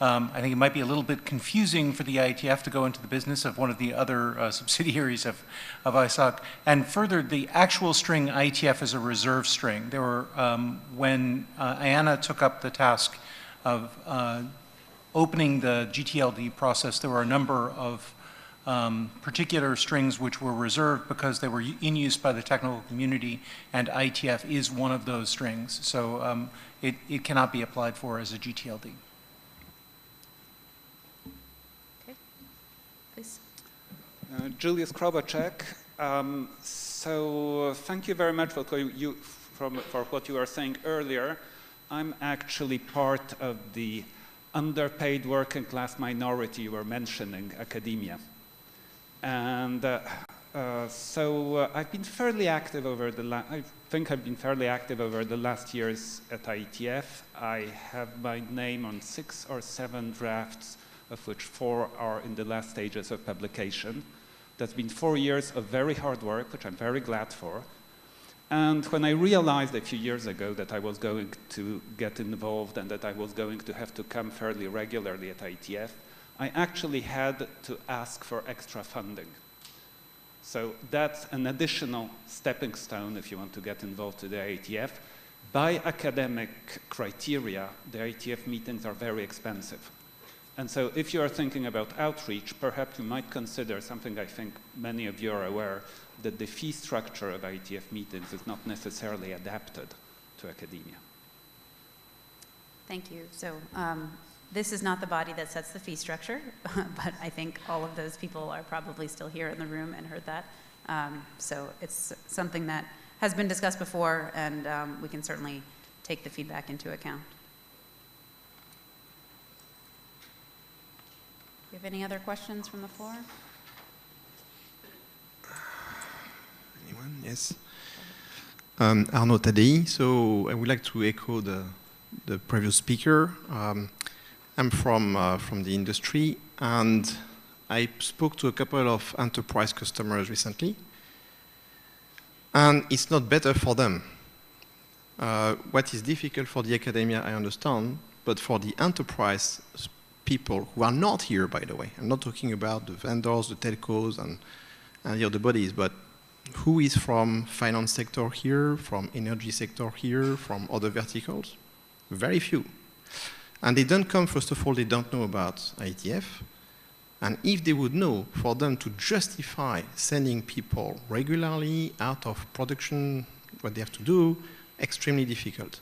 Um, I think it might be a little bit confusing for the IETF to go into the business of one of the other uh, subsidiaries of, of ISOC. And further, the actual string IETF is a reserve string. There were, um, when uh, IANA took up the task of uh, opening the GTLD process, there were a number of um, particular strings which were reserved because they were in use by the technical community, and IETF is one of those strings. So um, it, it cannot be applied for as a GTLD. Uh, Julius Krobacek. Um, so thank you very much for, you, from, for what you were saying earlier. I'm actually part of the underpaid working class minority you were mentioning, academia. And uh, uh, so uh, I've been fairly active over the last, I think I've been fairly active over the last years at IETF. I have my name on six or seven drafts, of which four are in the last stages of publication. That's been four years of very hard work, which I'm very glad for. And when I realized a few years ago that I was going to get involved and that I was going to have to come fairly regularly at IETF, I actually had to ask for extra funding. So that's an additional stepping stone if you want to get involved to the IETF. By academic criteria, the IETF meetings are very expensive. And so if you are thinking about outreach, perhaps you might consider something I think many of you are aware, that the fee structure of IETF meetings is not necessarily adapted to academia. Thank you. So um, this is not the body that sets the fee structure, but I think all of those people are probably still here in the room and heard that. Um, so it's something that has been discussed before, and um, we can certainly take the feedback into account. Have any other questions from the floor? Anyone? Yes. Um, Arnaud Tadei. So I would like to echo the, the previous speaker. Um, I'm from, uh, from the industry, and I spoke to a couple of enterprise customers recently, and it's not better for them. Uh, what is difficult for the academia, I understand, but for the enterprise people who are not here, by the way, I'm not talking about the vendors, the telcos, and, and the other bodies, but who is from finance sector here, from energy sector here, from other verticals? Very few. And they don't come, first of all, they don't know about IETF. And if they would know, for them to justify sending people regularly out of production, what they have to do, extremely difficult.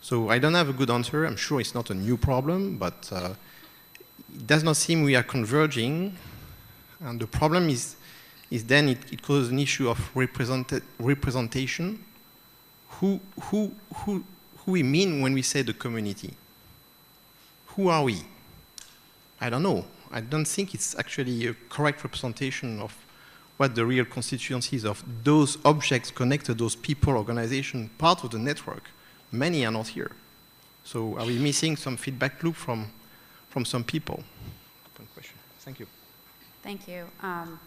So I don't have a good answer. I'm sure it's not a new problem, but uh, it does not seem we are converging. And the problem is, is then it, it causes an issue of represent representation. Who, who, who, who we mean when we say the community? Who are we? I don't know. I don't think it's actually a correct representation of what the real constituencies of those objects connected, those people, organization, part of the network. Many are not here. So are we missing some feedback loop from, from some people? Question. Thank you. Thank you. Um,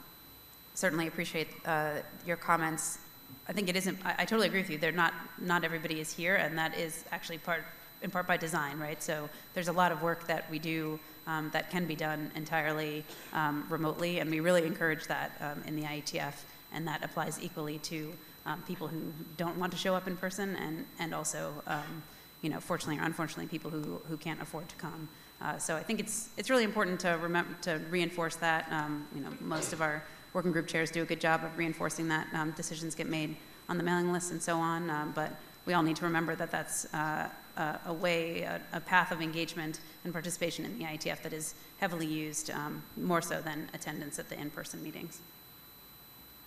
certainly appreciate uh, your comments. I think it isn't, I, I, totally agree with you. They're not, not everybody is here, and that is actually part, in part by design, right? So there's a lot of work that we do um, that can be done entirely um, remotely, and we really encourage that um, in the IETF, and that applies equally to um, people who don't want to show up in person, and, and also, um, you know, fortunately or unfortunately, people who, who can't afford to come. Uh, so I think it's, it's really important to, remember, to reinforce that. Um, you know, most of our working group chairs do a good job of reinforcing that decisions get made on the mailing list and so on, but we all need to remember that that's uh, a, a way, a, a, path of engagement and participation in the IETF that is heavily used, um, more so than attendance at the in-person meetings.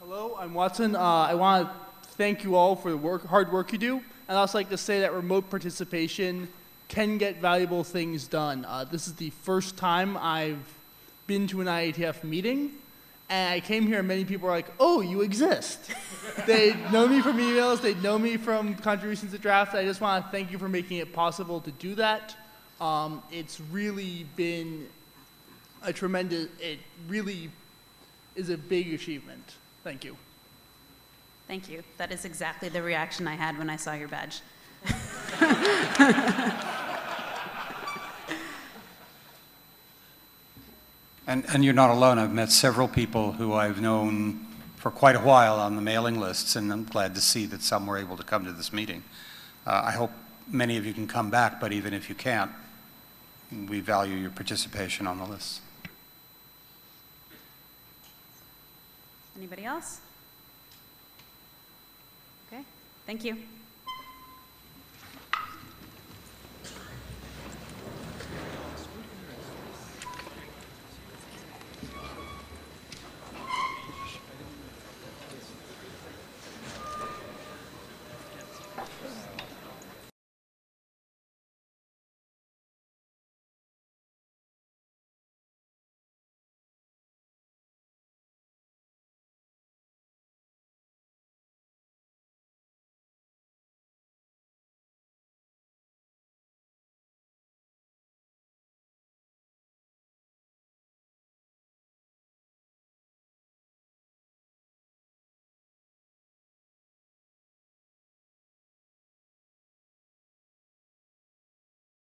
Hello, I'm Watson. Uh, I want to thank you all for the work, hard work you do. And I'd also like to say that remote participation can get valuable things done. Uh, this is the first time I've been to an IETF meeting, and I came here and many people were like, oh, you exist. they know me from emails, they know me from contributions to draft. I just want to thank you for making it possible to do that. Um, it's really been a tremendous, it really is a big achievement. Thank you. Thank you. That is exactly the reaction I had when I saw your badge. And, and you're not alone. I've met several people who I've known for quite a while on the mailing lists, and I'm glad to see that some were able to come to this meeting. Uh, I hope many of you can come back, but even if you can't, we value your participation on the list. Anybody else? Okay, thank you.